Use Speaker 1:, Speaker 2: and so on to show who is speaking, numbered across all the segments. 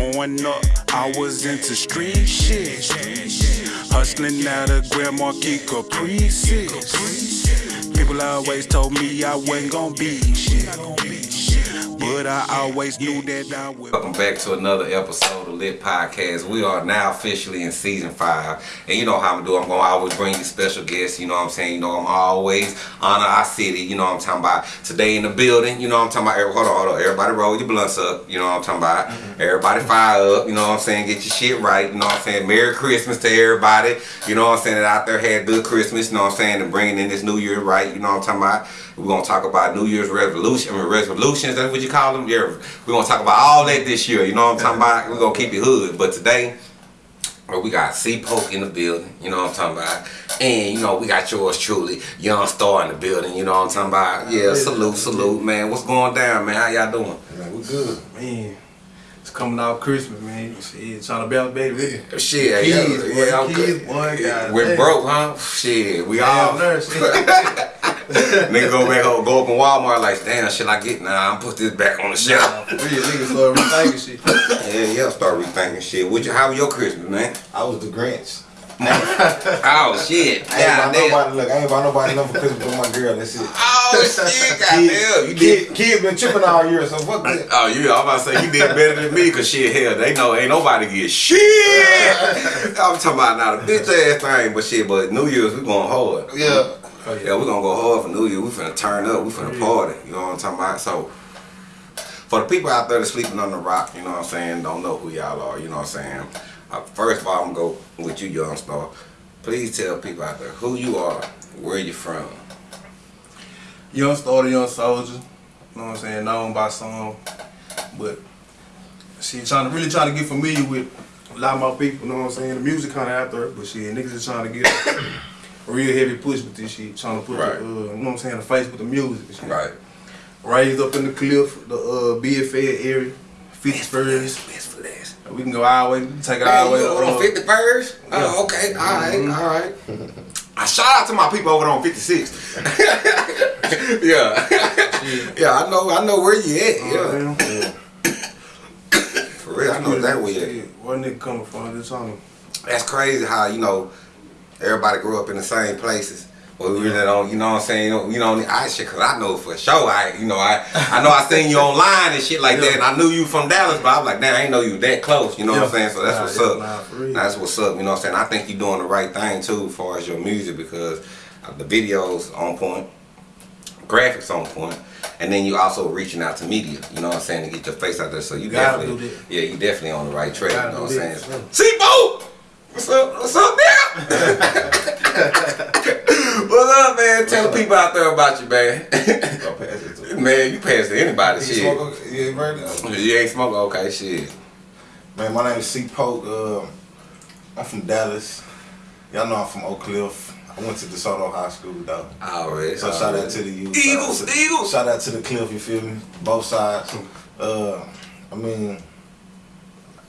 Speaker 1: Growing up, I was into street shit. Hustling out of Grand Marquis Caprices. People always told me I wasn't gonna be shit. But I always knew that I would.
Speaker 2: Welcome back to another episode of Lit Podcast. We are now officially in season five. And you know how I'm doing. I'm going to always bring you special guests. You know what I'm saying? You know, I'm always honor our city. You know what I'm talking about? Today in the building. You know what I'm talking about? Hold on, hold on. Everybody roll your blunts up. You know what I'm talking about? Mm-hmm. Everybody fire up. You know what I'm saying? Get your shit right. You know what I'm saying? Merry Christmas to everybody. You know what I'm saying? That out there had good Christmas. You know what I'm saying? And bringing in this new year right. You know what I'm talking about? We're going to talk about New Year's resolution, resolutions. That's what you call them? Yeah. We're going to talk about all that this year. You know what I'm talking about? We're going to keep it hood. But today, well, we got C Poke in the building, you know what I'm talking about? And, you know, we got yours truly, Young Star in the building, you know what I'm talking about? Yeah, salute, salute, man. What's going down, man? How y'all doing?
Speaker 3: Man, we good. Man, it's coming out Christmas, man. Shit, trying to balance baby.
Speaker 2: Shit,
Speaker 3: kids,
Speaker 2: yeah,
Speaker 3: boy,
Speaker 2: yeah,
Speaker 3: kids, boy, God
Speaker 2: We're
Speaker 3: damn.
Speaker 2: broke, huh? Shit, we all.
Speaker 3: Nurse.
Speaker 2: Nigga go back home, go up in Walmart like, damn, shit I get now? I'm put this back on the shelf.
Speaker 3: For real, niggas start rethinking shit.
Speaker 2: Yeah, yeah, start rethinking shit. What you, how was your Christmas, man?
Speaker 4: I was the Grinch.
Speaker 2: Oh shit,
Speaker 4: I ain't buy nobody look. I ain't buy nobody nothing for Christmas but my girl. That's it.
Speaker 2: Oh shit, goddamn, you did.
Speaker 4: Kid, kid been tripping all year, so fuck that.
Speaker 2: Oh, you, I'm about to say you did better than me, cause shit, hell, they know ain't nobody get shit. I'm talking about not a bitch ass thing, but shit, but New Year's we going hard.
Speaker 4: Yeah.
Speaker 3: Oh,
Speaker 2: Yeah, we gonna go hard for New Year. We finna turn up. We finna party. You know what I'm talking about? So, for the people out there that's sleeping on the rock, you know what I'm saying, don't know who y'all are, you know what I'm saying. Uh, first of all, I'm gonna go with you, young star. Please tell people out there who you are, where you from.
Speaker 3: Young starter, young soldier. You know what I'm saying? Known by some. But she trying to really trying to get familiar with a lot more people, you know what I'm saying? The music kinda out there, but shit, niggas is trying to get real heavy push with this shit. Trying to put
Speaker 2: Right.
Speaker 3: the, uh, you know what I'm saying, the face with the music and shit.
Speaker 2: Right.
Speaker 3: Raised up in the cliff, the uh BFA area, 51st.
Speaker 2: Best for last.
Speaker 3: We can go our way, take it our way.
Speaker 2: over
Speaker 3: uh,
Speaker 2: on 51st?
Speaker 3: yeah.
Speaker 2: Oh, okay. All right,
Speaker 3: Mhm.
Speaker 2: all right. I shout out to my people over there on 56. yeah. yeah, I know I know where you at. Yeah.
Speaker 3: Yeah.
Speaker 2: For real, I know that way.
Speaker 3: Shit, Where nigga coming from? Trying to.
Speaker 2: That's crazy how, you know, everybody grew up in the same places. But we really don't, you know what I'm saying? You know, you know I shit, cause I know for sure. I, you know, I, I know I seen you online and shit like that, and I knew you from Dallas, but I was like, damn, I ain't know you that close. You know what I'm saying? So that's
Speaker 3: Nah,
Speaker 2: what's up.
Speaker 3: nah.
Speaker 2: That's what's up. You know what I'm saying? I think you're doing the right thing too, as far as your music, because uh, the videos on point, graphics on point, and then you also reaching out to media. You know what I'm saying? To get your face out there. So you
Speaker 3: Gotta
Speaker 2: definitely,
Speaker 3: do
Speaker 2: yeah, you definitely on the right track.
Speaker 3: Gotta
Speaker 2: You know what I'm saying?
Speaker 3: yeah.
Speaker 2: See, Bo! What's up? What's up, nigga? What's up, man? Tell the people out there about you, man.
Speaker 4: Go pass it to
Speaker 2: man, you pass to anybody,
Speaker 4: You
Speaker 2: shit.
Speaker 4: smoke a- Yeah, right.
Speaker 2: You ain't smoking? Okay, shit.
Speaker 4: Man, my name is C Poke. Um, I'm from Dallas. Y'all know I'm from Oak Cliff. I went to DeSoto High School though.
Speaker 2: Already.
Speaker 4: So shout out to the youth.
Speaker 2: Eagles,
Speaker 4: shout out to,
Speaker 2: Eagles.
Speaker 4: Shout out to the Cliff. You feel me? Both sides. Uh, I mean,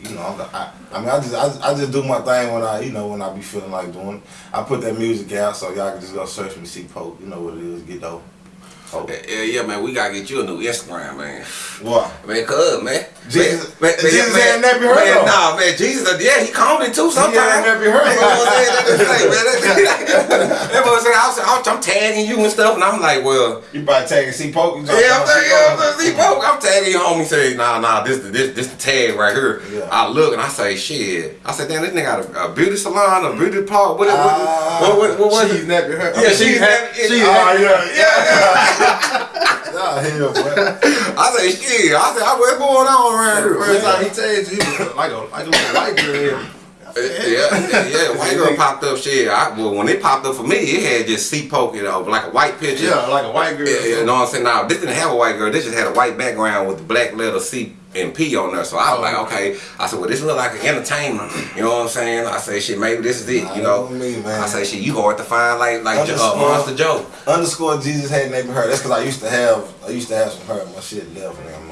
Speaker 4: you know, I, I mean, I just, I, I just do my thing when I, you know, when I be feeling like doing. it. I put that music out, so y'all can just go search me, C Poke. You know what it is. Get dope. Oh.
Speaker 2: Yeah, yeah, man. We gotta get you a new Instagram, man.
Speaker 4: What?
Speaker 2: Man, cuz, man.
Speaker 4: Jesus-
Speaker 2: man, man,
Speaker 4: Jesus
Speaker 2: man,
Speaker 4: ain't never heard
Speaker 2: man,
Speaker 4: of.
Speaker 2: Nah, man, Jesus, uh, yeah, he called it too sometimes.
Speaker 4: ain't never heard of.
Speaker 2: know what I'm saying? That's like, man, that- that boy said, I was, I was, I'm tagging you and stuff, and I'm like, well,
Speaker 4: You probably tagging C Poke.
Speaker 2: Yeah, I'm
Speaker 4: talking
Speaker 2: saying, yeah, I'm
Speaker 4: about
Speaker 2: saying, see, bro, I'm tagging you homie. Say, nah, nah, this, this, this the tag right here.
Speaker 4: Yeah.
Speaker 2: I look and I say, shit. I said, damn, this nigga got a, a beauty salon, a beauty park. What, what,
Speaker 4: Ah.
Speaker 2: what, what, what, what,
Speaker 3: She's nappy her.
Speaker 2: Yeah, she's nappy-
Speaker 3: She's
Speaker 4: Oh, yeah,
Speaker 2: yeah, yeah.
Speaker 4: Nah, hell.
Speaker 2: I say, shit. I said, what's going on around here?
Speaker 3: First time he tagged you, he was like a like a little white girl.
Speaker 2: Yeah, yeah, yeah. White girl popped up. Shit, I, well, when it popped up for me, it had just C poke, you know, like a white picture.
Speaker 3: Yeah, like a white girl.
Speaker 2: Yeah, yeah, you know what I'm saying? Now, this didn't have a white girl. This just had a white background with the black letter C and P on there. So I was like, okay. I said, well, this look like an entertainment. You know what I'm saying? I say, shit, maybe this is it. You know?
Speaker 4: Nah, me, man.
Speaker 2: I say, shit, you hard to find like like uh. Monster Joe.
Speaker 4: Underscore Jesus had never heard. That's because I used to have I used to have some hurt. My shit left now, man.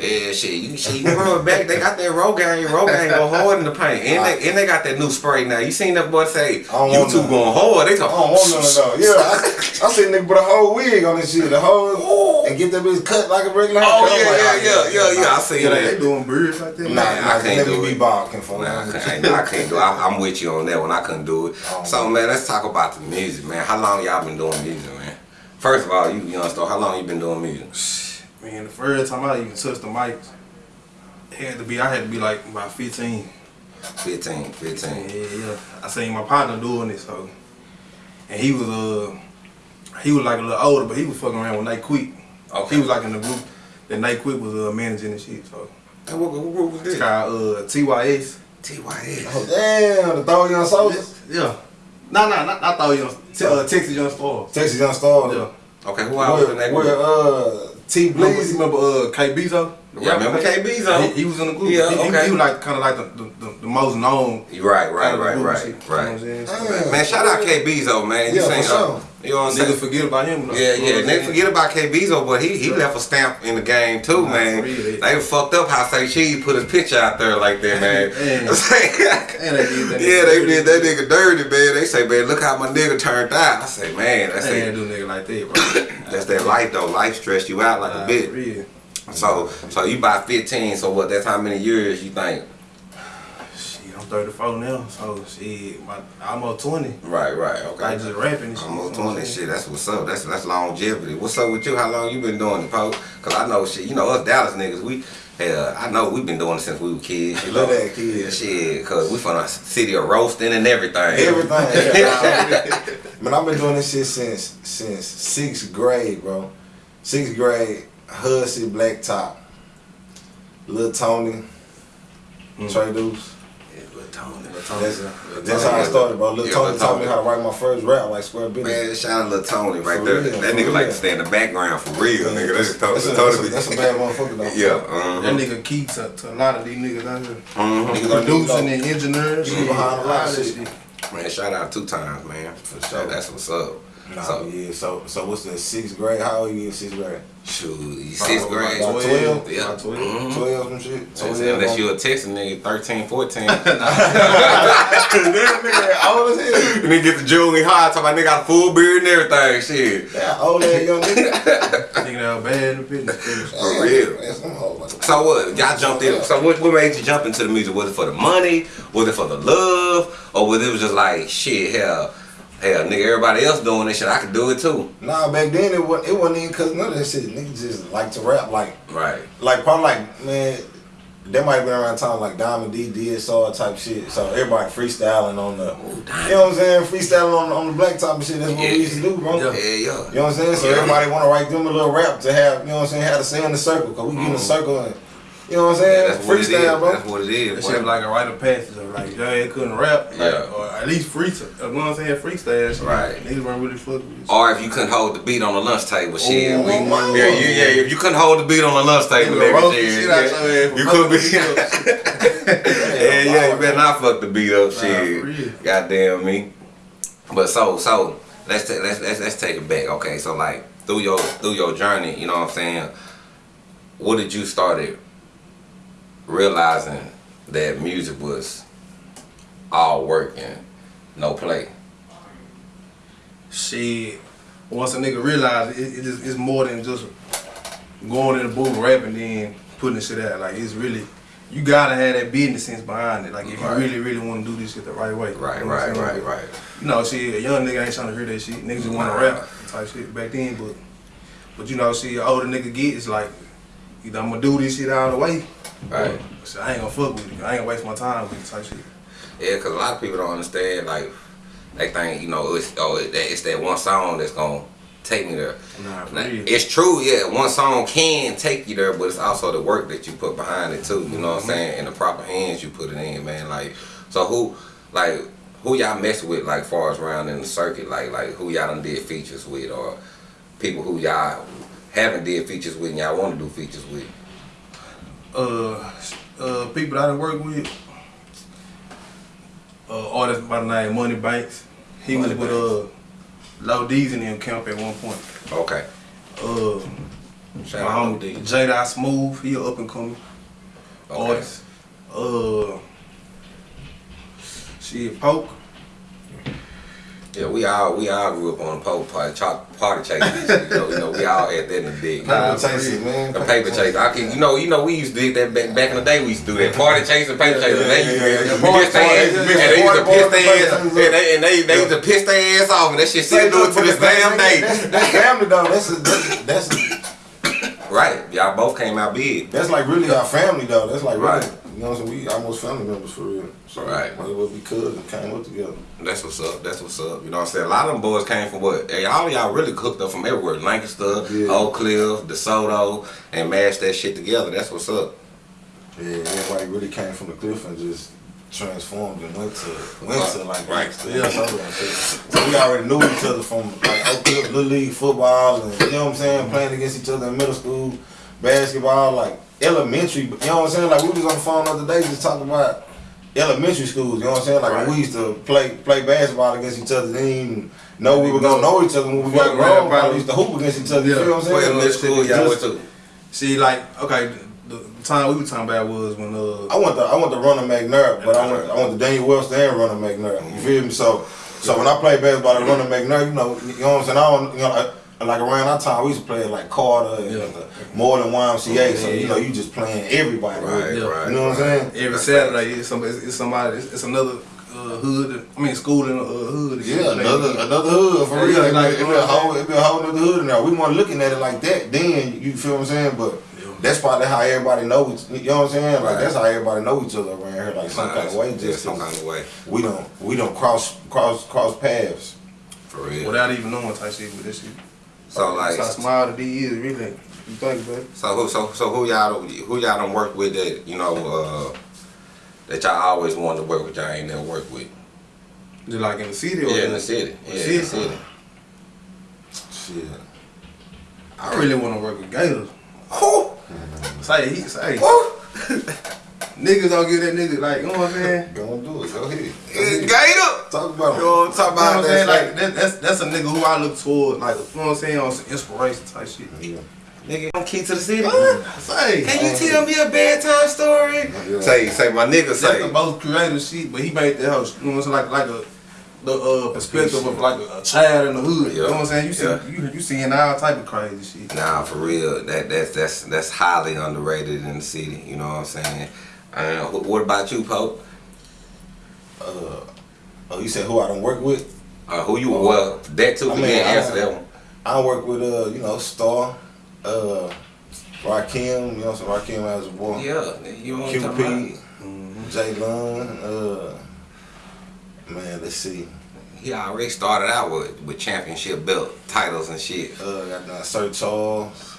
Speaker 2: Yeah, shit. You shit, you run it back. They got that Rogaine. Rogaine go hard in the paint, and they and they got that new spray now. You seen that boy say
Speaker 4: don't
Speaker 2: you two going hard? They
Speaker 4: I
Speaker 2: talk.
Speaker 4: don't want none of that. Yeah, I, I seen nigga put a whole wig on this shit, the whole, and get that bitch cut like a regular
Speaker 2: Oh
Speaker 4: haircut. I'm
Speaker 2: yeah,
Speaker 4: like,
Speaker 2: yeah, yeah, yeah, yeah. I see
Speaker 3: Yeah, they, they doing beards like that.
Speaker 4: Nah,
Speaker 2: Man, I
Speaker 4: nah,
Speaker 2: can't do it.
Speaker 4: be balking for
Speaker 2: Nah, I can't, I can't do. it. I, I'm with you on that one. I couldn't do it.
Speaker 4: Oh,
Speaker 2: So man, let's talk about the music, man. How long y'all been doing music, man? First of all, you young stuff. How long you been doing music?
Speaker 3: Man, the first time I even touched the mic, it had to be, I had to be like about 15.
Speaker 2: 15,
Speaker 3: Yeah,
Speaker 2: 15.
Speaker 3: yeah. Yeah. I seen my partner doing it, so. And he was, uh, he was like a little older, but he was fucking around with Nate Quick.
Speaker 2: Okay.
Speaker 3: He was like in the group that Nate Quick was uh, managing and shit, so.
Speaker 2: Hey, what, what group was
Speaker 3: It's
Speaker 2: this?
Speaker 3: called uh, TYS.
Speaker 2: TYS.
Speaker 4: Oh damn, the Throw Young Soldiers,
Speaker 3: Yeah. No, no, not, not thought you Te- uh, Texas Young Star.
Speaker 4: Texas Young Stars.
Speaker 3: Yeah.
Speaker 2: Okay, who else was in
Speaker 4: Where,
Speaker 2: that
Speaker 4: where
Speaker 2: group?
Speaker 4: uh, T
Speaker 3: Remember, you remember uh, K Bezo?
Speaker 2: Yeah, remember KB Zo?
Speaker 3: He, he was in the group.
Speaker 2: Yeah,
Speaker 3: he, he-
Speaker 2: okay.
Speaker 3: he, was like kind of like the, the, the, the most known.
Speaker 2: Right, right, right, right,
Speaker 3: you know
Speaker 2: right.
Speaker 3: Saying?
Speaker 2: Man, shout out K Bezo, man. You
Speaker 4: Yeah,
Speaker 2: seen,
Speaker 4: for
Speaker 2: uh,
Speaker 4: sure.
Speaker 2: you know what I'm
Speaker 3: Niggas
Speaker 2: saying?
Speaker 3: forget about him. Though,
Speaker 2: Yeah, yeah. They forget about K Bezo, but he he left a stamp in the game too,
Speaker 3: Nah,
Speaker 2: man.
Speaker 3: for real.
Speaker 2: They fucked up how Say Cheese put his picture out there like that, man.
Speaker 3: Man.
Speaker 2: I'm saying-
Speaker 3: And they did that
Speaker 2: yeah, they did that nigga dirty, man. They say, man, look how my nigga turned out. I say, man, that's
Speaker 3: They ain't
Speaker 2: it.
Speaker 3: do nigga like that, bro.
Speaker 2: That's that life though. Life stressed you out like a bit.
Speaker 3: real.
Speaker 2: So, so you buy 15. So what? That's how many years you think?
Speaker 3: Shit, I'm 34 now, so shit, my, almost 20.
Speaker 2: Right, right. Okay.
Speaker 3: I just rapping and shit.
Speaker 2: Almost
Speaker 3: you know what I'm
Speaker 2: 20
Speaker 3: saying?
Speaker 2: shit. That's what's up. That's that's longevity. What's up with you? How long you been doing it, Poe? Cause I know shit. You know us Dallas niggas. We hell, I know we've been doing it since we were kids. You
Speaker 4: Look
Speaker 2: know?
Speaker 4: at that kid.
Speaker 2: Shit, cause we from a city of roasting and everything.
Speaker 4: Everything. Man, I've been doing this shit since since sixth grade, bro. Sixth grade, Hussey, Blacktop, Lil Tony,
Speaker 3: Mm.
Speaker 4: Trey Deuce.
Speaker 2: Yeah, Lil Tony,
Speaker 4: That's, that's how I started, bro. Lil
Speaker 2: yeah,
Speaker 4: Tony taught me how to write my first rap like Square Business.
Speaker 2: Man, shout out Lil Tony right
Speaker 4: For
Speaker 2: there.
Speaker 4: real,
Speaker 2: that
Speaker 4: for
Speaker 2: nigga like to stay in the background for real, nigga. That's,
Speaker 4: That's, a, that's, a, that's a bad motherfucker though.
Speaker 2: Yeah. uh-huh.
Speaker 3: That nigga keeps up to a lot of these niggas out here.
Speaker 4: Niggas don't
Speaker 3: Producing and engineering.
Speaker 4: You behind a lot of shit.
Speaker 2: Man, shout out two times, man. For
Speaker 4: sure.
Speaker 2: That's what's up.
Speaker 4: Nah,
Speaker 2: So,
Speaker 4: yeah. So, so what's the sixth grade? How old are you in sixth grade?
Speaker 2: shoot, you sixth grade.
Speaker 4: about 12?
Speaker 2: Yeah.
Speaker 3: About 12.
Speaker 2: Mhm.
Speaker 4: Twelve and shit.
Speaker 2: Unless,
Speaker 4: 12,
Speaker 2: unless
Speaker 4: bro.
Speaker 2: you a Texas nigga, 13, 14.
Speaker 4: that nigga old as hell.
Speaker 2: and then get the jewelry high, talking about nigga got a full beard and everything, shit.
Speaker 4: Yeah, old ass young nigga.
Speaker 3: Nigga that was bad in the business.
Speaker 2: For real.
Speaker 4: Man, some hoe like-
Speaker 2: So what? Y'all jumped in. So what, what made you jump into the music? Was it for the money? Was it for the love? Or was it was just like shit? Hell, hell, nigga, everybody else doing this shit. I could do it too.
Speaker 4: Nah, back then it wasn't, it wasn't even cause none of that shit. Niggas just like to rap like,
Speaker 2: Right.
Speaker 4: like probably like man, that might have been around time like Diamond D, DSR type shit. So everybody freestyling on the,
Speaker 2: Oh,
Speaker 4: you know what I'm saying? Freestyling on on the black top and shit. That's what
Speaker 2: Yeah.
Speaker 4: we used to do, bro.
Speaker 2: Yeah,
Speaker 3: Yeah.
Speaker 4: You know what I'm saying? So
Speaker 2: Yeah.
Speaker 4: everybody want to write them a little rap to have, you know what I'm saying, have to say in the circle, cause we get in the mm. circle and, you know what I'm saying?
Speaker 2: Mm-hmm. that's it is.
Speaker 4: Freestyle, bro.
Speaker 2: That's what it is.
Speaker 3: That
Speaker 2: boy.
Speaker 3: shit like a rite of passage. Of like, y'all couldn't rap. Like,
Speaker 2: Yeah.
Speaker 3: Or at least freestyle. You know what I'm saying? Freestyle. shit.
Speaker 2: Right.
Speaker 3: Niggas weren't really fucking with.
Speaker 2: Or if you couldn't hold the beat on the lunch table, shit.
Speaker 4: Oh,
Speaker 2: we,
Speaker 4: my
Speaker 2: yeah, you, yeah, if you couldn't hold the beat on the lunch table,
Speaker 3: Nigga
Speaker 2: nigga,
Speaker 3: roast the
Speaker 2: shit,
Speaker 3: shit out
Speaker 2: yeah,
Speaker 3: your ass
Speaker 2: you could be.
Speaker 3: fucking
Speaker 2: yeah, yeah, you better not fuck the beat up, shit.
Speaker 3: for real.
Speaker 2: Goddamn me. But so, so let's ta- let's let's let's take it back. Okay, so like through your through your journey, you know what I'm saying. What did you started realizing that music was all work and no play?
Speaker 3: She, Once a nigga realized it, it is, it's more than just going in the booth rapping then putting the shit out. Like it's really you gotta have that business sense behind it. Like if
Speaker 2: Right.
Speaker 3: you really, really wanna do this shit the right way.
Speaker 2: Right,
Speaker 3: You know what
Speaker 2: right,
Speaker 3: I'm
Speaker 2: right, right.
Speaker 3: You know, shit, a young nigga ain't trying to hear that shit. Niggas just wanna rap type shit back then, but but you know, see, older nigga get it's like either I'm gonna do this shit all the way.
Speaker 2: Right.
Speaker 3: shit, I ain't gonna fuck with it. I ain't gonna waste my time with it type shit.
Speaker 2: Yeah, cause a lot of people don't understand. Like they think you know it's oh it, it's that one song that's gonna take me there.
Speaker 3: Nah,
Speaker 2: Now, it's true, yeah. One song can take you there, but it's also the work that you put behind it too. You know what I'm mm-hmm. saying? And the proper hands you put it in, man. Like, so who, like, who y'all mess with, like, far as around in the circuit, like, like who y'all done did features with, or people who y'all haven't did features with and y'all want to do features with.
Speaker 3: Uh, uh, people that I done work with, uh, artist by the name Money Banks. He
Speaker 2: Money
Speaker 3: was with uh, Low D's in them camp at one point.
Speaker 2: Okay.
Speaker 3: Uh,
Speaker 2: Shout
Speaker 3: My homie
Speaker 2: D.
Speaker 3: Jada Smooth, he a up and coming
Speaker 2: Okay.
Speaker 3: artist. Uh, shit, Poke.
Speaker 2: Yeah, we all we all grew up on the pole party, chalk, party chasing. you, know, you know, we all had that in the dig.
Speaker 4: Paper chasing, man.
Speaker 2: The paper chase. I can, you know, you know, we used to do that back, back in the day. We used to do that party chasing, paper chasing.
Speaker 4: yeah,
Speaker 2: they used to
Speaker 4: yeah, yeah.
Speaker 2: piss
Speaker 4: Party-
Speaker 2: their ass,
Speaker 4: party-
Speaker 2: and they used to piss their ass, and they and they, they used to piss their ass off, and that shit still do it to this damn day.
Speaker 4: That's, family though. That's that's, that's
Speaker 2: Right, y'all both came out big.
Speaker 4: that's like really our family though. That's like
Speaker 2: Right.
Speaker 4: Know what I'm saying? We almost family members for real. So
Speaker 2: Right.
Speaker 4: As well be cousins. Came up together.
Speaker 2: That's what's up. That's what's up. You know what I'm saying? A lot of them boys came from what? Hey, all y'all really cooked up from everywhere. Lancaster,
Speaker 4: Yeah.
Speaker 2: Oak Cliff, DeSoto, and mashed that shit together. That's what's up.
Speaker 4: Yeah, everybody really came from the cliff and just transformed and went to went to like
Speaker 2: Right.
Speaker 4: yeah, so, so we already knew each other from like Oak Cliff Little League football and you know what I'm saying, playing against each other in middle school, basketball, like elementary. You know what I'm saying? Like we was on the phone the other day just talking about elementary schools. You know what I'm saying? Like
Speaker 3: Right.
Speaker 4: we used to play play basketball against each other. Didn't even know we were gonna know each other when we got grown. We used to hoop against each other. You
Speaker 3: Yeah.
Speaker 4: feel what I'm saying?
Speaker 2: Elementary school y'all went
Speaker 4: Just-
Speaker 2: to?
Speaker 3: See, like, okay, the, time we were talking about was when uh,
Speaker 4: I went to I went to Ronald McNair, but I went I went to Daniel Webster and Ronald McNair. You feel me? So so when I played basketball at Ronald McNair, you know, you know what I'm saying. I don't, you know, like, like around that time we used to play like Carter and
Speaker 3: Yeah.
Speaker 4: uh, Moorland YMCA. So
Speaker 3: Yeah,
Speaker 4: you know, you just playing everybody.
Speaker 2: Right,
Speaker 3: Yeah.
Speaker 2: right.
Speaker 4: You know what I'm saying?
Speaker 3: every Saturday it's somebody, it's, it's somebody, it's, it's another uh, hood. I mean, school in a uh, hood.
Speaker 4: Yeah, another another hood for
Speaker 3: Yeah,
Speaker 4: real.
Speaker 3: like,
Speaker 4: Like, it be a
Speaker 3: you know
Speaker 4: whole it be a whole nother hood in there. We weren't looking at it like that then. You feel what I'm saying? But that's probably how everybody know. Each, you know what I'm saying? Like
Speaker 2: Right.
Speaker 4: that's how everybody know each other around here. Like some
Speaker 2: Nah,
Speaker 4: kind of way.
Speaker 2: yeah,
Speaker 4: Just
Speaker 2: some
Speaker 4: 'cause
Speaker 2: kind of way.
Speaker 4: we don't we don't cross cross cross paths.
Speaker 2: For real.
Speaker 3: without even knowing type shit with this shit.
Speaker 2: So like,
Speaker 3: That's how small the D is, really. You think, baby?
Speaker 2: so who, so so who y'all who y'all done work with that you know uh, that y'all always wanted to work with y'all ain't never worked with?
Speaker 3: Just like in the city or
Speaker 2: Yeah, in the city. Yeah, in the
Speaker 3: City?
Speaker 2: city.
Speaker 4: Shit.
Speaker 3: I really want to work with Gators.
Speaker 2: Who?
Speaker 3: Say, he say,
Speaker 2: Who?
Speaker 3: niggas don't get that nigga like, you know what I'm saying?
Speaker 4: Go and do it. Go ahead. Go ahead.
Speaker 2: Gator.
Speaker 4: Talk about
Speaker 2: You
Speaker 4: it.
Speaker 2: know what I'm talking
Speaker 3: You know
Speaker 2: about?
Speaker 3: what I'm saying? Like that, that's that's a nigga who I look toward, like you know what I'm saying, on some inspiration type shit.
Speaker 4: Yeah.
Speaker 2: Nigga, I'm key to the city.
Speaker 3: Say,
Speaker 2: Can you tell me a bedtime story?
Speaker 4: Yeah.
Speaker 2: Say, say, my nigga
Speaker 3: that's the most creative shit, but he made the house, you know what I'm saying, like like a the uh, perspective of like a, a child in the hood. You know what I'm saying? You see,
Speaker 2: Yeah.
Speaker 3: you you seeing all type of crazy shit.
Speaker 2: Nah, for real. That that's that's that's highly underrated in the city. You know what I'm saying? Uh, wh- what about you, Poke?
Speaker 4: Uh, oh, you said who I don't work with?
Speaker 2: Uh, who you? Well, that too.
Speaker 4: I mean,
Speaker 2: can't
Speaker 4: I-
Speaker 2: answer that one.
Speaker 4: I work with uh, you know, Star, uh, Rakim, you know, so Rakim as a boy.
Speaker 2: Yeah, you know
Speaker 4: QP? Jay Lund, uh, man, let's see.
Speaker 2: He already started out with with championship belt titles and shit.
Speaker 4: Uh, got Sir Charles.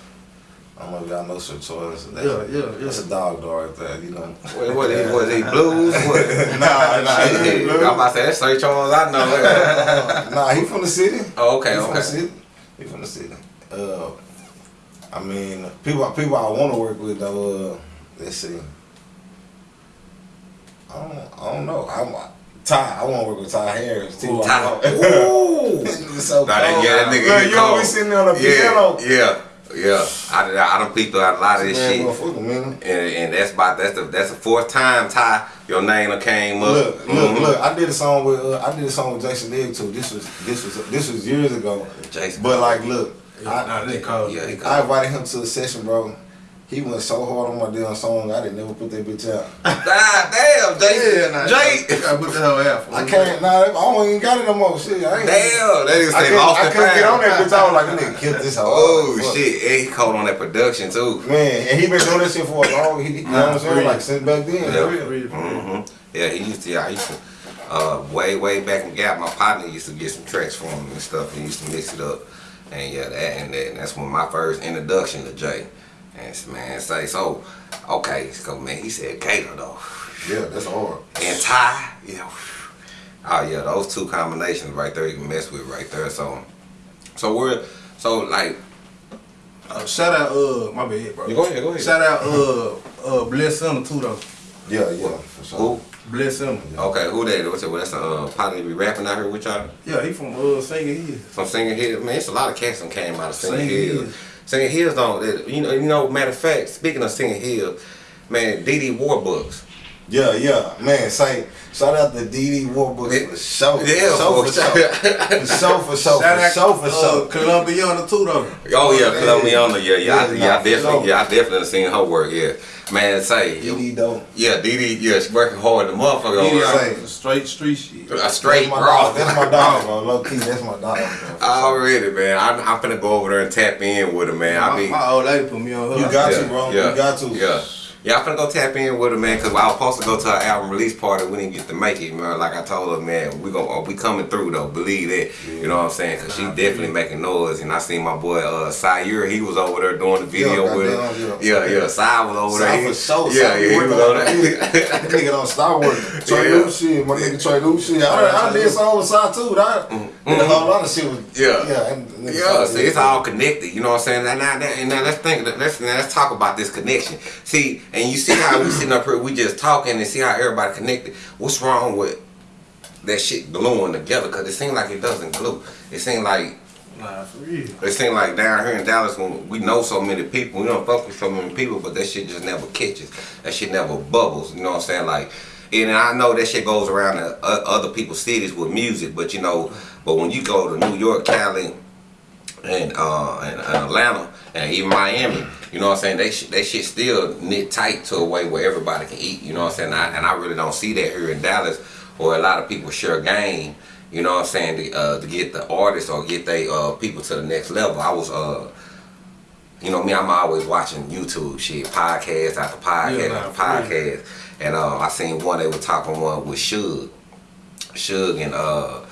Speaker 4: I don't know if y'all know Sir Charles. That's,
Speaker 3: Yeah, yeah, yeah.
Speaker 4: That's a dog dog right there, you know.
Speaker 2: What, what, he, was he blues? What?
Speaker 4: nah, nah, he
Speaker 2: Shit,
Speaker 4: ain't
Speaker 2: I'm
Speaker 4: blue.
Speaker 2: about to say that's Sir Charles. I know.
Speaker 4: Uh, nah, he from the city.
Speaker 2: oh, okay,
Speaker 4: he from the city. He from the city. Uh, I mean, people, people I want to work with though. Uh, let's see. I don't, I don't know. I'm Ty. I want to work with Ty Harris too.
Speaker 2: Ty.
Speaker 4: I-
Speaker 2: Ooh.
Speaker 4: It's so
Speaker 2: Nah,
Speaker 4: cold.
Speaker 2: yeah, that nigga.
Speaker 4: Look, you
Speaker 2: cold.
Speaker 4: always sitting there on the
Speaker 2: yeah,
Speaker 4: piano.
Speaker 2: Yeah, yeah. I, I don't peeped out a lot of this
Speaker 4: Man,
Speaker 2: shit.
Speaker 4: man.
Speaker 2: And, and that's about that's the that's the fourth time Ty your name came up.
Speaker 4: Look, look,
Speaker 2: Mhm.
Speaker 4: look! I did a song with uh, I did a song with Jason Digg too. This was this was this was years ago.
Speaker 2: Jason.
Speaker 4: But like, look,
Speaker 3: Yeah, nah, they cold.
Speaker 2: yeah, he
Speaker 4: I invited him to a session, bro. He went so hard on my damn song, I didn't never put that bitch out.
Speaker 2: God damn, Jay.
Speaker 3: Yeah, nah,
Speaker 2: Jay.
Speaker 3: you gotta put the hell out.
Speaker 4: I can't, nah, I don't even got it no more. Shit, I ain't.
Speaker 2: Damn, that is
Speaker 4: I
Speaker 2: say
Speaker 4: couldn't,
Speaker 2: lost
Speaker 4: I
Speaker 2: the
Speaker 4: couldn't get on that
Speaker 2: pound.
Speaker 4: bitch. I was like, that nigga killed this hoe.
Speaker 2: Oh
Speaker 4: Fuck.
Speaker 2: shit, and he cold on that production too.
Speaker 4: Man, and he been doing this shit for a long. He, you know what I'm saying? Like since back then.
Speaker 2: Yeah.
Speaker 4: for real.
Speaker 3: Real,
Speaker 2: hmm Yeah, he used to. Yeah, I used to. Uh, way way back in Gap, my partner used to get some tracks for him and stuff. He used to mix it up, and yeah, that and that. And that's when my first introduction to Jay. And s- man, say so. Okay, so man, he said Gator though,
Speaker 4: Yeah, that's hard.
Speaker 2: and Ty. yeah. oh yeah, those two combinations right there you can mess with right there. So, so we're so like.
Speaker 3: Uh, shout out, uh, my bad, bro.
Speaker 2: You go ahead, go ahead.
Speaker 3: Shout out, uh, uh, Bless Center too though.
Speaker 4: Yeah, yeah, for sure.
Speaker 2: Who?
Speaker 3: Bless Center.
Speaker 2: Okay, who that? What's it? Well, that's a uh, partner be rapping out here with y'all.
Speaker 3: Yeah, he from uh, Singing Hills.
Speaker 2: From Singing Hills, man, it's a lot of cats that came out of Singing
Speaker 3: Singing
Speaker 2: Hills.
Speaker 3: Hills.
Speaker 2: Singing Hills don't. it- You know, you know. Matter of fact, speaking of Singing Hills, man, DD Warbucks.
Speaker 4: Yeah, yeah, man. Say shout out to DD Warbucks for show,
Speaker 2: Yeah,
Speaker 4: show
Speaker 2: for
Speaker 4: for show, for show for show,
Speaker 3: Shout
Speaker 4: for
Speaker 3: out
Speaker 4: show for
Speaker 3: uh,
Speaker 4: show.
Speaker 3: Columbiana too though.
Speaker 2: Oh yeah,
Speaker 4: man.
Speaker 2: Columbiana. Yeah, yeah,
Speaker 4: Yeah,
Speaker 2: I, yeah. I definitely, yeah, I definitely seen her work. Yeah, man. Say,
Speaker 4: DD though.
Speaker 2: yeah, DD. Yeah, she working hard. The motherfucker. over
Speaker 3: Yeah,
Speaker 2: there.
Speaker 3: straight street shit.
Speaker 2: A straight
Speaker 4: that's my
Speaker 2: raw.
Speaker 4: dog. That's my dog, bro. Low key, that's my dog. Bro.
Speaker 2: Already, man. I'm, I'm finna go over there and tap in with her, man. I
Speaker 3: My,
Speaker 2: be.
Speaker 3: my old lady put me on her.
Speaker 4: You got
Speaker 2: yeah,
Speaker 4: to, bro.
Speaker 2: Yeah,
Speaker 4: You got to.
Speaker 2: Yeah. Yeah, I'm finna go tap in with her, man, because I was supposed to go to her album release party. We didn't get to make it, man. Like I told her, man, we gon' we coming through, though. Believe that. You know what I'm saying? Because she definitely making noise. And I seen my boy, uh, Sayur, he was over there doing the video
Speaker 4: Yeah,
Speaker 2: with her. Yeah, yeah. Sai was over there.
Speaker 4: Sai for sure.
Speaker 2: Yeah,
Speaker 4: Sai
Speaker 2: yeah, he was
Speaker 4: on
Speaker 2: over there.
Speaker 4: Nigga don't stop working. Trey
Speaker 2: Yeah.
Speaker 4: Shit, my nigga Trey shit. I, I did some with Side too. That did a whole lot of shit
Speaker 2: Mm-hmm. Yeah.
Speaker 4: yeah. and- and
Speaker 2: Yeah, see, it's all connected. You know what I'm saying? And now, and now let's think. Let's now let's talk about this connection. See, and you see how we sitting up here, we just talking and see how everybody connected. What's wrong with that shit gluing together? Because it seems like it doesn't glue. It seems like
Speaker 3: Nah, for real.
Speaker 2: it seems like down here in Dallas, when we know so many people, we don't fuck with so many people, but that shit just never catches. That shit never bubbles. You know what I'm saying? Like, and I know that shit goes around to other people's cities with music, but you know, but when you go to New York, Cali, and uh, and, and Atlanta, and even Miami, you know what I'm saying? They sh- they shit still knit tight to a way where everybody can eat. You know what I'm saying? I, and I really don't see that here in Dallas, where a lot of people share game. You know what I'm saying? To, uh, to get the artists or get they uh, people to the next level. I was uh, you know me, I'm always watching YouTube shit, podcast after podcast
Speaker 3: Yeah,
Speaker 2: after podcast, and uh, I seen one they were talking one with Suge, Suge and uh,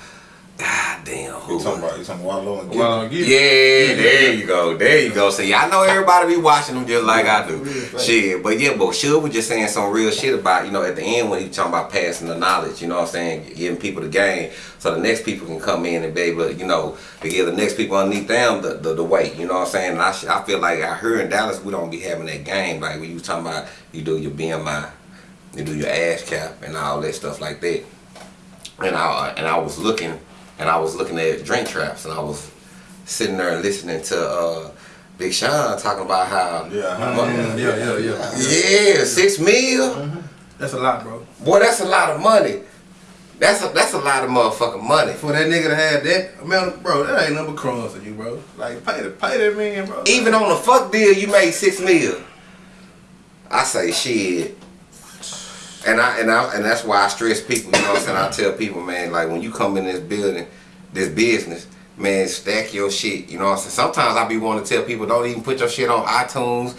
Speaker 2: God damn, who?
Speaker 4: You talking about you talking about Wallo and
Speaker 3: Well,
Speaker 4: Gillie?
Speaker 3: I'll give
Speaker 2: Yeah, there you go, there you go. See, I know everybody be watching them just like I do. Shit, but yeah, but Suge was just saying some real shit about, you know, at the end when he was talking about passing the knowledge, you know what I'm saying, giving people the game so the next people can come in and be able to, you know, to give the next people underneath them the, the, the weight, you know what I'm saying? And I, I feel like out here in Dallas, we don't be having that game, like when you was talking about, you do your BMI, you do your ASCAP and all that stuff like that. And I, and I was looking, and I was looking at Drink Champs, and I was sitting there listening to uh, Big Sean talking about how
Speaker 4: Yeah, huh?
Speaker 3: Yeah, yeah, yeah.
Speaker 2: yeah, six mil.
Speaker 3: That's a lot, bro.
Speaker 2: Boy, that's a lot of money. That's a that's a lot of motherfucking money.
Speaker 3: For that nigga to have that, man, bro, that ain't number crumbs to you, bro. Like, pay, the, pay that man, bro.
Speaker 2: Even on a fuck deal, you made six mil. I say shit. And I and I and that's why I stress people, you know what I'm saying? I tell people, man, like when you come in this building, this business, man, stack your shit. You know what I'm saying? Sometimes I be wanting to tell people don't even put your shit on iTunes,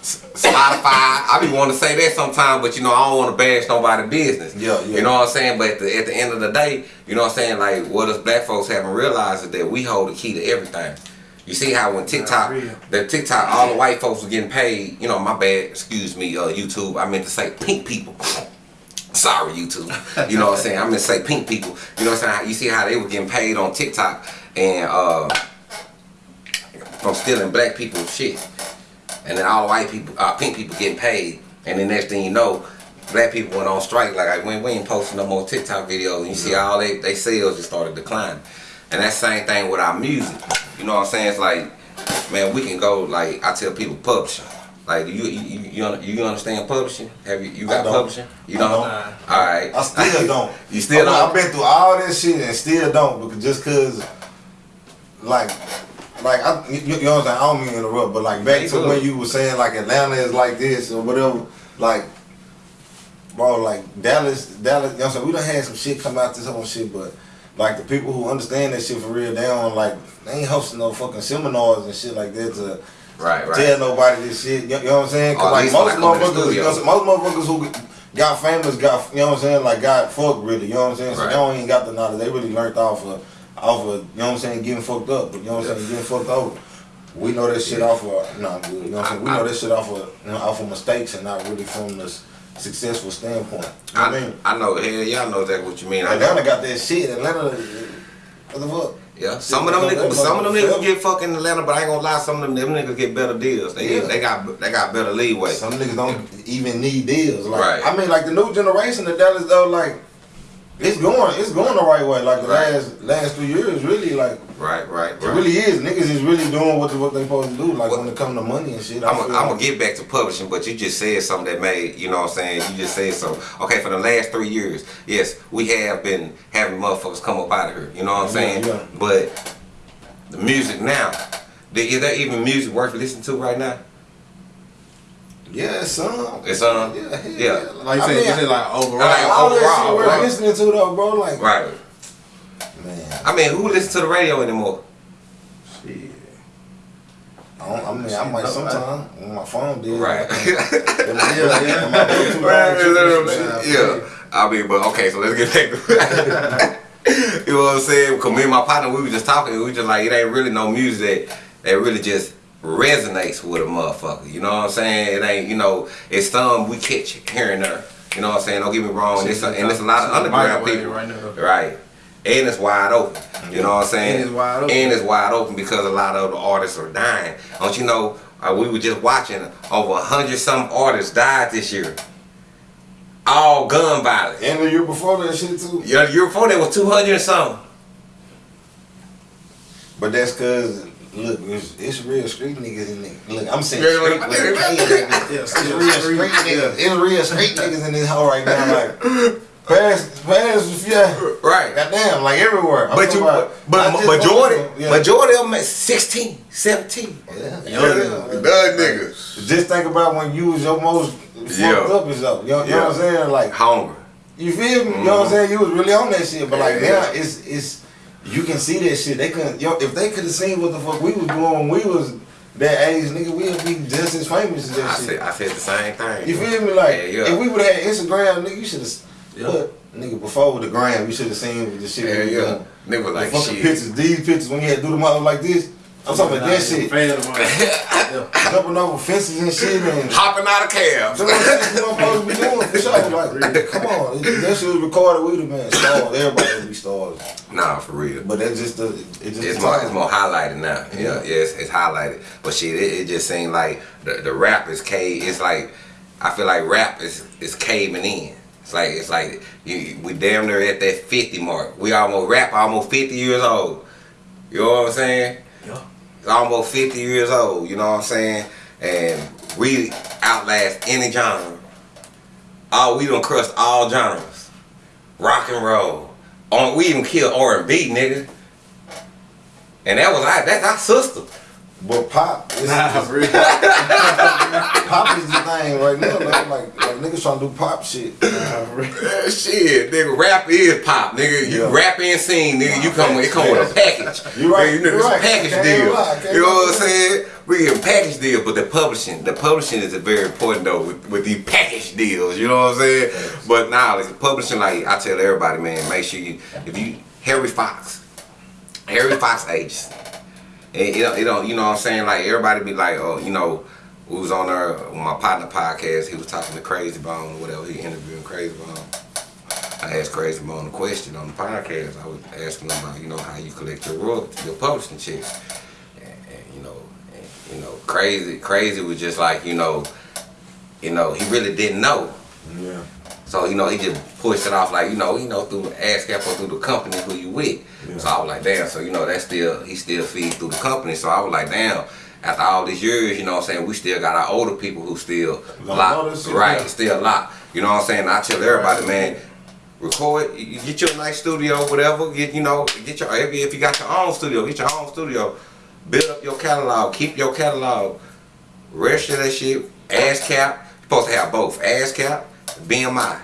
Speaker 2: Spotify. I be wanting to say that sometimes, but you know, I don't want to bash nobody's business.
Speaker 4: Yeah, yeah.
Speaker 2: You know what I'm saying? But at the, at the end of the day, you know what I'm saying? Like what us black folks haven't realized is that we hold the key to everything. You see how when TikTok, the TikTok, all the white folks were getting paid. You know, my bad. Excuse me, uh, YouTube. I meant to say pink people. Sorry, YouTube. You know what I'm saying? I meant to say pink people. You know what I'm saying? You see how they were getting paid on TikTok and uh, from stealing black people's shit, and then all the white people, uh, pink people getting paid, and then next thing you know. Black people went on strike, like we, we ain't posting no more TikTok videos, and you see all they, they sales just started declining. And that same thing with our music. You know what I'm saying? It's like, man, we can go like I tell people publishing. Like you you you, you, you understand publishing? Have you you got publishing? You don't?
Speaker 4: don't.
Speaker 2: All right.
Speaker 4: I still don't.
Speaker 2: you still don't?
Speaker 4: I've been through all this shit and still don't because just cause, like, like I, you, you know what I'm saying? I don't mean to interrupt, but like back to
Speaker 2: good.
Speaker 4: when you were saying like Atlanta is like this or whatever, like, bro, like Dallas, Dallas. You know what I'm saying? We done had some shit come out this whole shit, but like the people who understand that shit for real, they don't like they ain't hosting no fucking seminars and shit like that to
Speaker 2: Right, right.
Speaker 4: tell nobody this shit. You, know what I'm saying? Cause like most
Speaker 2: like come to the
Speaker 4: motherfuckers, you know what I'm
Speaker 2: studio.
Speaker 4: saying? most motherfuckers who got famous got, you know what I'm saying? Like got fucked really. You know what I'm saying? So
Speaker 2: Right.
Speaker 4: they don't even got the knowledge. They really learned off of, off of, you know what I'm saying? Getting fucked up. But you know what I'm saying? Getting fucked over. We know that shit off of, nah. You know what I'm saying? We know that shit off of, you know, off of mistakes and not really from the s- successful standpoint. You know I
Speaker 2: I,
Speaker 4: mean?
Speaker 2: I know, hell, y'all know exactly what you mean. I
Speaker 4: Atlanta got that shit. Atlanta, what the fuck?
Speaker 2: Yeah, some of them niggas, some of them niggas get fucking Atlanta, but I ain't gonna lie, some of them, them niggas get better deals. They
Speaker 4: Yeah.
Speaker 2: they got they got better leeway.
Speaker 4: Some niggas don't even need deals. Like,
Speaker 2: Right.
Speaker 4: I mean, like the new generation of Dallas though, like it's going, it's going the right way. Like the
Speaker 2: Right.
Speaker 4: last last three years, really, like
Speaker 2: Right, right,
Speaker 4: it
Speaker 2: right.
Speaker 4: really is. Niggas is really doing what what they supposed to do. Like
Speaker 2: What-
Speaker 4: when it come to money and shit.
Speaker 2: I'm gonna
Speaker 4: like-
Speaker 2: get back to publishing, but you just said something that made, you know what I'm saying? You just said so. Okay, for the last three years, yes, we have been having motherfuckers come up out of here, you know what I'm saying?
Speaker 4: Yeah, yeah.
Speaker 2: But the music now, is there even music worth listening to right now?
Speaker 4: Yeah, it's some.
Speaker 2: It's um,
Speaker 4: Yeah, hell
Speaker 2: yeah.
Speaker 3: Like you
Speaker 4: I
Speaker 3: said,
Speaker 4: mean,
Speaker 3: you said like overall.
Speaker 2: Like,
Speaker 4: all that
Speaker 2: overall,
Speaker 4: shit we're
Speaker 2: right.
Speaker 4: listening to though, bro. Like,
Speaker 2: Right.
Speaker 4: man,
Speaker 2: I mean, who listens to the radio anymore?
Speaker 3: Shit.
Speaker 4: I, don't, I mean, I might sometime when my phone did.
Speaker 2: Right.
Speaker 4: Then
Speaker 3: Yeah, yeah.
Speaker 4: then my
Speaker 2: Right,
Speaker 4: line tripping,
Speaker 3: literally.
Speaker 2: yeah. I mean, but okay, so let's get back to You know what I'm saying? Cause me and my partner, we were just talking, we were just like, it ain't really no music that, that really just resonates with a motherfucker. You know what I'm saying? It ain't, you know, it's some we catch here and there. You know what I'm saying? Don't get me wrong. And it's a, and it's a lot of underground people.
Speaker 3: right now.
Speaker 2: Right. And it's wide open. You know what I'm saying?
Speaker 3: And it's wide open.
Speaker 2: And it's wide open because a lot of the artists are dying. Don't you know? Uh, we were just watching over a hundred some artists died this year. All gun violence.
Speaker 4: And the year before that shit too.
Speaker 2: Yeah, the year before that was 200 and something.
Speaker 4: But that's cause look, it's, it's real street niggas in there. Look, I'm saying
Speaker 2: Yeah,
Speaker 4: street niggas.
Speaker 3: Yeah,
Speaker 4: It's real
Speaker 3: street-
Speaker 4: niggas. It's real street niggas in this hole right now. Like pass, pass, yeah.
Speaker 2: Right.
Speaker 4: Goddamn, like everywhere. I'm
Speaker 2: But you,
Speaker 4: about-
Speaker 2: but majority,
Speaker 4: yeah.
Speaker 2: majority of them at 16, 17.
Speaker 4: Yeah.
Speaker 2: Young niggas.
Speaker 4: Just think about when you was your most fucked up and stuff. You know, you know what I'm saying? Like
Speaker 2: Hunger.
Speaker 4: You feel me? You know what I'm mm-hmm. saying? You was really on that shit, but like now it's it's you can see that shit. They couldn't yo if they could have seen what the fuck we was doing when we was that age, nigga, we'd be just as famous as that
Speaker 2: I
Speaker 4: shit.
Speaker 2: said, I said the same thing.
Speaker 4: you feel me? Like
Speaker 2: Yeah, yeah.
Speaker 4: if we would have had Instagram, nigga, you should have
Speaker 3: Yeah.
Speaker 4: put nigga before the gram, you should have seen the shit
Speaker 2: Yeah,
Speaker 4: we was
Speaker 2: yeah.
Speaker 4: doing.
Speaker 2: Nigga was
Speaker 4: The
Speaker 2: like,
Speaker 4: fucking
Speaker 2: shit.
Speaker 4: pictures, these pictures when you had to do them out like this. I'm talking about that shit.
Speaker 3: Fan of mine. Yeah.
Speaker 4: Jumping over fences and shit and
Speaker 2: Hopping out of cabs.
Speaker 4: So what I'm supposed to be doing for sure. Like, come on, it- that shit was recorded. We'd have been stars. Everybody would be stars.
Speaker 2: Nah, for real.
Speaker 4: But that's just the. It just
Speaker 2: It's more, it's more highlighted now. Yeah,
Speaker 4: Yeah.
Speaker 2: yeah, it's, it's highlighted. But shit, it, it just seemed like the, the rap is cave. It's like I feel like rap is is caving in. It's like it's like you, we damn near at that fifty mark. We almost rap almost fifty years old. You know what I'm saying? Almost fifty years old. You know what I'm saying? And we outlast any genre. All we done crushed all genres. Rock and roll. On we even killed R and B, nigga. And that was our that's our sister.
Speaker 4: But pop, it's,
Speaker 3: Nah,
Speaker 4: it's-
Speaker 3: for real.
Speaker 4: pop is the thing right now. Like, like, like niggas trying to do pop shit.
Speaker 3: Nah, for
Speaker 2: shit, nigga, rap is pop, nigga. You
Speaker 4: Yeah.
Speaker 2: rap and sing, nigga. You come, it come with a package.
Speaker 4: You right,
Speaker 2: Nigga,
Speaker 4: you
Speaker 2: it's
Speaker 4: right.
Speaker 2: a package
Speaker 4: Can't
Speaker 2: deal.
Speaker 4: lie,
Speaker 2: You know
Speaker 4: lie.
Speaker 2: what I'm saying? We get a package deal, but the publishing, the publishing is a very important though with, with these package deals. You know what I'm saying? But now, like the publishing, like I tell everybody, man, make sure you, if you Harry Fox, Harry Fox agents. It it don't, you know what I'm saying? Like everybody be like, oh, you know, we was on our my partner podcast. He was talking to Krayzie Bone, or whatever. He interviewing Krayzie Bone. I asked Krayzie Bone a question on the podcast. I was asking him about, you know, how you collect your royalties, your publishing checks. And, and you know, and, you know, Krayzie, Krayzie was just like, you know, you know, he really didn't know.
Speaker 4: Yeah.
Speaker 2: So you know, he just pushed it off like you know, you know, through the ASCAP or through the company who you with.
Speaker 4: Yeah.
Speaker 2: So I was like, damn. So you know, that still he still feeds through the company. So I was like, damn. After all these years, you know what I'm saying, we still got our older people who still
Speaker 4: Don't
Speaker 2: lock, right? Still lock. You know what I'm saying? I tell everybody, man, record, you get your nice studio, whatever. Get you know, get your if you- if you got your own studio, get your own studio. Build up your catalog, keep your catalog, Rest of that shit. ASCAP, you're supposed to have both ASCAP, BMI.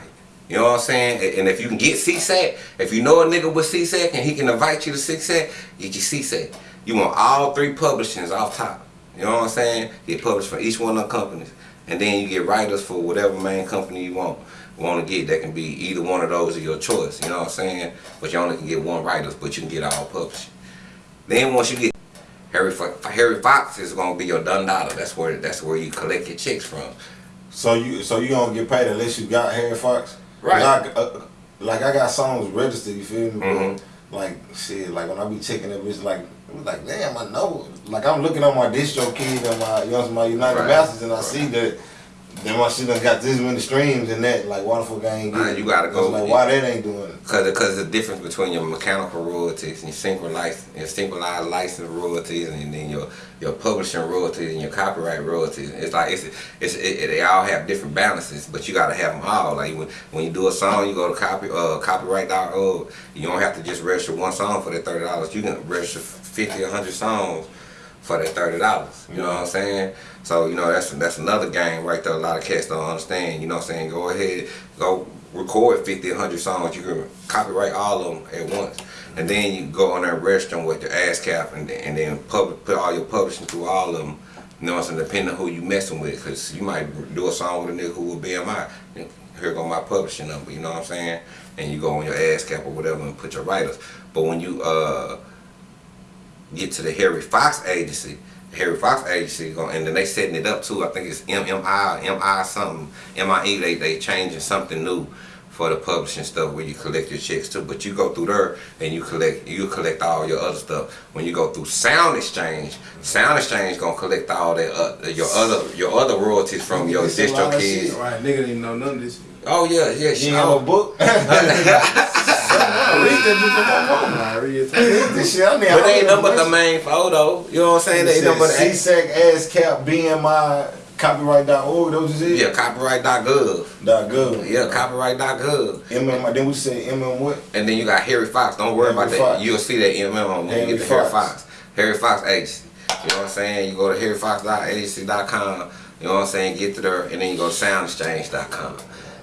Speaker 2: You know what I'm saying? And- if you can get SESAC, if you know a nigga with SESAC and he can invite you to SESAC, get your SESAC. You want all three publishings off top. You know what I'm saying? Get published for each one of the companies. And then you get writers for whatever main company you want want to get. That can be either one of those of your choice. You know what I'm saying? But you only can get one writers, but you can get all publishing. Then once you get Harry Harry Fox is gonna be your done dollar. That's where that's where you collect your checks from.
Speaker 4: So you so you don't get paid unless you got Harry Fox.
Speaker 2: Right.
Speaker 4: Like, uh, like I got songs registered. You feel me?
Speaker 2: Mhm.
Speaker 4: Like shit. Like when I be checking it, it's like it was like damn. I know. Like I'm looking on my DistroKid and my you know my United
Speaker 2: Right.
Speaker 4: Masters and I
Speaker 2: Right.
Speaker 4: see that then my shit done got this many streams and that. Like why the fuck I ain't getting
Speaker 2: you gotta
Speaker 4: it?
Speaker 2: go-
Speaker 4: Like why that ain't doing it?
Speaker 2: Cause, cause the difference between your mechanical royalties and your synchronized, your synchronized license royalties and then your your publishing royalties and your copyright royalties. It's like it's it's it, it- they all have different balances, but you gotta have them all. Like when, when you do a song, you go to copy uh copyright.org. You don't have to just register one song for that thirty dollars. You can register fifty hundred songs for that thirty dollars. You know what I'm saying? So you know that's that's another game right there. A lot of cats don't understand. You know what I'm saying? Go ahead, go record 50, 100 songs. You can copyright all of them at once, and then you go on register them with the ASCAP, and and then public, put all your publishing through all of them. You know what I'm saying? Depending on who you messing with, because you might do a song with a nigga who will BMI. Here go my publishing number. You know what I'm saying? And you go on your ASCAP or whatever and put your writers. But when you uh get to the Harry Fox agency. Harry Fox agency, and then they setting it up too. I think it's MMI, MI something, MIE. They they changing something new for the publishing stuff where you collect your checks too. But you go through there and you collect you collect all your other stuff. When you go through Sound Exchange, Sound Exchange gonna collect all that uh, your other your other royalties from your
Speaker 3: DistroKids. Right, nigga didn't know none of this.
Speaker 2: Oh yeah, yeah,
Speaker 4: You
Speaker 2: shit.
Speaker 4: ain't have no book.
Speaker 3: I read that bitch on my phone. I read it.
Speaker 4: this shit, I mean,
Speaker 2: But they ain't nothing but the main photo. You know what I'm saying? They but the
Speaker 4: SESAC, ASCAP, BMI, copyright.org, those is it?
Speaker 2: yeah, copyright.gov.
Speaker 4: Dot gov.
Speaker 2: Yeah, copyright.gov.
Speaker 4: MM, then we say MM what?
Speaker 2: And then you got Harry Fox. Don't worry
Speaker 4: Harry
Speaker 2: about that. You'll see that MM when
Speaker 4: Harry
Speaker 2: you get to Harry
Speaker 4: Fox.
Speaker 2: Fox. Harry Fox Agency. You know what I'm saying? You go to harryfox.agency.com. You know what I'm saying? Get to there, and then you go to soundexchange.com.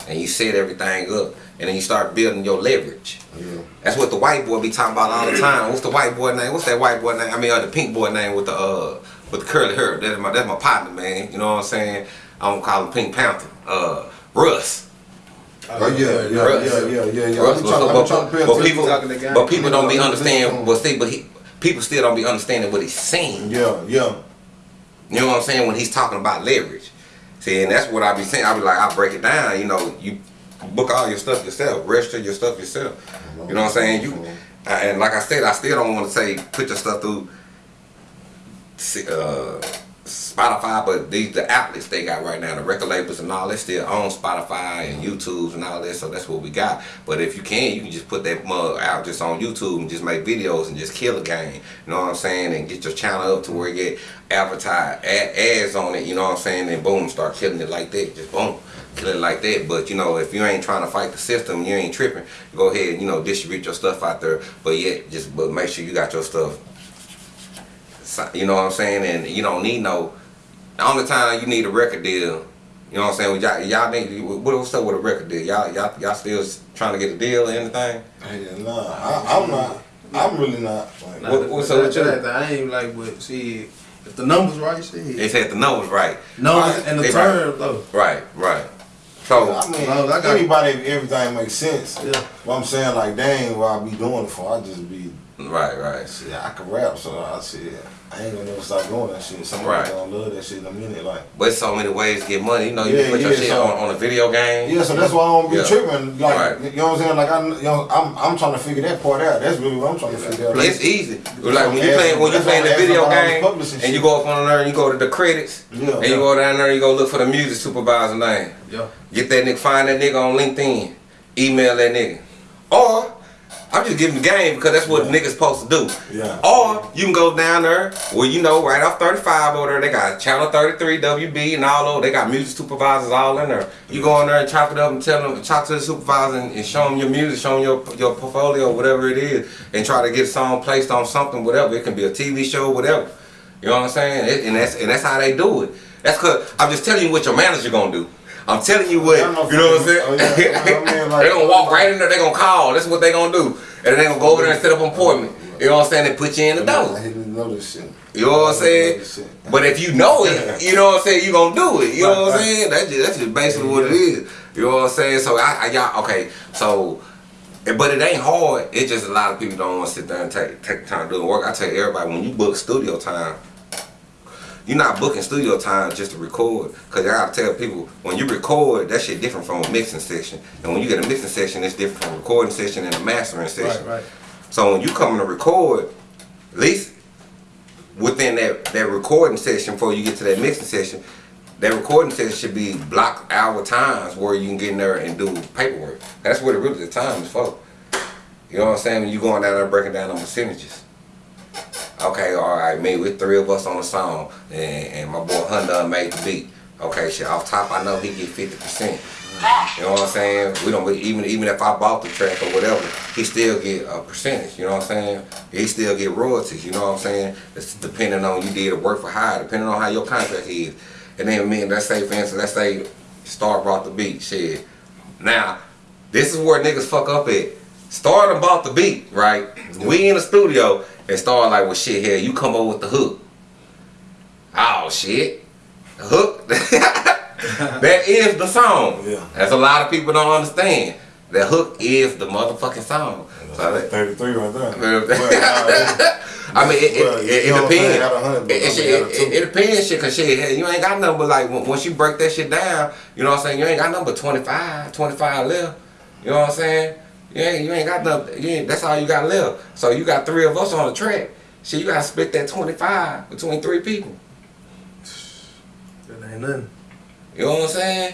Speaker 2: And you set everything up, and then you start building your leverage.
Speaker 4: Yeah.
Speaker 2: That's what the white boy be talking about all the time. What's the white boy name? What's that white boy name? I mean, uh, the pink boy name with the uh with the curly hair. That's my that's my partner, man. You know what I'm saying? I don't call him Pink Panther. Uh, Russ.
Speaker 4: Oh yeah, yeah,
Speaker 2: Russ.
Speaker 4: yeah, yeah, yeah, yeah.
Speaker 2: Russ, but, but-
Speaker 4: I'm trying to pay
Speaker 2: but people,
Speaker 3: to
Speaker 2: but people don't be
Speaker 4: Yeah.
Speaker 2: understand. But see, but he, people still don't be understanding what he's saying.
Speaker 4: Yeah, yeah.
Speaker 2: You know what I'm saying when he's talking about leverage. See, and that's what I be saying. I be like, I break it down. You know, you book all your stuff yourself, register your stuff yourself. You know what I'm saying? You and like I said, I still don't want to say put your stuff through uh, Spotify, but these the outlets they got right now, the record labels and all that still on Spotify and YouTube and all that. So that's what we got. But if you can, you can just put that mug out just on YouTube and just make videos and just kill a game. You know what I'm saying? And get your channel up to where you get advertised ad, ads on it. You know what I'm saying? And boom, start killing it like that. Just boom. Kill it like that, but you know, if you ain't trying to fight the system, you ain't tripping. Go ahead, you know, distribute your stuff out there. But yet, just but make sure you got your stuff You know what I'm saying? And you don't need no. The only time you need a record deal, you know what I'm saying? Y'all, y'all need. What, what's up with a record deal? Y'all, y'all, y'all still trying to get a deal or anything?
Speaker 4: Hey, nah, I, I'm not. I'm really not. Like,
Speaker 3: Nah,
Speaker 2: What-
Speaker 3: the-
Speaker 2: what's
Speaker 3: the-
Speaker 2: up with you?
Speaker 3: that- I ain't like, but see, if the numbers right, shit.
Speaker 2: They said the numbers right.
Speaker 3: numbers
Speaker 2: Right,
Speaker 3: and the
Speaker 2: they
Speaker 3: terms though.
Speaker 2: Right, right. So
Speaker 4: I mean,
Speaker 3: Well, I got-
Speaker 4: anybody, everything makes sense.
Speaker 3: Yeah.
Speaker 4: But I'm saying, like, dang, what I be doing it for? I just be,
Speaker 2: right, right.
Speaker 4: See, I can rap, so I shit. I ain't gonna never stop doing that shit. Somebody
Speaker 2: Right.
Speaker 4: gonna love that shit in a minute, like.
Speaker 2: But so many ways to get money. You know, you
Speaker 4: Yeah,
Speaker 2: can put your shit
Speaker 4: so-
Speaker 2: on, on a video game.
Speaker 4: Yeah, so that's why I don't be
Speaker 2: Yeah.
Speaker 4: tripping. Like,
Speaker 2: Right.
Speaker 4: you know what I'm saying? Like, I, you know, I'm, I'm trying to figure that part out. That's really what I'm trying to figure out.
Speaker 2: It's easy. Like when you
Speaker 4: Okay,
Speaker 2: playing when you
Speaker 4: that's
Speaker 2: playing the video
Speaker 4: about all this
Speaker 2: game
Speaker 4: publishing
Speaker 2: and you go up on there and you go to the credits
Speaker 4: Yeah,
Speaker 2: and
Speaker 4: yeah.
Speaker 2: you go down there and you go look for the music supervisor name.
Speaker 3: Yeah.
Speaker 2: Get that nigga, find that nigga on LinkedIn, email that nigga. Or I'm just giving the game because that's what
Speaker 4: Yeah.
Speaker 2: niggas supposed to do.
Speaker 4: Yeah.
Speaker 2: Or you can go down there where you know right off 35 over there, they got channel 33, WB and all over. They got music supervisors all in there. You go in there and chop it up and tell them, chop to the supervisor and, and show them your music, show them your your portfolio, whatever it is, and try to get a song placed on something, whatever. It can be a TV show, whatever. You know what I'm saying? It, and that's and that's how they do it. That's cause I'm just telling you what your manager gonna do. I'm telling you what
Speaker 4: know
Speaker 2: you know what I'm saying.
Speaker 4: oh, yeah. I mean, like-
Speaker 2: they gonna walk right in there. They're gonna call. That's what they're gonna do. And then they gonna go over there and set up an appointment. You know what I'm saying? They put you in the
Speaker 4: I
Speaker 2: door.
Speaker 4: didn't know this shit.
Speaker 2: You know what I'm
Speaker 4: I
Speaker 2: saying? But if you know it, you know what I'm saying. You gonna do it. You know what I'm saying? That's just that's just basically what it is. You know what I'm saying? So I, I y'all okay. So. But it ain't hard. It's just a lot of people don't want to sit down and take take time to do the work. I tell everybody when you book studio time, you're not booking studio time just to record. Cause I gotta tell people when you record, that shit different from a mixing session. And when you get a mixing session, it's different from a recording session and a mastering session.
Speaker 3: Right, right.
Speaker 2: So when you come in to record, at least within that, that recording session before you get to that mixing session, that recording session should be block hour times where you can get in there and do paperwork. That's what it really the time is for. You know what I'm saying? When you going down there breaking down on percentages. Okay, all right, me with three of us on the song, and, and my boy Hunter made the beat. Okay, shit. Off top, I know he get fifty percent. You know what I'm saying? We don't even even if I bought the track or whatever, he still get a percentage. You know what I'm saying? He still get royalties. You know what I'm saying? It's depending on you did a work for hire, depending on how your contract is. And then me, let's say for instance, let's say Star brought the beat. Shit. Now, this is where niggas fuck up at. Star bought the beat, right? We in the studio and Star like, well, shit, here you come up with the hook. Oh shit, the hook. that is the song.
Speaker 4: Yeah.
Speaker 2: That's a lot of people don't understand. The hook is the motherfucking song. So that-
Speaker 4: 33 right there.
Speaker 2: Well,
Speaker 4: Well, nah,
Speaker 2: I mean, it,
Speaker 4: Well,
Speaker 2: it, it,
Speaker 4: you know
Speaker 2: it depends. It, it,
Speaker 4: mean,
Speaker 2: shit-
Speaker 4: got a
Speaker 2: it, it depends, shit, cause shit, you ain't got nothing but like when- once you break that shit down, you know what I'm saying? You ain't got nothing but 25, 25 left. You know what I'm saying? You ain't, you ain't got nothing. You ain't, that's all you got left. So you got three of us on the track. Shit, you gotta split that 25 between three people.
Speaker 3: That ain't nothing.
Speaker 2: You know what I'm saying?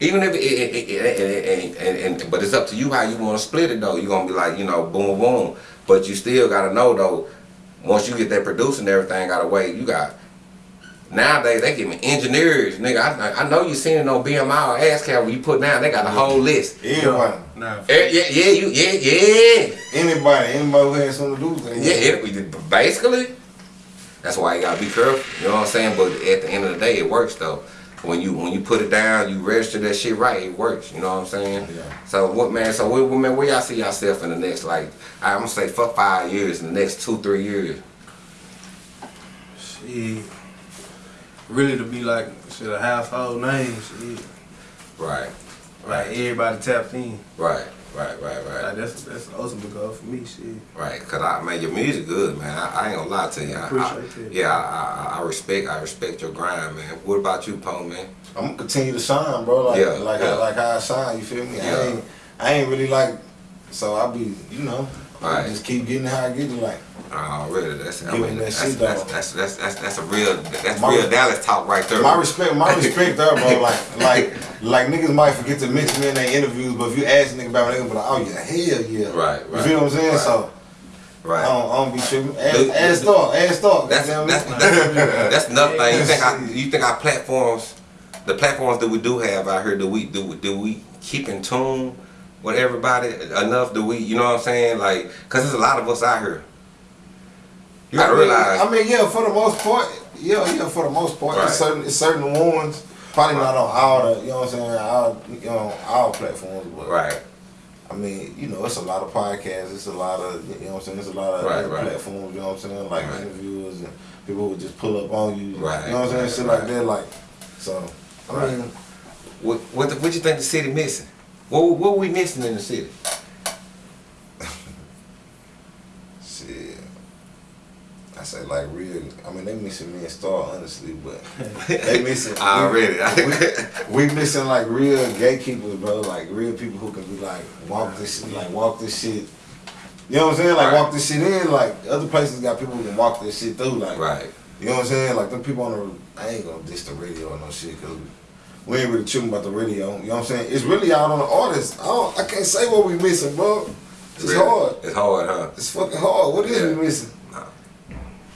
Speaker 2: Even if it, it, it, it, it, and, and, but it's up to you how you want to split it though. You're gonna be like, you know, boom, boom. But you still gotta know though. Once you get that producing and everything, gotta wait. You got nowadays they giving engineers, nigga. I, I know you seen it on BMI or ASCAP where you put down. They got a whole list.
Speaker 4: Everybody.
Speaker 3: Nah,
Speaker 2: Eh, Yeah, yeah, you, yeah, yeah,
Speaker 4: Anybody, anybody who has something to do with it.
Speaker 2: yeah. It, basically, that's why you gotta be careful. You know what I'm saying? But at the end of the day, it works though. When you when you put it down, you register that shit right. It works. You know what I'm saying?
Speaker 4: Yeah.
Speaker 2: So what man? So what, what man? Where y'all see yourself in the next like? I'm gonna say for five years. In the next two three years.
Speaker 3: shit. Really to be like shit a household name, shit.
Speaker 2: Right.
Speaker 3: Like everybody tapped in.
Speaker 2: Right. Right. Right. Right.
Speaker 3: Like that's that's the ultimate goal for me, shit.
Speaker 2: Right, cause I man, your music good, man. I, I ain't gonna lie to you. I, I,
Speaker 3: Appreciate that.
Speaker 2: yeah, I, I, I respect, I respect your grind, man. What about you, Poke, man?
Speaker 4: I'm gonna continue to shine, bro. Like
Speaker 2: Yeah,
Speaker 4: like
Speaker 2: yeah.
Speaker 4: like how I shine. You feel me?
Speaker 2: Yeah.
Speaker 4: I ain't I ain't really like. So I be you know. I
Speaker 2: Right.
Speaker 4: just keep getting how I get it. Like
Speaker 2: Oh, really? That's I mean,
Speaker 4: that
Speaker 2: that's, that's, that's, that's, that's, that's a real that's
Speaker 4: My-
Speaker 2: real Dallas talk right there.
Speaker 4: my respect, my respect there, bro. Like like like niggas might forget to mention me in their interviews, but if you ask a nigga about it, they gonna be like, oh yeah, hell yeah.
Speaker 2: Right, right.
Speaker 4: You feel what I'm saying?
Speaker 2: right.
Speaker 4: So I
Speaker 2: right.
Speaker 4: don't, I don't be tripping. Ask,
Speaker 2: Dude,
Speaker 4: ask
Speaker 2: dude,
Speaker 4: Thor.
Speaker 2: That's that's, that's that's another thing. You think I you think our platforms, the platforms that we do have out here, do we do do we keep in tune with everybody enough? Do we you know what I'm saying? Like, cause there's a lot of us out here. You gotta
Speaker 4: I mean,
Speaker 2: realize.
Speaker 4: I mean, yeah, for the most part, yeah, yeah, for the most part,
Speaker 2: Right.
Speaker 4: it's certain, it's certain ones. Probably not on all the, you know what I'm saying, all, you know, all platforms, but
Speaker 2: right.
Speaker 4: I mean, you know, it's a lot of podcasts, it's a lot of, you know what I'm saying, it's a lot of
Speaker 2: Right, right.
Speaker 4: platforms, you know what I'm saying, like
Speaker 2: Right.
Speaker 4: interviewers and people who just pull up on you,
Speaker 2: Right,
Speaker 4: you know what I'm saying,
Speaker 2: right,
Speaker 4: shit
Speaker 2: right.
Speaker 4: like that, like, so, I
Speaker 2: Right.
Speaker 4: mean,
Speaker 2: What what the, what you think the city missing? What what we missing in the city?
Speaker 4: shit. I say like real. I mean, they missing me and Star honestly, but they missing.
Speaker 2: Already.
Speaker 4: we, we missing like real gatekeepers, bro. Like real people who can be like walk this, shit, like walk this shit. You know what I'm saying? Like
Speaker 2: Right.
Speaker 4: walk this shit in. Like other places got people who can walk this shit through. Like
Speaker 2: right.
Speaker 4: you know what I'm saying? Like them people on the. I ain't gonna diss the radio or no shit because we ain't really tripping about the radio. You know what I'm saying? It's really out on the artist. I don't. I can't say what we missing, bro. It's
Speaker 2: Really?
Speaker 4: hard.
Speaker 2: It's hard, huh?
Speaker 4: It's fucking hard. What is
Speaker 2: Yeah.
Speaker 4: we missing?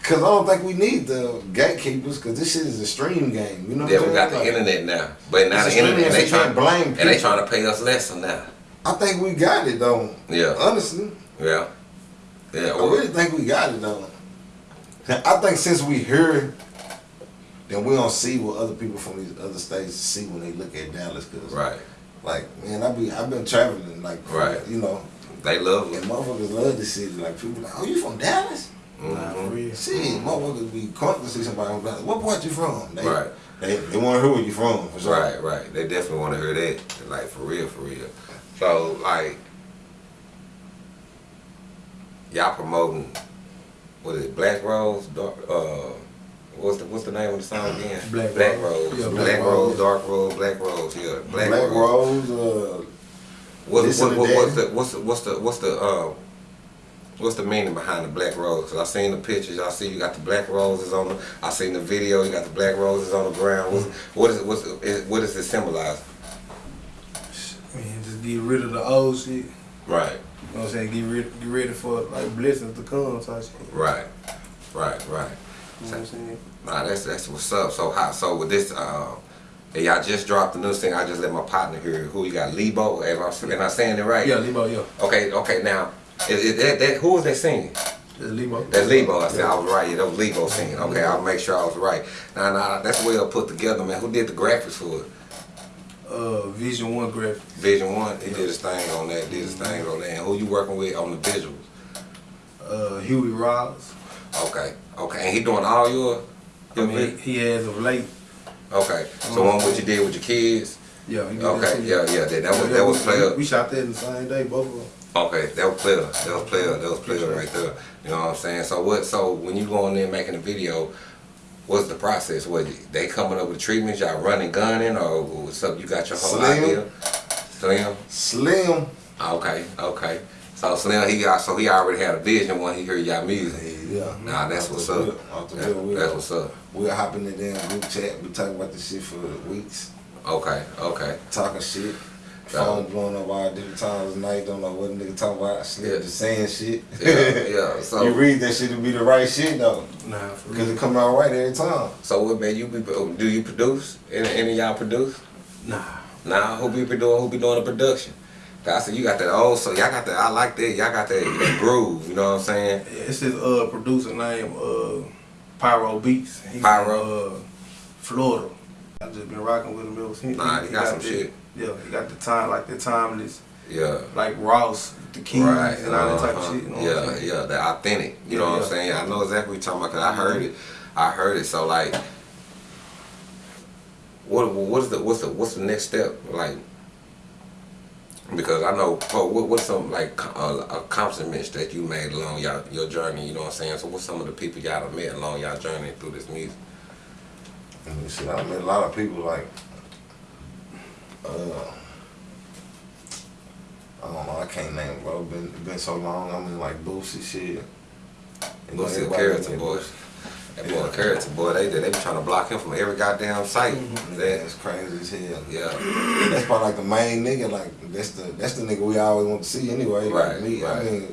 Speaker 4: Cause I don't think we need the gatekeepers. Cause this shit is a stream game. You know?
Speaker 2: Yeah, we got the?
Speaker 4: Like,
Speaker 2: internet now, but now the internet and they trying
Speaker 4: can't blame
Speaker 2: and they
Speaker 4: people.
Speaker 2: trying to pay us less now.
Speaker 4: I think we got it though.
Speaker 2: Yeah,
Speaker 4: Honestly,
Speaker 2: yeah, yeah.
Speaker 4: I really think we got it though. I think since we here, then we don't see what other people from these other states see when they look at Dallas. Cause
Speaker 2: Right,
Speaker 4: like man, I be I've been traveling like
Speaker 2: Right.
Speaker 4: You know,
Speaker 2: they love
Speaker 4: and motherfuckers love this city. Like people like, oh, you from Dallas?
Speaker 3: Nah, for
Speaker 2: Mhm.
Speaker 4: Shit, motherfuckers be caught to see somebody from Dallas. What part you from? They,
Speaker 2: Right.
Speaker 4: They, they want to hear where you from. For sure.
Speaker 2: Right, right. They definitely want to hear that, like for real, for real. So like, y'all promoting what is it? Black Rose, Dark. Uh, what's the what's the name of the song again?
Speaker 3: Black
Speaker 2: Black
Speaker 3: Rose.
Speaker 2: Rose.
Speaker 3: Yeah,
Speaker 2: Black,
Speaker 4: Black
Speaker 2: Rose,
Speaker 4: Rose.
Speaker 2: Dark Rose, Black Rose. Yeah, Black,
Speaker 4: Black,
Speaker 2: Rose.
Speaker 4: Rose. Uh,
Speaker 2: What, what, what, what's the what's the what's the what's the uh What's the meaning behind the black rose? Cause I seen the pictures. I see you got the black roses on the. I seen the video. You got the black roses on the ground. What's, what is it? What's it, what does it symbolize?
Speaker 3: I mean, just get rid of the old shit.
Speaker 2: Right.
Speaker 3: You know what I'm saying? Get rid, get ready for like blessings to come type shit.
Speaker 2: right, right, right.
Speaker 3: You know what I'm saying?
Speaker 2: Nah, that's that's what's up. So how? So with this, um, and y'all just dropped the new thing. I just let my partner hear. Who you got? Lebo. Am I, am I saying it right?
Speaker 3: Yeah, Lebo, yeah.
Speaker 2: Okay. Okay. Now, is, is that, that who was that singing?
Speaker 3: That's Lebo.
Speaker 2: That's Lebo. I said I was right. Yeah, that was Lebo singing. Okay, I'll make sure I was right. Now, now that's well put together, man. Who did the graphics for it?
Speaker 3: Uh, Vision One graphics.
Speaker 2: Vision One. He did his thing on that. Did his thing on that. And who you working with on the visuals?
Speaker 3: Uh, Huey Ross.
Speaker 2: Okay. Okay. And he doing all your.
Speaker 3: I mean,
Speaker 2: vid-
Speaker 3: he has of late.
Speaker 2: Okay. So one what you did with your kids.
Speaker 3: Yeah, he did
Speaker 2: Okay. Yeah. Yeah. That, that was
Speaker 3: Yeah,
Speaker 2: that was
Speaker 3: we-
Speaker 2: player.
Speaker 3: We shot that in the same day, both of them.
Speaker 2: Okay, that was player. That was player. That was player right there. You know what I'm saying? So what? So when you go in there making a video, what's the process? What they coming up with treatments? Y'all running, gunning, or what's up? You got your whole
Speaker 4: Slim.
Speaker 2: idea. Slim.
Speaker 4: Slim.
Speaker 2: Okay. Okay. So Slim, he got so he already had a vision when he heard y'all music.
Speaker 4: Yeah.
Speaker 2: Nah, that's what's up.
Speaker 4: rip, Off
Speaker 2: That-
Speaker 4: rip, we'll,
Speaker 2: that's what's up.
Speaker 4: We'll hop in the damn group chat. We talk about this shit for weeks.
Speaker 2: Okay. Okay.
Speaker 4: Talking shit.
Speaker 2: Yeah.
Speaker 4: Phone blowing up all different times of night. Don't know what a nigga talking about. Slim
Speaker 2: Yeah.
Speaker 4: just saying shit.
Speaker 2: Yeah. Yeah. So
Speaker 4: you read that shit to be the right shit though.
Speaker 3: Nah,
Speaker 4: Because
Speaker 3: real.
Speaker 4: it come out right every time.
Speaker 2: so what man? You be do you produce? Any, any of y'all produce?
Speaker 3: Nah.
Speaker 2: Nah, who be doing who be doing the production? I said you got that old so y'all got that I like that y'all got that, that groove, you know what I'm saying?
Speaker 3: It's his uh producer name, uh Pyro Beats. He
Speaker 2: Pyro.
Speaker 3: From, uh, Florida. I've just been rocking with him ever since.
Speaker 2: Nah, he got some
Speaker 3: the-
Speaker 2: shit.
Speaker 3: Yeah, you got the time like the timeless,
Speaker 2: Yeah.
Speaker 3: like Ross, the keys
Speaker 2: Right.
Speaker 3: and all that type
Speaker 2: uh-huh.
Speaker 3: of shit. You know
Speaker 2: yeah, yeah, the authentic. You know
Speaker 3: Yeah,
Speaker 2: what I'm saying? I know exactly what you're talking about because I heard it. I heard it. So like what what's the what's the what's the next step? Like because I know oh, what, what's some like uh, accomplishments that you made along your your journey, you know what I'm saying? So what's some of the people y'all have met along y'all journey through this music?
Speaker 4: And shit, I met a lot of people like, uh, I don't know, I can't name, bro. Been been so long. I'm mean, like Boosie shit. Know,
Speaker 2: Boosie a
Speaker 4: everybody
Speaker 2: character boy. That boy a
Speaker 4: Yeah.
Speaker 2: character boy. They they be trying to block him from every goddamn site. That-
Speaker 4: That's crazy as hell.
Speaker 2: yeah.
Speaker 4: That's probably like the main nigga. Like that's the that's the nigga we always want to see anyway. Like
Speaker 2: Right,
Speaker 4: me,
Speaker 2: right.
Speaker 4: I mean,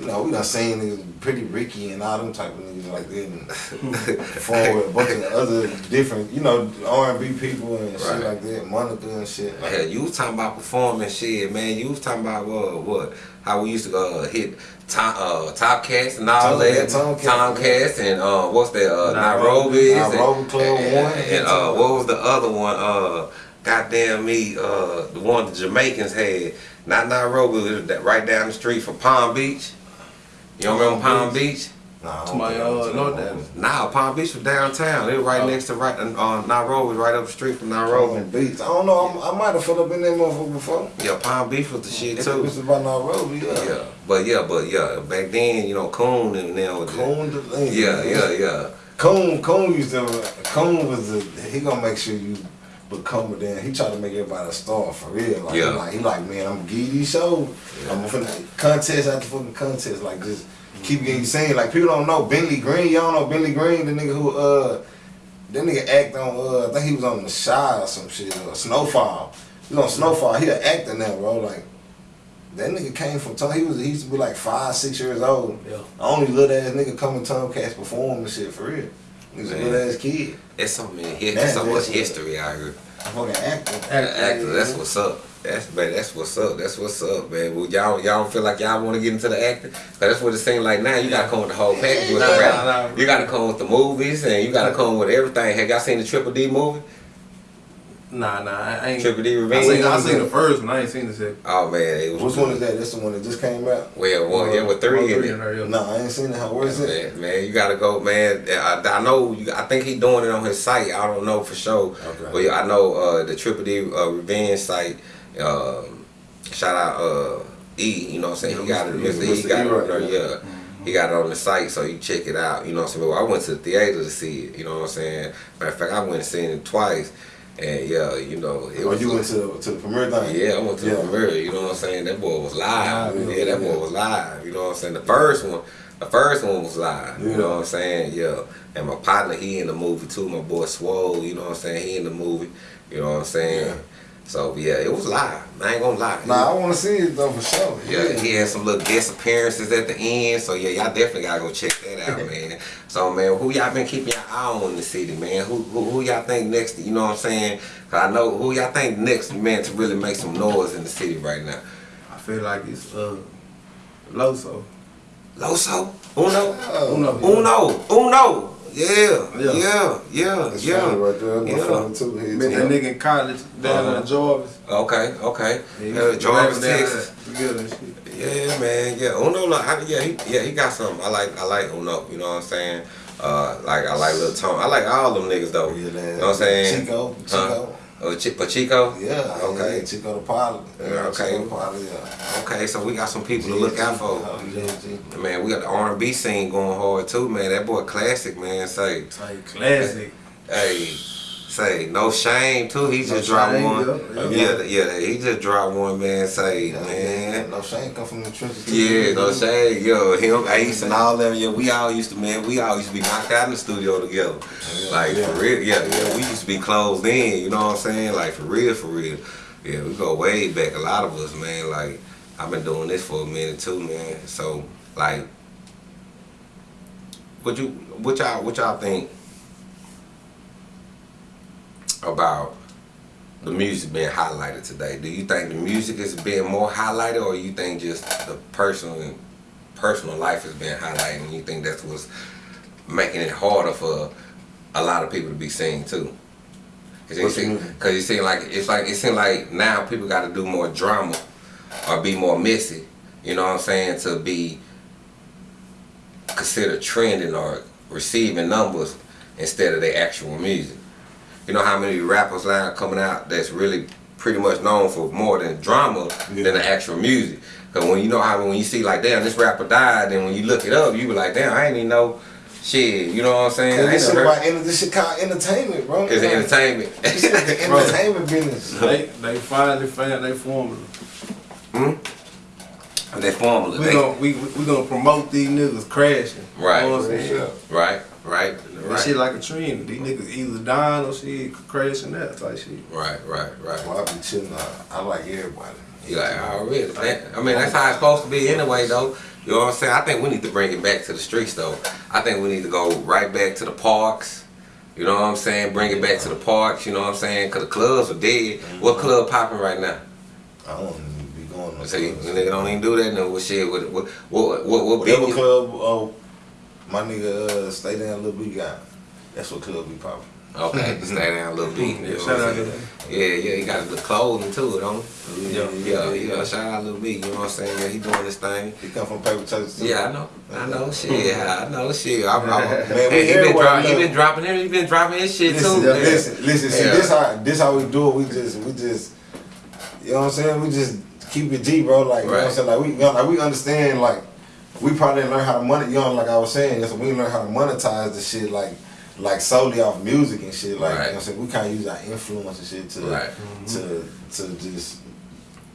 Speaker 4: you know, we done seen niggas, Pretty Ricky and all them type of niggas like that, and perform with a bunch of other different, you know, R and B people and shit like that, Monica and shit. Like,
Speaker 2: Hell, you was talking about performing shit, man. You was talking about what, what? How we used to go uh, hit top, uh, top cats and all
Speaker 4: Tom-
Speaker 2: that.
Speaker 4: yeah, Tomcats,
Speaker 2: Tomcats and uh, what's that? Uh,
Speaker 3: Nairobi.
Speaker 2: Nairobi's.
Speaker 4: Nairobi Club
Speaker 2: and,
Speaker 4: One.
Speaker 2: And, uh, what was the other one? Uh, goddamn me, uh, the one the Jamaicans had. Not Nairobi, it was that right down the street from Palm Beach. You don't remember
Speaker 4: Palm
Speaker 2: Palm Beach?
Speaker 4: Nah, I
Speaker 3: To my uh,
Speaker 4: was
Speaker 3: Lord
Speaker 4: in
Speaker 3: Daddy.
Speaker 2: Nah, Palm Beach was downtown. It was right
Speaker 3: Oh.
Speaker 2: next to right uh, Nairobi, right up the street from Nairobi.
Speaker 4: Palm Beach. I don't know. I'm, I might have filled up in that motherfucker before.
Speaker 2: Yeah, Palm Beach was the shit
Speaker 4: It
Speaker 2: too.
Speaker 4: was about Nairobi. Yeah.
Speaker 2: Yeah, but yeah, but yeah, back then, you know, Coon and them was
Speaker 4: Coon, the,
Speaker 2: Yeah, yeah, yeah.
Speaker 4: Coon, Coon used to. Coon was the. He gonna make sure you become a damn. He tried to make everybody a star for real. Like,
Speaker 2: Yeah.
Speaker 4: he like he like man, I'm gonna give you these shows. I'm gonna contest after fucking contest. Like just keep getting seen. Like people don't know Bentley Green. Y'all know Bentley Green, the nigga who uh. That nigga act on, uh, I think he was on The Chi or some shit, or Snowfall. He was on Snowfall, he an actor now, bro. Like, that nigga came from, Tom- he was, he used to be like five, six years old.
Speaker 3: Yeah.
Speaker 4: Only little ass nigga coming Tomcats perform and shit for real. He's a
Speaker 2: Man.
Speaker 4: little ass kid.
Speaker 2: It's so many, his,
Speaker 4: Man,
Speaker 2: so much
Speaker 4: that's-
Speaker 2: history out here.
Speaker 4: A fucking actor.
Speaker 2: Actor, that's what's up. That's man, that's what's up. That's what's up, man. Well, y'all y'all don't feel like y'all want to get into the acting? 'Cause that's what it seems like now. You gotta come with the whole package with
Speaker 3: Nah,
Speaker 2: the rap.
Speaker 3: nah, nah.
Speaker 2: You gotta come with the movies and you gotta come with everything. Have y'all seen the Triple D movie?
Speaker 3: Nah, nah, I ain't.
Speaker 2: Triple D
Speaker 3: I
Speaker 2: Revenge.
Speaker 3: seen, I seen the first one. I ain't seen the second.
Speaker 2: Oh man, it was.
Speaker 4: Which one is that? That's the one that just came out?
Speaker 2: Well, one, yeah, with three
Speaker 3: Well,
Speaker 2: in it.
Speaker 4: Nah, I ain't seen it. How, where is it?
Speaker 2: Man, man, you gotta go, man. I, I know. You, I think he doing it on his site. I don't know for sure.
Speaker 4: Okay.
Speaker 2: But yeah, I know uh, the Triple D uh, Revenge site. Um, shout out uh, E. You know what I'm saying? he got it.
Speaker 4: Mr.
Speaker 2: Mr.
Speaker 4: E,
Speaker 2: E got it
Speaker 4: right,
Speaker 2: on there.
Speaker 4: yeah.
Speaker 2: Yeah. He got it on the site, so you check it out. You know what I'm saying? Well, I went to the theater to see it. You know what I'm saying? Matter of fact, I went and seen it twice. And yeah, you know, it
Speaker 4: Or
Speaker 2: was.
Speaker 4: you went to the, to the premiere thing?
Speaker 2: yeah, I went to
Speaker 4: Yeah.
Speaker 2: the premiere. You know what I'm saying? That boy was live.
Speaker 4: Yeah,
Speaker 2: Yeah, that boy was live. You know what I'm saying? The first one, the first one was live. You know what I'm saying? Yeah. And my partner, he in the movie too. My boy Swole. You know what I'm saying? He in the movie. You know what I'm saying?
Speaker 4: Yeah.
Speaker 2: So yeah, it was live. I ain't gonna lie.
Speaker 4: Nah, I want to see it though for sure.
Speaker 2: Yeah, he had some little guest appearances at the end, so yeah, y'all definitely gotta go check that out, man. So man, who y'all been keeping your eye on in the city, man? Who who, who y'all think next? You know what I'm saying? 'Cause I know who y'all think next, man, to really make some noise in the city right now.
Speaker 3: I feel like it's uh Loso.
Speaker 2: Loso, Uno,
Speaker 4: Oh,
Speaker 3: Uno.
Speaker 2: Uno, Uno. Yeah,
Speaker 3: Yeah.
Speaker 2: yeah, yeah,
Speaker 4: That's
Speaker 2: yeah.
Speaker 4: funny right there. That's
Speaker 2: Yeah.
Speaker 4: funny too. He
Speaker 3: Met that nigga in college down
Speaker 2: Uh-huh.
Speaker 3: in Jarvis.
Speaker 2: Okay, okay.
Speaker 3: Yeah,
Speaker 2: Uh, Jarvis,
Speaker 3: rapping
Speaker 2: Texas.
Speaker 3: there Together and shit.
Speaker 2: Yeah, man. Yeah, Uno. Like, I, yeah, he, yeah, he got something. I like, I like Uno. You know what I'm saying? Uh, like I like Little Tom. I like all them niggas though.
Speaker 4: Yeah,
Speaker 2: You know what I'm saying?
Speaker 4: Chico,
Speaker 2: Huh?
Speaker 4: Oh, Chico.
Speaker 2: Oh, Ch- Pachico.
Speaker 4: Yeah.
Speaker 2: Okay.
Speaker 4: Yeah, Chico the pilot.
Speaker 2: Yeah, okay.
Speaker 4: Chico the pilot. Yeah.
Speaker 2: Okay, so we got some people to look out for.
Speaker 4: G.
Speaker 2: Man, we got the R&B scene going hard too, man. That boy classic, man. Say,
Speaker 3: like classic.
Speaker 2: hey, say no shame too. He
Speaker 3: No
Speaker 2: just dropped
Speaker 3: Shame,
Speaker 2: one.
Speaker 3: yeah,
Speaker 2: Yeah, yeah, He just dropped one, man. Say,
Speaker 4: Yeah,
Speaker 2: man.
Speaker 4: No shame come from the trenches. too.
Speaker 2: Yeah, no shade, yo, him, Ace, and all them. Yeah, we all used to, man. We all used to be knocked out in the studio together.
Speaker 4: Yeah,
Speaker 2: Like
Speaker 4: yeah.
Speaker 2: for real, yeah, yeah. We used to be closed in. You know what I'm saying? Like for real, for real. Yeah, we go way back. A lot of us, man. Like I've been doing this for a minute too, man. So like, what you, what y'all, what y'all think about? The music being highlighted today. Do you think the music is being more highlighted, or you think just the personal personal life is being highlighted, and you think that's what's making it harder for a lot of people to be seen too? Cause
Speaker 4: you mean?
Speaker 2: cause you seem like it's like it seems like now people got to do more drama or be more messy. You know what I'm saying to be considered trending or receiving numbers instead of their actual music. You know how many rappers now coming out that's really pretty much known for more than drama
Speaker 4: Yeah.
Speaker 2: than the actual music. Cause when you know how when you see like damn this rapper died, then when you look it up, you be like damn I ain't even know shit. You know what I'm saying?
Speaker 4: This shit, about, enter- this shit called entertainment, bro.
Speaker 2: It's
Speaker 4: Like,
Speaker 2: entertainment.
Speaker 4: This shit the entertainment business.
Speaker 3: They they finally found their formula. Hmm.
Speaker 2: They formula.
Speaker 3: We
Speaker 2: They-
Speaker 3: gonna we we gonna promote these niggas crashing.
Speaker 2: Right.
Speaker 3: You know what I'm saying?
Speaker 2: Right, right,
Speaker 3: That shit like a trend. These niggas either dying or shit crashing out type shit.
Speaker 2: right, right, right.
Speaker 4: Well, I be chilling. I, I like everybody.
Speaker 2: You like already? That, I mean, that's how it's supposed to be anyway, though. You know what I'm saying? I think we need to bring it back to the streets, though. I think we need to go right back to the parks. You know what I'm saying? Bring it back to the parks. You know what I'm saying? Cause the clubs are dead. Mm-hmm. What club popping right now?
Speaker 4: I don't even be going no
Speaker 2: See,
Speaker 4: clubs.
Speaker 2: nigga don't even do that. No, what shit? What what what what, what
Speaker 4: Whatever club, oh, my nigga uh, stay down little B got. That's what club be popping.
Speaker 2: Okay, stay down a little beat. You know what
Speaker 3: Shout out to?
Speaker 2: Yeah, yeah, he got the clothing too, don't he?
Speaker 3: Yeah,
Speaker 2: Yeah, yeah, shout out Lil B, you know what I'm saying? Yeah, he doing this thing.
Speaker 4: He come from paper churches too.
Speaker 2: Yeah, I know. I know shit. I know shit. I'm, I'm,
Speaker 4: Man, we
Speaker 2: he been,
Speaker 4: everywhere
Speaker 2: drop, he been dropping it. He been dropping his shit
Speaker 4: Listen,
Speaker 2: too.
Speaker 4: yeah, listen, listen. See,
Speaker 2: Yeah.
Speaker 4: this how this how we do it. We just, we just, you know what I'm saying? We just keep it G, bro. Like, you know what I'm saying? Like, we, like, we understand. Like, we probably didn't learn how to money. You know, like I was saying, so we learn how to monetize the shit, like, like solely off music and shit. Like, you know what I'm saying? We kind of use our influence and shit to,
Speaker 2: Right.
Speaker 4: to, to just.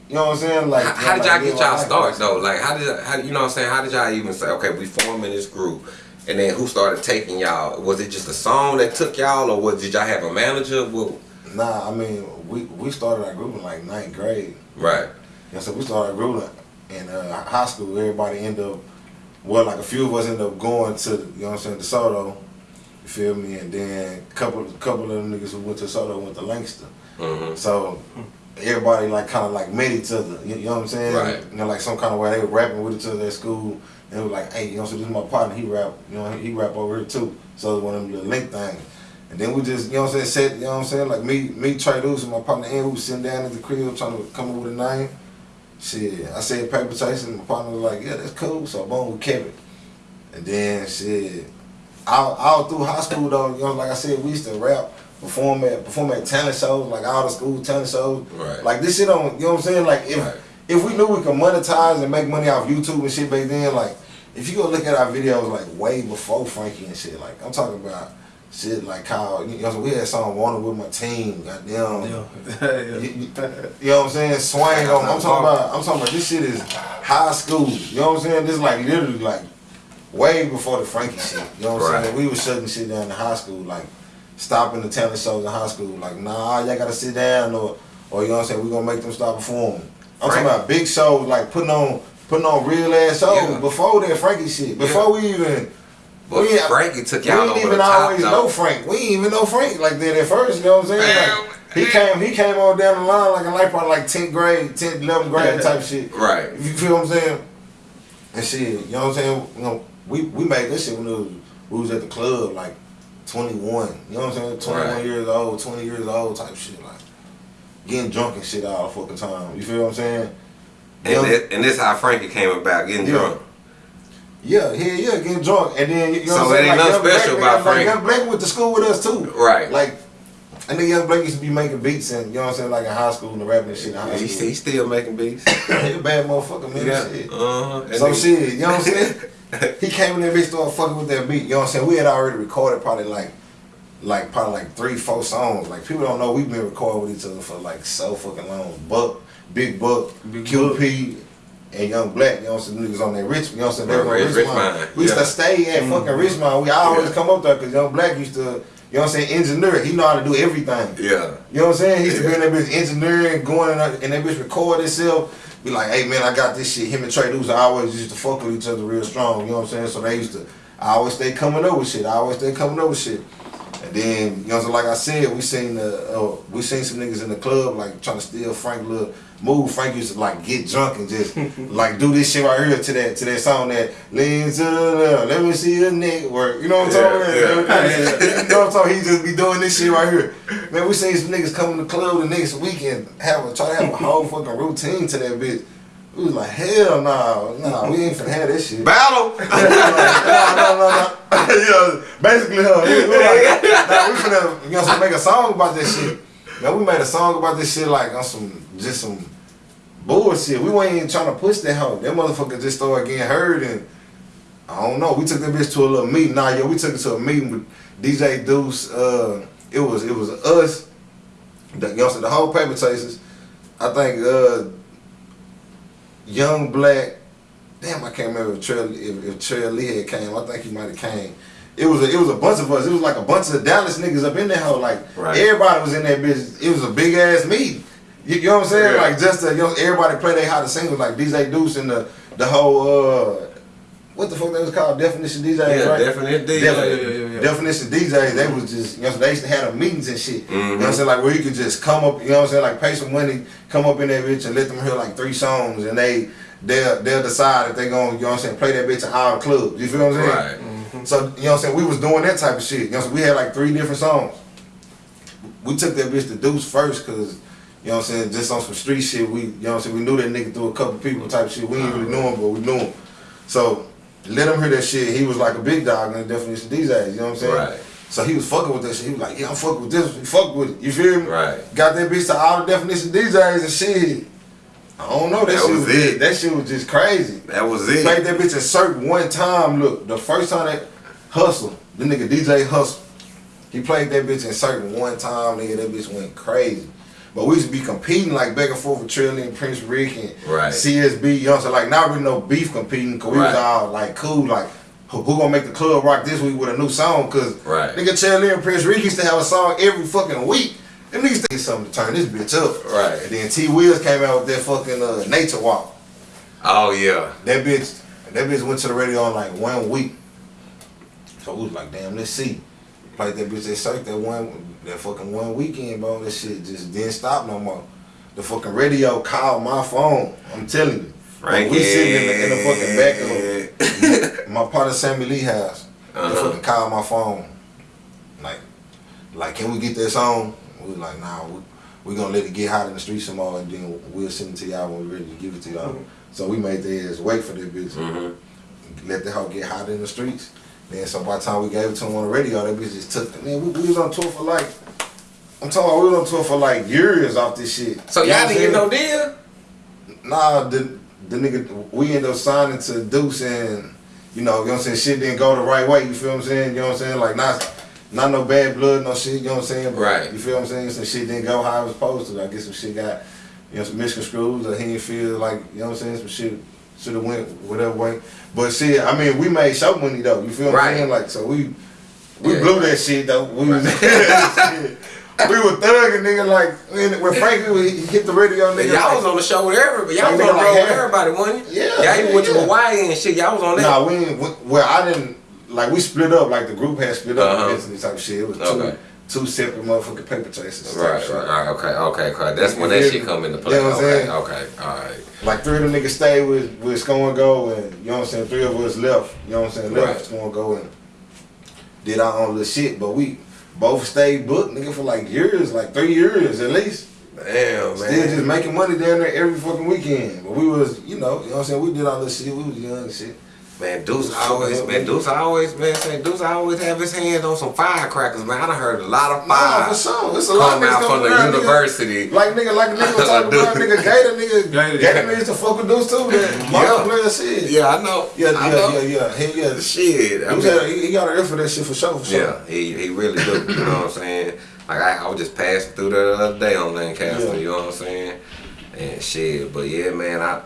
Speaker 4: You know what I'm saying? Like,
Speaker 2: How, how did y'all
Speaker 4: live
Speaker 2: get y'all
Speaker 4: our life.
Speaker 2: start though? Like, how did how, you know what I'm saying? How did y'all even say, okay, we forming this group, and then who started taking y'all? Was it just a song that took y'all, or was did y'all have a manager? Well,
Speaker 4: Nah, I mean, we we started our group in like ninth grade.
Speaker 2: right,
Speaker 4: Yeah, so we started our group in uh, high school. Everybody ended up, well, like a few of us ended up going to, you know what I'm saying, DeSoto. You feel me? And then a couple, couple of them niggas who went to DeSoto went to Lancaster.
Speaker 2: hmm
Speaker 4: So everybody like kind of like met each other. You, know what I'm saying?
Speaker 2: Right.
Speaker 4: You know, like some kind of way they were rapping with each other at school. And it was like, hey, you know, so this is my partner. He rap, you know, he rap over here too. So it was one of them little link things. And then we just, you know what I'm saying, said, you know what I'm saying, like me, me, Trey Deuce and my partner Ian, we sitting down at the crib trying to come up with a name. Shit, I said paper chase and my partner was like, yeah, that's cool. So boom, we kept it. And then shit, all, all through high school though, you know, like I said, we used to rap, perform at perform at talent shows, like all the school talent shows.
Speaker 2: Right.
Speaker 4: Like this shit on, you know what I'm saying? Like if
Speaker 2: Right.
Speaker 4: if we knew we could monetize and make money off YouTube and shit back then, like if you go look at our videos like way before Frankie and shit, like I'm talking about shit like Kyle. You know, what I'm saying? we had song "Wanted with my team." Goddamn.
Speaker 3: Yeah.
Speaker 4: You, you- you know what I'm saying? Swang on. I'm talking about. I'm talking about. This shit is high school. You know what I'm saying? This is like literally like way before the Frankie shit. You know what I'm
Speaker 2: Right.
Speaker 4: saying? We was shutting shit down in high school, like stopping the talent shows in high school. Like, nah, y'all gotta sit down, or or you know what I'm saying? We gonna make them stop performing. I'm
Speaker 2: Frank-
Speaker 4: talking about big shows, like putting on putting on real ass shows
Speaker 2: Yeah.
Speaker 4: before that Frankie shit. Before we even.
Speaker 2: But
Speaker 4: we,
Speaker 2: Frankie took
Speaker 4: we
Speaker 2: y'all
Speaker 4: didn't even always
Speaker 2: though.
Speaker 4: know Frank. We didn't even know Frank like that at first. You know what I'm saying? Like, he came, he came on down the line like a like probably like 10th grade, 10th, 11th grade type shit.
Speaker 2: Right.
Speaker 4: You feel what I'm saying? And shit, you know what I'm saying? You know, we we made this shit when it was, we was at the club like 21. You know what I'm saying? 21
Speaker 2: Right.
Speaker 4: years old, 20 years old type shit. Like getting drunk and shit all the fucking time. You feel what I'm saying?
Speaker 2: And,
Speaker 4: Young-
Speaker 2: this, and this how Frankie came about getting
Speaker 4: Yeah.
Speaker 2: drunk.
Speaker 4: Yeah, yeah, yeah, getting drunk, and then you know
Speaker 2: So
Speaker 4: what I'm saying.
Speaker 2: it ain't nothing
Speaker 4: Young Black-
Speaker 2: special about
Speaker 4: like,
Speaker 2: Frank.
Speaker 4: Young Blake went to school with us too.
Speaker 2: Right.
Speaker 4: Like, I think Young Blake used to be making beats and you know what I'm saying, like in high school and the rapping and shit in high
Speaker 2: He, he still making beats.
Speaker 4: He a bad motherfucker, man.
Speaker 2: Yeah.
Speaker 4: Shit.
Speaker 2: Uh-huh. And
Speaker 4: So shit, you know what I'm saying? he came in there, bitch, started fucking with that beat. You know what I'm saying? We had already recorded probably like, like probably like three, four songs. Like people don't know we've been recording with each other for like so fucking long. Buck, Big Buck,
Speaker 3: Big
Speaker 4: QP, and Young Black. You know what I'm saying? Niggas on that rich. You know what I'm saying? They
Speaker 2: Right,
Speaker 4: were on
Speaker 2: Rich-
Speaker 4: Richmond.
Speaker 2: Richmond,
Speaker 4: We used
Speaker 2: yeah.
Speaker 4: to stay at mm-hmm. fucking Richmond. We always
Speaker 2: Yeah.
Speaker 4: come up there because Young Black used to. You know what I'm saying? Engineer. He know how to do everything.
Speaker 2: Yeah.
Speaker 4: You know what I'm saying? He used to be in that bitch engineering, going in that, and that bitch record itself. Be like, hey man, I got this shit. Him and Trey Lewis always used to fuck with each other real strong. You know what I'm saying? So they used to, I always stay coming up with shit. I always stay coming up with shit. And then, you know, so like I said, we seen the, uh, we seen some niggas in the club like trying to steal Frank little move. Frank used to like get drunk and just like do this shit right here to that to that song that lean to the left. Let me see your neck work. You know what I'm talking
Speaker 2: Yeah,
Speaker 4: about? you know what I'm talking? He just be doing this shit right here. Man, we seen some niggas come to the club the next weekend have a try to have a whole fucking routine to that bitch. We was like, hell no, nah, we ain't finna have this shit.
Speaker 2: Battle.
Speaker 4: no, no, no, no. yeah, basically, huh? We, we like, nah, we finna, you know, so make a song about this shit. Man, we made a song about this shit like on some, just some bullshit. We weren't even trying to push that hoe. That motherfucker just started getting heard and I don't know. We took that bitch to a little meeting. Nah, yeah, we took it to a meeting with DJ Deuce. Uh, it was it was us, the, you know, so the whole paper chasers. I think uh, Young Black. Damn, I can't remember if Trail if, if Trail Lee had came. I think he might have came. It was a, it was a bunch of us. It was like a bunch of Dallas niggas up in there. Hoe. Like
Speaker 2: Right.
Speaker 4: everybody was in that bitch. It was a big ass meeting. You, you know what I'm saying?
Speaker 2: Yeah.
Speaker 4: Like just to, you know, everybody play their hottest singles like DJ Deuce and the the whole uh what the fuck that was called definition DJs
Speaker 2: Yeah,
Speaker 4: right?
Speaker 2: Definite DJ.
Speaker 4: Defi-
Speaker 3: Yeah, yeah, yeah, yeah.
Speaker 4: Definition DJs, they was just, you know, they used to have them meetings and shit. You know
Speaker 2: Mm-hmm.
Speaker 4: what I'm saying? Like where you could just come up, you know what I'm saying? Like pay some money, come up in that bitch and let them hear like three songs and they, they'll, they'll decide if they going, you know what I'm saying, play that bitch in our the clubs. You feel what I'm saying?
Speaker 2: Right.
Speaker 4: So, you know what I'm saying? We was doing that type of shit. You know, so we had like three different songs. We took that bitch to Deuce first because, you know what I'm saying, just on some street shit, we, you know what I'm saying, we knew that nigga through a couple people type shit. We didn't really know him, but we knew him. So, let him hear that shit. He was like a big dog in the definition DJs, you know what I'm saying?
Speaker 2: Right.
Speaker 4: So he was fucking with that shit. He was like, yeah, I'm fucking with this. You fuck with it. You feel me?
Speaker 2: Right.
Speaker 4: Got that bitch to all the definition DJs and shit. I don't know. That,
Speaker 2: That
Speaker 4: shit
Speaker 2: was
Speaker 4: was
Speaker 2: it.
Speaker 4: That shit was just crazy.
Speaker 2: That was it.
Speaker 4: Played that bitch Cirque one time. Look, the first time that Hustle, the nigga DJ Hustle, he played that bitch in Cirque one time. Nigga, that bitch went crazy. But we used to be competing like back and forth with Trillian, Prince Rick, and
Speaker 2: Right.
Speaker 4: CSB. You know, so like not really no beef competing. Cause we was all like cool, like who, who gonna make the club rock this week with a new song? Cause
Speaker 2: Right.
Speaker 4: nigga Trillian and Prince Rick used to have a song every fucking week. Them niggas think something to turn this bitch up.
Speaker 2: Right.
Speaker 4: And then T Wheels came out with that fucking uh, Nature Walk.
Speaker 2: Oh yeah.
Speaker 4: That bitch, that bitch went to the radio in like one week. So we was like, damn, let's see. Played that bitch at Cirque that one, that fucking one weekend, bro. That shit just didn't stop no more. The fucking radio called my phone. I'm telling you.
Speaker 2: Frankie.
Speaker 4: We sitting in the, in the fucking back of my partner Sammy Lee house. They
Speaker 2: Uh-huh.
Speaker 4: fucking called my phone. Like, like, can we get this song? We was like, nah, we, we gonna let it get hot in the streets some more and then we'll send it to y'all when we're ready to give it to y'all. So we made the ass wait for that bitch.
Speaker 2: Mm-hmm.
Speaker 4: Let the hoe get hot in the streets. Then so by the time we gave it to him on the radio, that bitch just took Man, we, we was on tour for like I'm talking about we was on tour for like years off this shit.
Speaker 2: So y'all didn't get no deal?
Speaker 4: Nah, the the nigga we ended up signing to Deuce and you know, you know what I'm saying, shit didn't go the right way, you feel what I'm saying? You know what I'm saying? Like not not no bad blood, no shit. You know what I'm saying? But
Speaker 2: Right.
Speaker 4: You feel what I'm saying? Some shit didn't go how it was supposed to. I guess some shit got, you know, some misconstrued, or he didn't feel like, you know what I'm saying? Some shit should have went whatever way. But see, I mean, we made show money though. You feel
Speaker 2: Right.
Speaker 4: I'm? Like, so we we
Speaker 2: Yeah.
Speaker 4: blew that shit though. We was shit. We were thugging, nigga. Like when, Frankie was- he hit the radio, nigga.
Speaker 2: y'all
Speaker 4: like,
Speaker 2: was on the show with everybody. Y'all was on the road with everybody, wasn't you?
Speaker 4: Yeah,
Speaker 2: Y'all even went to
Speaker 4: yeah.
Speaker 2: Hawaii and shit. Y'all was on that.
Speaker 4: Nah, we we- Well, I didn't. Like we split up. Like the group had split up
Speaker 2: Uh-huh.
Speaker 4: against this type of shit. It was
Speaker 2: Okay.
Speaker 4: two separate motherfucking paper chases.
Speaker 2: Right, right, right, okay, okay, okay. That's when that shit
Speaker 4: me?
Speaker 2: come into play.
Speaker 4: You know what I'm
Speaker 2: okay,
Speaker 4: saying?
Speaker 2: okay, all right.
Speaker 4: Like three of them niggas stayed with with Sko and Go, and you know what I'm saying. Three of us left. You know what I'm saying. Left
Speaker 2: Right.
Speaker 4: Sko and Go and did our own little shit. But we both stayed booked, nigga, for like years, like three years at least.
Speaker 2: Damn,
Speaker 4: Still
Speaker 2: man.
Speaker 4: Still just making money down there every fucking weekend. But we was, you know, you know what I'm saying. We did all this shit. We was young and shit.
Speaker 2: Man, Deuce always, man, Deuce always, man, say Deuce always have his hands on some firecrackers, man. I done heard a lot of
Speaker 4: Nah,
Speaker 2: fire
Speaker 4: for sure. It's a lot of niggas
Speaker 2: out from the
Speaker 4: around, nigga.
Speaker 2: university.
Speaker 4: Like nigga, like nigga was talking about nigga Gator, nigga
Speaker 3: Gator,
Speaker 4: Gator,
Speaker 3: yeah.
Speaker 4: needs to fuck with dudes too. That
Speaker 2: Yeah.
Speaker 4: Player shit.
Speaker 2: Yeah, I know.
Speaker 4: yeah,
Speaker 2: I
Speaker 4: yeah,
Speaker 2: know.
Speaker 4: yeah, yeah. He, yeah.
Speaker 2: Shit. I
Speaker 4: He,
Speaker 2: mean-
Speaker 4: he, he got an ear for that shit for sure, for sure.
Speaker 2: Yeah, he, he really do. You know what I'm saying? Like I, I was just passing through there the other day on Lancaster.
Speaker 4: Yeah.
Speaker 2: You know what I'm saying? And shit, but yeah, man, I.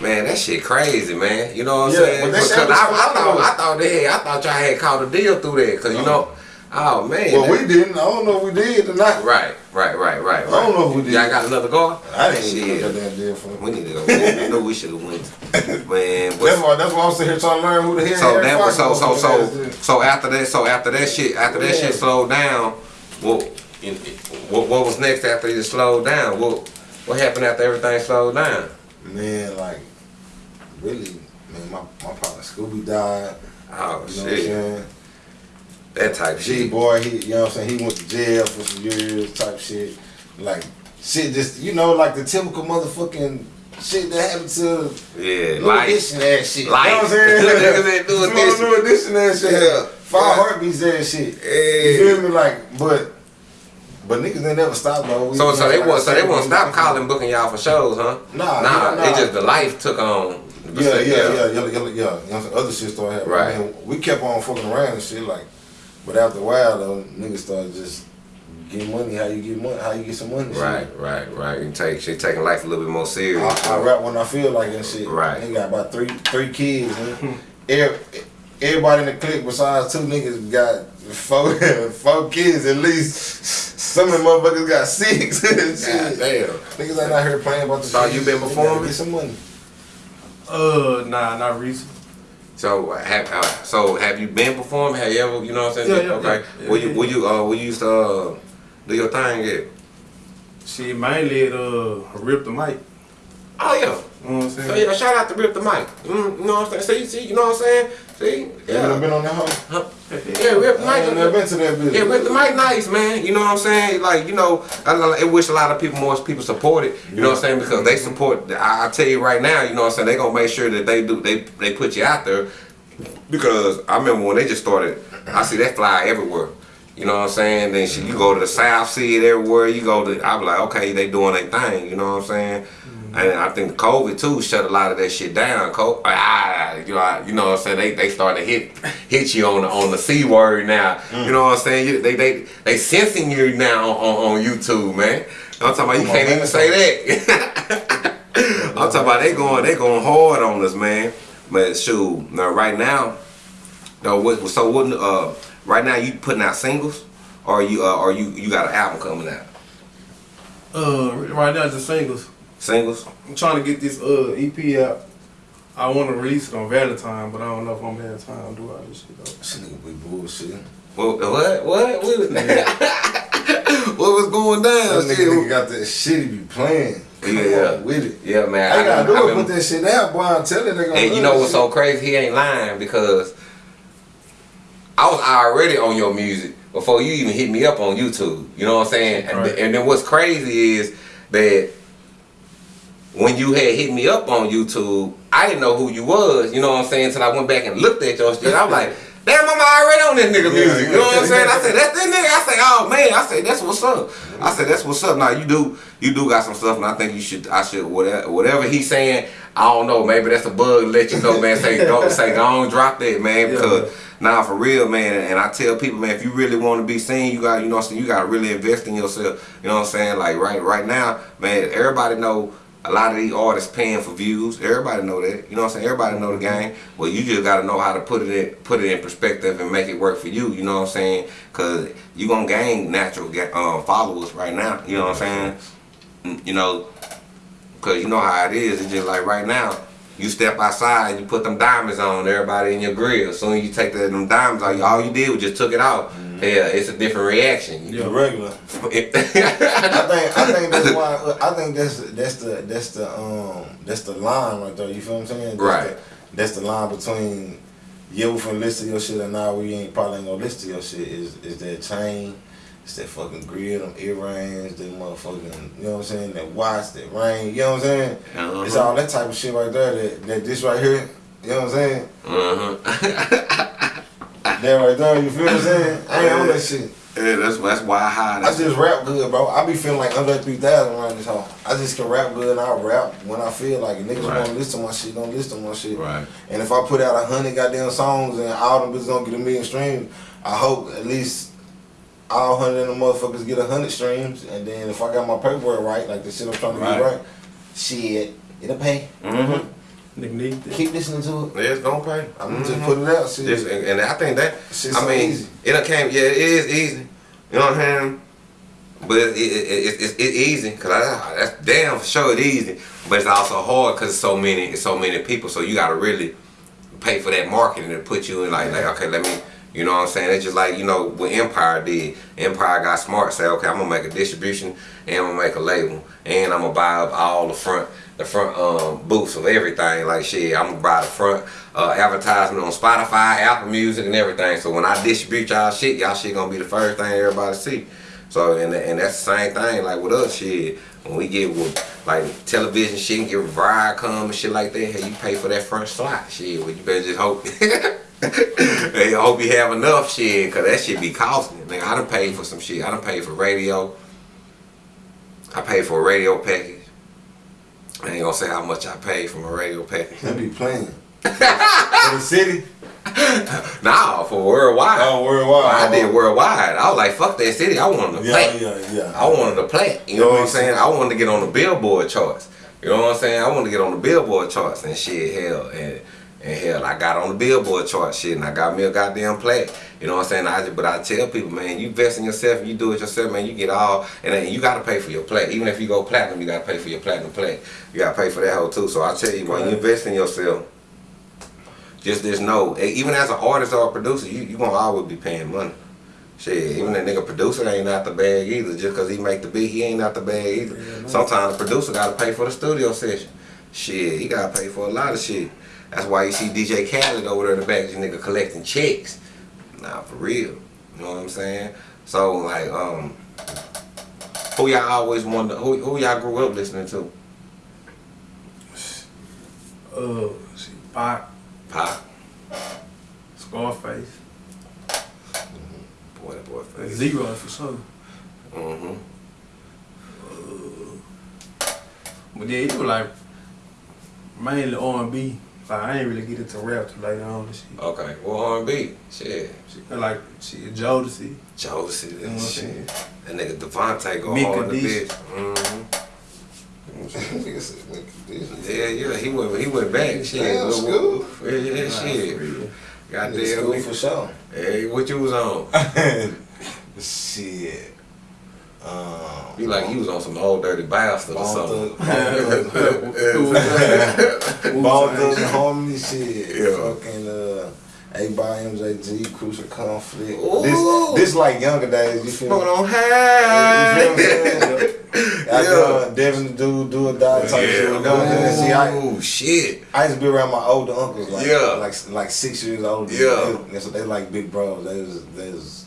Speaker 2: Man, that shit crazy, man. You know what I'm
Speaker 4: Yeah,
Speaker 2: saying? Because I, I thought
Speaker 4: though.
Speaker 2: I thought they had, I thought y'all had caught a deal through that. Cause you uh-huh. know, oh man.
Speaker 4: Well,
Speaker 2: that-
Speaker 4: we didn't. I don't know if we did or not.
Speaker 2: Right, right, right, right.
Speaker 4: I don't know if we did.
Speaker 2: Y'all got another guard?
Speaker 4: I didn't
Speaker 2: Shit.
Speaker 4: even that deal for
Speaker 2: We need to go. I know we should have went. Man,
Speaker 4: That's why. That's why I'm sitting here trying to learn who the hell.
Speaker 2: so that was so so so so after that so after that shit after that shit slowed down. What what what was next after it slowed down? What what happened after everything slowed down?
Speaker 4: Man, like, really, man, my, my partner Scooby died.
Speaker 2: Oh
Speaker 4: You know what I'm
Speaker 2: shit,
Speaker 4: saying?
Speaker 2: that type
Speaker 4: G
Speaker 2: shit.
Speaker 4: boy, he you know what I'm saying, he went to jail for some years type shit. Like shit just you know, like the typical motherfucking shit that happened to
Speaker 2: Yeah,
Speaker 4: New
Speaker 2: life.
Speaker 4: Edition ass shit.
Speaker 2: Life.
Speaker 4: You know what I'm saying?
Speaker 2: Niggas that New Edition.
Speaker 4: New edition ass shit.
Speaker 2: Yeah.
Speaker 4: Five
Speaker 2: Yeah.
Speaker 4: heartbeats ass shit.
Speaker 2: Yeah.
Speaker 4: You feel me? Like, but but niggas they never stop though.
Speaker 2: So so they
Speaker 4: like I
Speaker 2: so they
Speaker 4: said,
Speaker 2: won't stop calling booking y'all for shows, huh?
Speaker 4: Nah,
Speaker 2: nah.
Speaker 4: nah,
Speaker 2: It just the life took on.
Speaker 4: Yeah, yeah, yeah, yeah, yeah, yeah. You know what I'm saying? Other shit started happening.
Speaker 2: Right.
Speaker 4: I mean, we kept on fucking around and shit, like, but after a while, though, niggas started just getting money. How you get money? How you get some money? shit.
Speaker 2: Right, right, right. You take she taking life a little bit more serious.
Speaker 4: I, I rap when I feel like and shit.
Speaker 2: Right.
Speaker 4: He got about three three kids. Man. Every, everybody in the clique besides two niggas got four four kids at least. Some of them motherfuckers got six.
Speaker 2: God
Speaker 4: Shit.
Speaker 2: damn.
Speaker 4: Niggas ain't out here playing about the
Speaker 2: So
Speaker 4: shit.
Speaker 2: you been performing?
Speaker 4: Get some money.
Speaker 3: Uh, nah, not recent.
Speaker 2: So have uh, so have you been performing? Have you ever you know what I'm saying?
Speaker 3: Yeah, yeah,
Speaker 2: okay.
Speaker 3: yeah.
Speaker 2: Will you will you uh will you used to uh, do your thing yet?
Speaker 3: Shit, mainly at uh, Rip the Mic.
Speaker 2: Oh yeah.
Speaker 3: You know what I'm saying?
Speaker 2: So yeah, shout out to Rip the Mic. Mm, you know what I'm saying? See, see, you know what I'm saying? See?
Speaker 4: You ever
Speaker 2: Yeah.
Speaker 4: been on that hoe?
Speaker 2: Huh? Yeah, Rip the
Speaker 4: I ain't never been to that bitch.
Speaker 2: Yeah, Rip the Mic nice, man. You know what I'm saying? Like, you know, I, I wish a lot of people, more people support it. You know what I'm saying? Because they support, I, I tell you right now, you know what I'm saying? They gonna make sure that they do, they, they put you out there. Because I remember when they just started, I see that fly everywhere. You know what I'm saying? Then shit, you go to the South, see it everywhere. You go to, I be like, okay, they doing their thing. You know what I'm saying? And I think COVID too shut a lot of that shit down. Co- ah, you know, I- you know what I'm saying? They they starting to hit hit you on the on the c word now. You know what I'm saying? You, they they they sensing you now on, on YouTube, man. I'm talking about you
Speaker 4: Come
Speaker 2: can't even
Speaker 4: man.
Speaker 2: say that. I'm talking about they going they going hard on us, man. But shoot, now right now, no, what, so what? Uh, right now you putting out singles, or you uh, or you you got an album coming out?
Speaker 3: Uh, right now just singles.
Speaker 2: Singles?
Speaker 3: I'm trying to get this uh EP out. I want to release it on Valentine, but I don't know if I'm gonna have time to do all this shit though.
Speaker 4: This nigga be bullshit.
Speaker 2: What? What? What? What was, what was going down?
Speaker 4: That
Speaker 2: Shit.
Speaker 4: nigga got that shit he be playing. Come
Speaker 2: Yeah.
Speaker 4: with it.
Speaker 2: Yeah, man.
Speaker 4: I gotta do it, put that shit out, boy. I'm telling you,
Speaker 2: And you know
Speaker 4: that
Speaker 2: what's so crazy? He ain't lying because I was already on your music before you even hit me up on YouTube. You know what I'm saying? And,
Speaker 3: Right.
Speaker 2: and then what's crazy is that when you had hit me up on YouTube, I didn't know who you was. You know what I'm saying? Until I went back and looked at your shit. I was like, damn, I'm already on that nigga
Speaker 4: Yeah,
Speaker 2: music. You know what I'm saying? I said, that's that nigga. I said, oh man. I said, that's what's up. I said, that's what's up. Now you do, you do got some stuff, and I think you should, I should, whatever, whatever he's saying, I don't know, maybe that's a bug to let you know, man. Say don't say don't drop that, man,
Speaker 3: Yeah.
Speaker 2: because nah, for real, man. And I tell people, man, if you really want to be seen, you got, you know, what I'm saying, you got to really invest in yourself. You know what I'm saying? Like right, right now, man, everybody know. A lot of these artists paying for views. Everybody know that. You know what I'm saying? Everybody know the game. Well, you just gotta know how to put it in, put it in perspective and make it work for you. You know what I'm saying? Cause you gonna gain natural um, followers right now. You know what I'm saying? You know, cause you know how it is. It's just like right now. You step outside, you put them diamonds on everybody in your grill. As Soon as you take the, them diamonds out, all you did was just took it out. Yeah, it's a different reaction.
Speaker 4: The regular. I think I think that's why I think that's that's the that's the um that's the line right there. You feel what I'm saying? That's
Speaker 2: Right.
Speaker 4: The, that's the line between yeah we finna listen to your shit and now we ain't probably ain't gonna listen to your shit. Is is that chain? It's that fucking grill, them earrings, them motherfucking, you know what I'm saying? That watch, that ring, you know what I'm saying?
Speaker 2: Uh-huh.
Speaker 4: It's all that type of shit right there. That, that this right here, you know what I'm saying?
Speaker 2: Uh-huh.
Speaker 4: That right there, you feel what I'm saying? I ain't on that shit.
Speaker 2: Yeah, that's that's why I hide.
Speaker 4: I just rap good, bro. I be feeling like Andre 3000 around this home. I just can rap good and I rap when I feel like it. Niggas
Speaker 2: Right.
Speaker 4: wanna listen to my shit, don't listen to my shit.
Speaker 2: Right.
Speaker 4: And if I put out a hundred goddamn songs and all them bitches don't get a million streams, I hope at least all hundred of the motherfuckers get a hundred streams. And then if I got my paperwork right, like the shit I'm trying to
Speaker 2: Right.
Speaker 4: get right, shit, it'll pay.
Speaker 2: Mm-hmm.
Speaker 3: Nigga need that.
Speaker 4: Keep listening to it.
Speaker 2: Yeah, it's gonna pay.
Speaker 4: I'm gonna
Speaker 2: Mhm.
Speaker 4: just put it out. Shit.
Speaker 2: Just, and, and I think that
Speaker 4: Shit's
Speaker 2: I
Speaker 4: so
Speaker 2: mean
Speaker 4: easy.
Speaker 2: it done came. Yeah, it is easy. You know what I'm saying? But it, it, it, it, it's it's easy because I, that's damn for sure it's easy. But it's also hard because it's so many it's so many people. So you gotta really pay for that marketing to put you in like like okay let me. You know what I'm saying? It's just like, you know, what Empire did. Empire got smart, say, okay, I'm gonna make a distribution and I'm gonna make a label. And I'm gonna buy up all the front the front um, booths of everything. Like shit, I'm gonna buy the front uh, advertisement on Spotify, Apple Music, and everything. So when I distribute y'all shit, y'all shit gonna be the first thing everybody see. So and and that's the same thing like with us shit. When we get with like television shit and get Viacom and shit like that, hey, you pay for that front slot shit. Well, you better just hope. hey, I hope you have enough shit, cause that shit be costing. Nigga, I done paid for some shit. I done paid for radio. I paid for a radio package. I ain't gonna say how much I paid for my radio package.
Speaker 4: They be playing. For the city?
Speaker 2: Nah, for worldwide.
Speaker 4: Oh, worldwide.
Speaker 2: I did worldwide. I was like, fuck that city. I wanted to
Speaker 4: Yeah,
Speaker 2: play.
Speaker 4: yeah, yeah.
Speaker 2: I wanted to play. You know what I'm saying? I wanted to get on the Billboard charts. You know what I'm saying? I wanted to get on the Billboard charts and shit, hell. And, and hell, I got on the Billboard chart shit and I got me a goddamn play. You know what I'm saying? I just, but I tell people, man, you invest in yourself, you do it yourself, man, you get all, and then you gotta pay for your play. Even if you go platinum, you gotta pay for your platinum play. You gotta pay for that whole too. So I tell you, when you invest in yourself, just just know, even as an artist or a producer, you you gonna always be paying money. Shit, even that nigga producer ain't out the bag either. Just cause he make the beat, he ain't out the bag either. Sometimes the producer gotta pay for the studio session. Shit, he gotta pay for a lot of shit. That's why you see DJ Khaled over there in the back, this nigga collecting checks. Nah, for real. You know what I'm saying? So like, um, who y'all always wonder? Who who y'all grew up listening to?
Speaker 3: Uh, see, Pac,
Speaker 2: Pop.
Speaker 3: Scarface,
Speaker 2: Boy, that boy face.
Speaker 3: Z-Ro for sure.
Speaker 2: Mm-hmm.
Speaker 3: But then it was like mainly R&B. Like I ain't really get into rap till later on and shit.
Speaker 2: Okay. Well, R&B. Shit.
Speaker 3: Shit, Like shit, Jodeci.
Speaker 2: Jodeci.
Speaker 3: You know what I'm
Speaker 2: shit.
Speaker 3: saying?
Speaker 2: That nigga DeVante go
Speaker 3: Mika
Speaker 2: hard in the bitch. Mm-hmm.
Speaker 4: Nigga said, nigga, this.
Speaker 2: Yeah, yeah. He went. He went back. Shit.
Speaker 4: Damn,
Speaker 2: What-
Speaker 4: school.
Speaker 2: what- Yeah, yeah,
Speaker 3: Nah,
Speaker 2: shit.
Speaker 3: for real.
Speaker 2: Goddamn.
Speaker 4: school
Speaker 2: nigga.
Speaker 4: for sure.
Speaker 2: Hey, what you was on?
Speaker 4: Shit. Um,
Speaker 2: You like he was on some Ol' Dirty Bastard or something.
Speaker 4: Thug, Bone
Speaker 3: Who was that?
Speaker 4: Thug, Bone Thug and Harmony shit.
Speaker 2: Yeah.
Speaker 4: Fucking uh, 8Ball & MJG, Crucial Conflict.
Speaker 2: Ooh.
Speaker 4: This this like younger days. You feel me?
Speaker 2: Smoking on
Speaker 4: You feel what I'm
Speaker 2: high.
Speaker 4: saying? I
Speaker 2: Yeah.
Speaker 4: done Devin Dude, Do or Die type shit. You know what I'm saying? See, I,
Speaker 2: Oh shit.
Speaker 4: I used to be around my older uncles, like
Speaker 2: Yeah.
Speaker 4: like like six years older.
Speaker 2: Yeah.
Speaker 4: me. so they like big bros. They was they was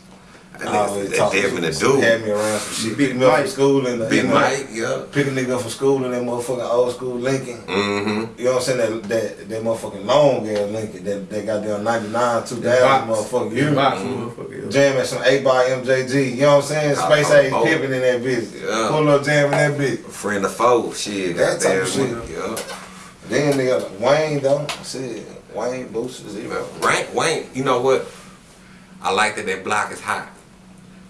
Speaker 2: nigga, that Devin the
Speaker 4: shit,
Speaker 2: dude.
Speaker 4: Had me around some shit.
Speaker 3: Big
Speaker 4: Pick me up from
Speaker 3: Mike.
Speaker 4: school and
Speaker 2: Big Mike. Yeah.
Speaker 4: Pick a nigga up from school in that motherfucking old school Lincoln.
Speaker 2: Mm-hmm.
Speaker 4: You know what I'm saying? That that, that motherfucking long ass Lincoln. That that goddamn 99, 2000
Speaker 3: box.
Speaker 4: motherfucker. You
Speaker 3: box,
Speaker 2: Mhm.
Speaker 3: motherfucker.
Speaker 4: Jam at some 8Ball & MJG. You know what I'm saying? Space Age Pimpin' in that bitch.
Speaker 2: Yeah.
Speaker 4: Pull up jam in that bitch.
Speaker 2: Friend of foe. Shit.
Speaker 4: That type of shit.
Speaker 2: Yeah.
Speaker 4: Then they got Wayne though. I said Wayne Booster Z-Ro.
Speaker 2: Rank Wayne, you know what? I like that that block is hot.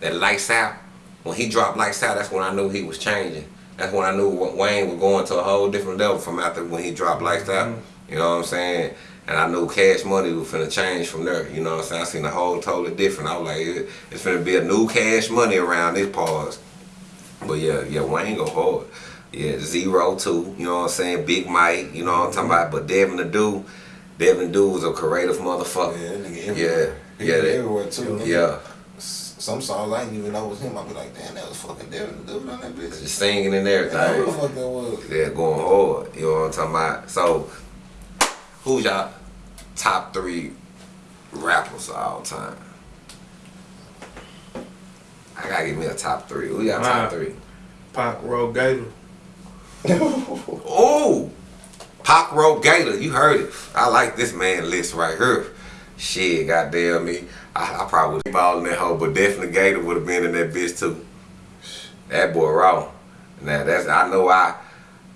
Speaker 2: That lights out. When he dropped lights out, that's when I knew he was changing. That's when I knew Wayne was going to a whole different level from after when he dropped lights out. Mm-hmm. You know what I'm saying? And I knew Cash Money was finna change from there. You know what I'm saying? I seen a whole totally different. I was like, it, it's finna be a new Cash Money around this pause. But yeah, yeah, Wayne go hard. Yeah, Z-Ro two. You know what I'm saying? Big Mike. You know what I'm talking mm-hmm. about? But Devin the Dude, Devin the Dude was a creative motherfucker.
Speaker 4: Yeah,
Speaker 2: Yeah. Yeah,
Speaker 4: been
Speaker 2: that-
Speaker 4: everywhere too.
Speaker 2: Yeah,
Speaker 4: Some songs I didn't even know was him. I'd be like, damn, that was fucking Devin the dude on that bitch.
Speaker 2: just singing and
Speaker 4: Yeah, who the
Speaker 2: everything.
Speaker 4: fuck that was?
Speaker 2: Yeah, going hard. You know what I'm talking about? So, who's y'all top three rappers of all time? I gotta give me a top three. Who y'all top three?
Speaker 3: Pac, Road Gator.
Speaker 2: Oh, Pop Rope Gator, you heard it. I like this man list right here. Shit, goddamn me. I, I probably would have balling that hoe, but definitely Gator would have been in that bitch too. That boy raw. Now that's I know I,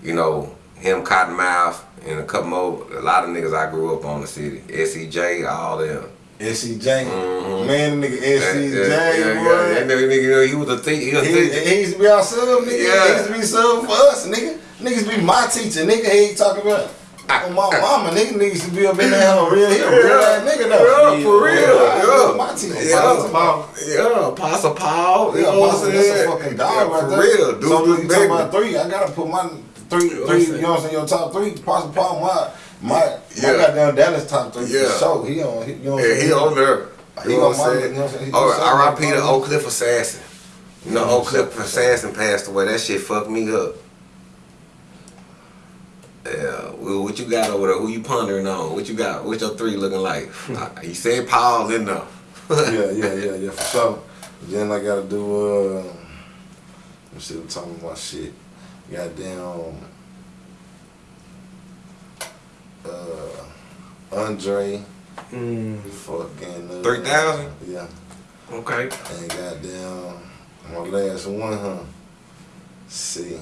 Speaker 2: you know, him Cottonmouth and a couple more a lot of niggas I grew up on the city. SEJ, all them.
Speaker 4: SCJ.
Speaker 2: Mhm.
Speaker 4: Man, nigga
Speaker 2: Yeah,
Speaker 4: SCJ,
Speaker 2: yeah, yeah,
Speaker 4: boy.
Speaker 2: That nigga, you know, he was a thief. He was a
Speaker 4: He, he used to be our sub, nigga.
Speaker 2: Yeah.
Speaker 4: He used to be sub for us, nigga. Niggas be my teacher, nigga. He ain't talking about. Oh, my mama, nigga, nigga used to be up in there, hell, real, he a real ass nigga though.
Speaker 2: Yeah, for real.
Speaker 4: Yeah,
Speaker 2: Yeah.
Speaker 4: my teacher.
Speaker 2: Yeah.
Speaker 4: Apostle Paul.
Speaker 2: Yeah, Apostle Paul.
Speaker 4: Yeah,
Speaker 2: know
Speaker 4: Apostle, that's a fucking dog
Speaker 2: Yeah,
Speaker 4: right
Speaker 2: for
Speaker 4: there.
Speaker 2: real. Dude,
Speaker 4: so
Speaker 2: dude,
Speaker 4: you talking about three? I gotta put my three,
Speaker 2: You know what I'm
Speaker 4: three.
Speaker 2: saying?
Speaker 4: You know what I'm saying? Your top three. Apostle Paul, my my
Speaker 2: Yeah.
Speaker 4: my goddamn Dallas top three
Speaker 2: Yeah.
Speaker 4: for sure. He on. He, you know what I'm
Speaker 2: Yeah, he on there.
Speaker 4: He
Speaker 2: You know
Speaker 4: on
Speaker 2: what I'm
Speaker 4: my-
Speaker 2: saying?
Speaker 4: you know what I'm saying? He
Speaker 2: Oh, R.I.P.
Speaker 4: something
Speaker 2: to Oak Cliff Assassin. You know, Oak Cliff Assassin passed away. That shit fucked me up. Yeah, well, what you got over there? Who you pondering on? What you got? What's your three looking like? Uh, you said Paul in there.
Speaker 4: yeah, yeah, yeah, yeah, for sure. Then I gotta do uh I'm still talking about shit. Goddamn uh Andre
Speaker 3: Mm.
Speaker 4: fucking uh,
Speaker 2: 3,000?
Speaker 4: Yeah.
Speaker 2: Okay.
Speaker 4: And goddamn my last one, huh? See.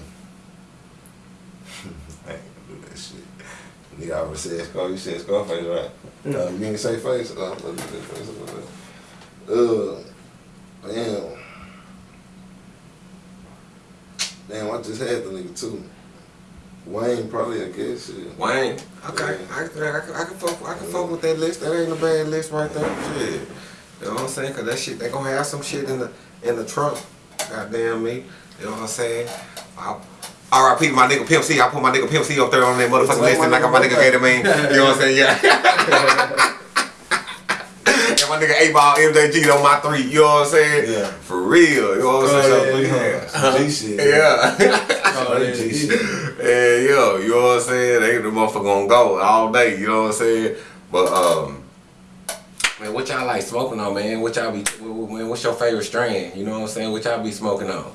Speaker 4: I ain't gonna do that shit. Nigga already said Scar, you said Scarface, right? Uh, you ain't say face? Uh, let's do that face. Uh, damn. Damn, I just had the nigga too. Wayne probably, I guess. Shit.
Speaker 2: Wayne. Okay. I, I, I, can- I can fuck. I can fuck with that list. That ain't a bad list right there. Shit. You know what I'm saying? Cause that shit, they gonna have some shit in the in the trunk. Goddamn me. You know what I'm saying? I, R.I.P. my nigga Pimp C. I put my nigga Pimp C up there on that motherfucking list, and like my nigga Gator Man. You know what I'm saying? Yeah. and my nigga 8Ball MJG on my three. You know what I'm saying?
Speaker 4: Yeah.
Speaker 2: For real. You know what I'm
Speaker 3: Oh,
Speaker 2: saying?
Speaker 3: yeah,
Speaker 2: yeah.
Speaker 4: G shit.
Speaker 2: Yeah.
Speaker 3: Oh, yeah,
Speaker 4: G
Speaker 3: yeah.
Speaker 4: shit.
Speaker 2: Yeah, yo, you know what I'm saying? They the motherfucker gonna go all day, you know what I'm saying? But um man, what y'all like smoking on, man? What y'all be man, what's your favorite strain? You know what I'm saying? What y'all be smoking on?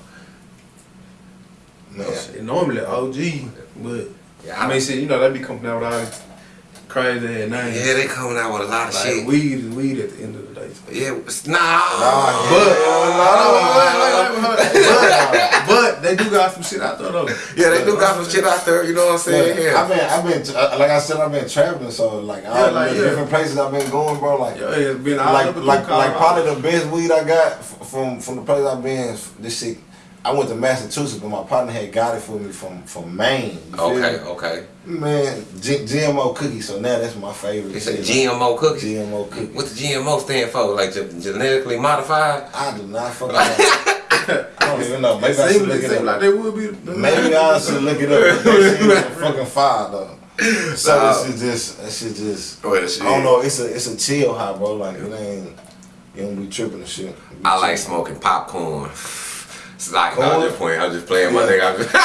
Speaker 4: Man.
Speaker 3: Shit, normally OG, but
Speaker 2: Yeah,
Speaker 3: I mean, shit, you know, they be coming out with all these crazy ass names.
Speaker 2: Yeah, they coming out with a lot of
Speaker 3: like
Speaker 2: shit.
Speaker 3: weed is weed at the end of the day.
Speaker 2: yeah, it's- nah.
Speaker 4: Nah,
Speaker 3: But,
Speaker 4: yeah.
Speaker 3: but, but they do got some shit out there though.
Speaker 2: Yeah, they do got some shit out there, you know what I'm saying?
Speaker 4: Yeah, I've been, I've been, uh, like I said, I've been traveling, so like all
Speaker 3: Yeah, like,
Speaker 4: the
Speaker 3: yeah.
Speaker 4: different places I've been going, bro. Like,
Speaker 3: Yeah, it's been all
Speaker 4: like, like, like, probably the best weed I got from from the place I've been. This shit, I went to Massachusetts, but my partner had got it for me from from Maine.
Speaker 2: Okay, okay.
Speaker 4: man, G- GMO cookie. So now that's my favorite.
Speaker 2: It's a. GMO cookie.
Speaker 4: GMO cookie.
Speaker 2: What the GMO stand for? Like ge- genetically modified?
Speaker 4: I do not fucking. know. I don't even know. Maybe I should look
Speaker 3: it
Speaker 4: up.
Speaker 3: like they would be.
Speaker 4: Maybe I should look it up. That is fucking fire though. So this is just that shit just oh,
Speaker 2: Well, shit.
Speaker 4: I don't know, it's a it's a chill high, bro. Like it ain't you don't be tripping and shit.
Speaker 2: I like smoking popcorn. It's like, no, I'm
Speaker 4: Corn?
Speaker 2: just playing. I'm just playing my
Speaker 4: Yeah.
Speaker 2: nigga. I'm just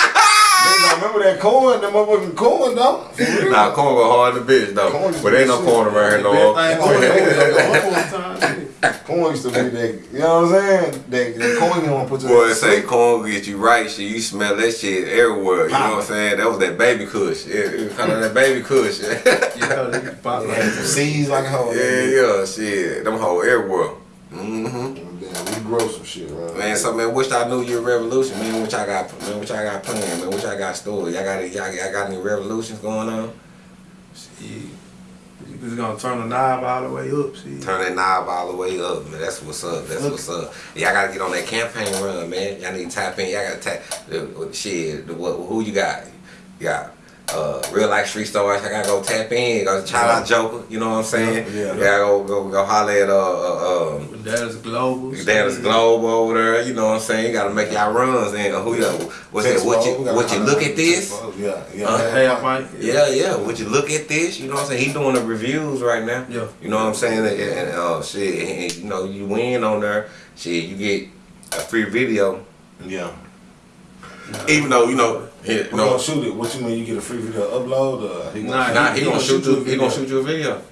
Speaker 4: Nigga, I remember that corn, that motherfucking corn though. For
Speaker 2: nah, corn go hard in the bitch though.
Speaker 4: Corn is
Speaker 2: but ain't no corn around here no more.
Speaker 3: thing going
Speaker 4: yeah.
Speaker 3: on. One time.
Speaker 4: Corn used to be that, you know what I'm saying? That, that corn you want to put to
Speaker 2: Boy,
Speaker 4: that
Speaker 2: say corn get you right. Shit, you smell that shit everywhere. You know what I'm saying? That was that baby kush. Yeah, it was kind of that baby kush. yeah,
Speaker 3: Yeah, they can pop
Speaker 4: It
Speaker 3: like
Speaker 4: seeds like a hoe.
Speaker 2: yeah, yeah, shit. Them whole everywhere. Mm-hmm.
Speaker 4: Damn, we grow some shit, right?
Speaker 2: Man, so man, wish I knew your revolution, man. What y'all got, man? What y'all got planned, man? What y'all got story? Y'all got, y'all, y'all got any revolutions going on?
Speaker 3: Shit. You just gonna turn the knob all the way up, shit.
Speaker 2: Turn that knob all the way up, man. That's what's up. That's what's up. Y'all gotta get on that campaign run, man. Y'all need to tap in. Y'all gotta tap. The, shit. What, who you got? You got uh, real life street stars. I gotta go tap in. Go shout out Joker. You know what I'm saying?
Speaker 4: Yeah, yeah.
Speaker 2: You gotta go go go holler at uh, uh um.
Speaker 3: But that is global.
Speaker 2: Dallas Global over there, you know what I'm saying? You gotta make y'all runs and uh, who you what's that? What you what you look at this?
Speaker 4: Yeah, yeah.
Speaker 2: Uh,
Speaker 3: Hey, I might.
Speaker 2: Yeah, yeah. Would you look at this? You know what I'm saying? He doing the reviews right now.
Speaker 3: Yeah.
Speaker 2: You know what I'm saying? And, and uh, shit, and, you know, you win on there. Shit, you get a free video.
Speaker 4: yeah.
Speaker 2: Even though you know, he,
Speaker 4: You
Speaker 2: no,
Speaker 4: gonna shoot it? What you mean? You get a free video upload? Or he
Speaker 3: Nah,
Speaker 2: nah, he,
Speaker 3: he
Speaker 2: gonna
Speaker 3: gonna
Speaker 2: shoot you. He gonna
Speaker 3: video.
Speaker 2: shoot you a video.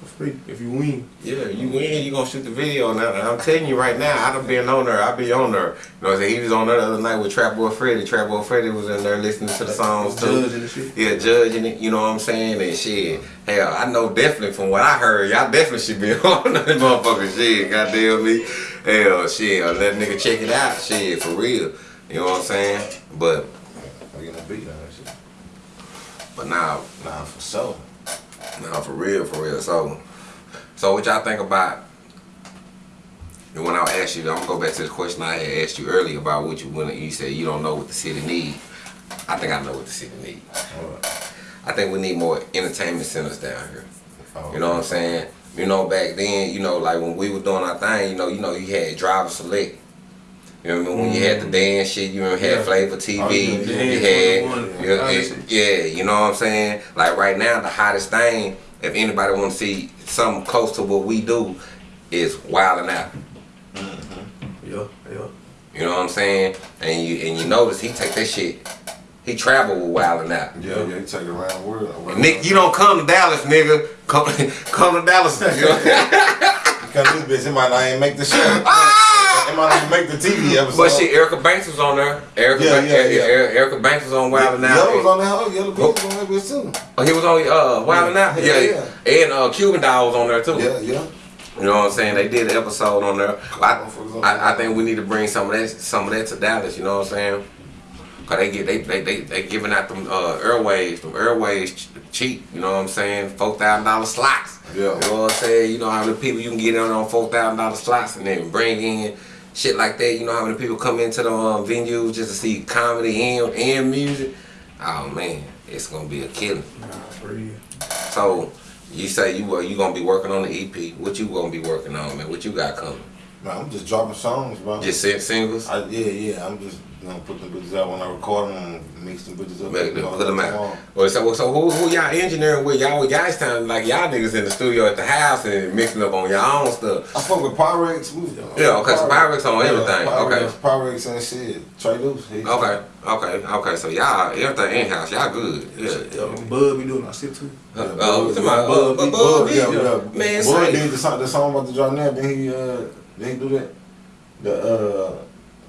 Speaker 3: For free if you win.
Speaker 2: Yeah, you win, you gonna shoot the video now. And I'm telling you right now, I done been on there. I be on there. You know what I'm saying? He was on there the other night with Trap Boy Freddy. Trap Boy Freddy was in there listening to the songs too.
Speaker 3: Judging the shit.
Speaker 2: Yeah, judging it, you know what I'm saying? And shit. Hell, I know definitely from what I heard, y'all definitely should be on that motherfucking shit. Goddamn me. Hell, shit. Let nigga check it out. Shit, for real. You know what I'm saying? But,
Speaker 4: You gonna beat on that shit?
Speaker 2: but now,
Speaker 4: Nah, for sure.
Speaker 2: now for real, for real. So, so what y'all think about? And when I asked you, I'm gonna go back to the question I had asked you earlier about what you when you said you don't know what the city need. I think I know what the city need.
Speaker 4: Alright.
Speaker 2: I think we need more entertainment centers down here.
Speaker 4: Oh,
Speaker 2: You know what I'm saying? You know, back then, you know, like when we were doing our thing, you know, you know, you had driver select. You know what I mean? When you had the mm-hmm. dance shit, you remember had
Speaker 3: Yeah.
Speaker 2: Flavor TV,
Speaker 4: Oh, yeah,
Speaker 2: you had,
Speaker 3: Yeah.
Speaker 2: yeah,
Speaker 3: Yeah.
Speaker 2: it- yeah, you know what I'm saying? Like right now, the hottest thing, if anybody want to see something close to what we do, is Wild 'N Out. Mm-hmm.
Speaker 3: Yeah, yeah.
Speaker 2: You know what I'm saying? And you and you notice he take that shit, he travel with Wild 'N Out.
Speaker 4: Yeah, yeah, you take it around the world.
Speaker 2: Nick, you don't come to Dallas, nigga. Come, come to Dallas.
Speaker 4: Because this bitch, it might not even make the show.
Speaker 2: Ah!
Speaker 4: it might not even make the TV episode.
Speaker 2: But shit, Erica Banks was on there. Erica,
Speaker 4: Yeah,
Speaker 2: Banks,
Speaker 4: yeah, yeah.
Speaker 2: Erica Banks was on Wild 'N Out.
Speaker 4: Yellow was on that hoe. Yella Beezy was on that bitch too.
Speaker 2: Oh, he was on uh, Wild Out.
Speaker 4: Yeah,
Speaker 2: Yeah,
Speaker 4: yeah.
Speaker 2: and uh, Cuban Doll was on there too.
Speaker 4: Yeah, yeah.
Speaker 2: You know what I'm saying? They did an episode on there. I, I, I think we need to bring some of that some of that to Dallas. You know what I'm saying? Cause they get they they they, they giving out them uh, airways, them airways cheap. You know what I'm saying? Four thousand dollar slots.
Speaker 4: Yeah.
Speaker 2: You know what I'm saying? You know how many people you can get in on four thousand dollar slots and then bring in shit like that. You know how many people come into the um, venues just to see comedy and and music. Oh man, it's gonna be a killing.
Speaker 3: Nah, for real.
Speaker 2: So you say you uh, you gonna be working on the EP? What you gonna be working on, man? What you got coming?
Speaker 4: Man, I'm just dropping songs, bro.
Speaker 2: Just sing- singles?
Speaker 4: I, yeah, yeah. I'm just you know put the bitches out when I record them and mix them bitches up.
Speaker 2: Make them, put them out. Well, so, so who, who y'all engineering with? Y'all with guys time like y'all niggas in the studio at the house and mixing up on y'all own stuff.
Speaker 4: I fuck with Pyrex. We,
Speaker 2: Yeah, okay, so Pyrex on everything, okay.
Speaker 4: Pyrex and shit. Trey he-
Speaker 2: Okay, okay, okay. So y'all everything in house. Y'all good. Yeah.
Speaker 3: Yeah, Bud be doing our shit too.
Speaker 2: Uh, uh, what's my
Speaker 3: Bud,
Speaker 2: Bud,
Speaker 3: Bud,
Speaker 2: Bud,
Speaker 4: yeah,
Speaker 2: yeah.
Speaker 4: yeah.
Speaker 2: Man, say-
Speaker 4: did the song, the song about the drop now. Then he, uh, then he do that. The uh,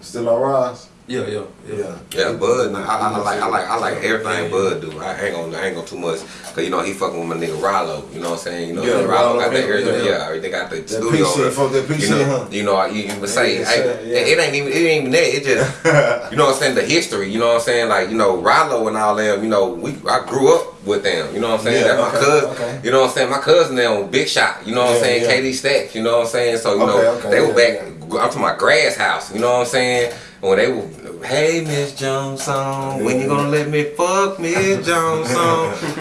Speaker 4: still on rise.
Speaker 3: Yeah, yeah, yeah.
Speaker 4: Yeah.
Speaker 2: Yeah, Bud. nah, I, I, I like, I like, I like everything Bud do. I ain't gonna, I ain't gonna too much, cause you know he fucking with my nigga Rollo. You know what I'm saying? You know,
Speaker 4: Yeah,
Speaker 2: Rollo
Speaker 4: Rollo,
Speaker 2: got that
Speaker 4: yeah, yeah.
Speaker 2: Yeah, they got the
Speaker 4: That
Speaker 2: studio.
Speaker 4: PC, fuck that PC,
Speaker 2: you know,
Speaker 4: huh?
Speaker 2: you know, you, you would say,
Speaker 4: Yeah,
Speaker 2: hey,
Speaker 4: yeah, yeah.
Speaker 2: it ain't even, it ain't even that. It just, you know what I'm saying? The history. You know what I'm saying? Like, you know, Rollo and all them. You know, we, I grew up with them. You know what I'm saying?
Speaker 4: Yeah,
Speaker 2: That's my cousin.
Speaker 4: okay.
Speaker 2: You know what I'm saying? My cousin them Big Shot. You know what I'm saying?
Speaker 4: yeah.
Speaker 2: KD Stacks. You know what I'm saying? So you
Speaker 4: Okay,
Speaker 2: know,
Speaker 4: okay,
Speaker 2: they were back. I'm talking about grass house. You know what I'm saying? When they were, hey Miss Johnson, when you gonna let me fuck Miss Johnson?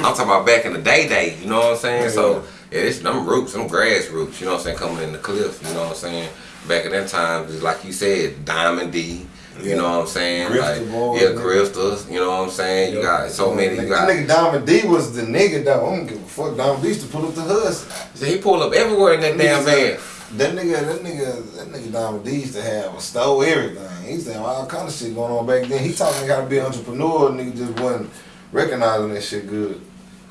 Speaker 2: I'm talking about back in the day, day. You know what I'm saying? So yeah, it's them roots, them grass roots. You know what I'm saying? Coming in the cliffs. You know what I'm saying? Back in that time, it's like you said, Diamond D. You
Speaker 4: Yeah.
Speaker 2: know what I'm saying?
Speaker 4: Crystal
Speaker 2: like,
Speaker 4: boys,
Speaker 2: yeah, crystals. You know what I'm saying? You got so many. You got.
Speaker 4: That nigga Diamond D was the nigga though. I don't give a fuck. Diamond D used to pull up the hus.
Speaker 2: See, he pulled up everywhere in that damn van.
Speaker 4: That nigga, that nigga, that nigga Diamond D used to have a stole everything. He used to have all kind of shit going on back then. He taught me how to be an entrepreneur. Nigga just wasn't recognizing that shit good.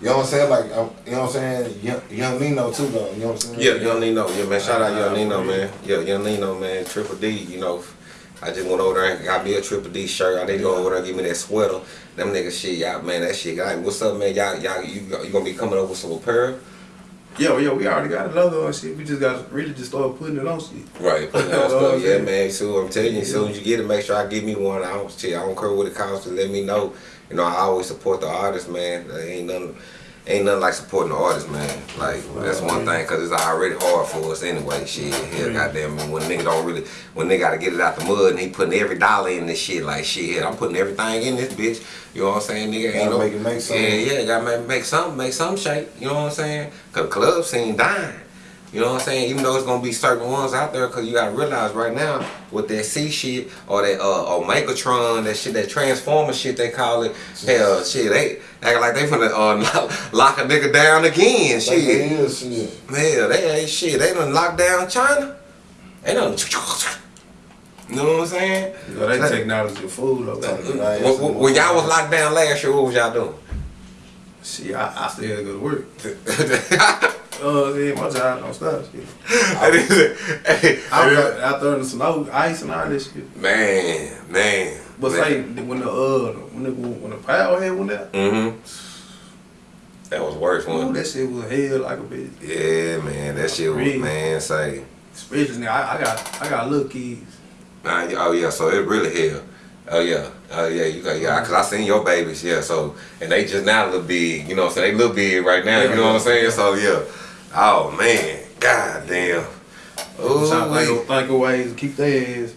Speaker 4: You know what I'm saying? Like, you know what I'm saying? Young, young Nino too though. You know what I'm saying?
Speaker 2: Yeah, Young Nino. Yeah, man. Shout out Young Nino, man. Yeah, Young Nino, man. Triple D, you know. I just went over there and got me a Triple D shirt. I didn't go over there and give me that sweater. Them niggas shit, y'all, man, that shit. Like, what's up, man? Y'all, y'all, you, you gonna be coming over with some apparel?
Speaker 3: Yeah, yeah, we already got a logo and shit. We just got really just start putting it on shit.
Speaker 2: Right, putting on
Speaker 3: You know what
Speaker 2: stuff. Yeah, man. So I'm telling you, as soon as you get it, make sure I give me one. I don't, shit, I don't care what it costs. Let me know. You know, I always support the artist, man. There ain't nothing. Ain't nothing like supporting the artist, man. Like that's one thing, cause it's already hard for us anyway. Shit, hell, goddamn, when nigga don't really, when nigga gotta get it out the mud, and he putting every dollar in this shit. Like shit, I'm putting everything in this bitch. You know what I'm saying, nigga?
Speaker 4: Gotta
Speaker 2: Ain't no,
Speaker 4: make it make something.
Speaker 2: Yeah, yeah, gotta make, make something, make something shake. You know what I'm saying? Cause club scene dying. You know what I'm saying? Even though it's gonna be certain ones out there, cause you gotta realize right now with that C shit or that uh Omegatron, that shit, that Transformer shit they call it. Hell, shit, they act like they finna uh, lock a nigga down again.
Speaker 4: Like
Speaker 2: Shit,
Speaker 4: is shit.
Speaker 2: hell, they ain't shit. They done locked down China. They done. You know what I'm saying?
Speaker 3: Know, they technology food though.
Speaker 4: Like,
Speaker 2: when- when y'all was locked down last year, what was y'all doing?
Speaker 3: Shit, I, I still gotta go to work. Uh, yeah, my job don't stop. Shit.
Speaker 2: Hey,
Speaker 3: I was out, out there in the snow, ice and all this shit.
Speaker 2: man, man.
Speaker 3: But say when the uh when the when the power head went out,
Speaker 2: Mm-hmm. That was worse
Speaker 3: ooh,
Speaker 2: one.
Speaker 3: that shit was hell like a bitch.
Speaker 2: Yeah, man, that shit was
Speaker 3: Really?
Speaker 2: man say.
Speaker 3: Especially now, I, I got I got little kids.
Speaker 2: Nah, oh yeah, so it really hell. Oh yeah, oh yeah, you got yeah, cause I seen your babies, yeah. So and they just now look big, you know. So they look big right now, you know what I'm saying? So yeah, oh man, god damn.
Speaker 3: I'm trying to think, of- think of ways to keep their ass,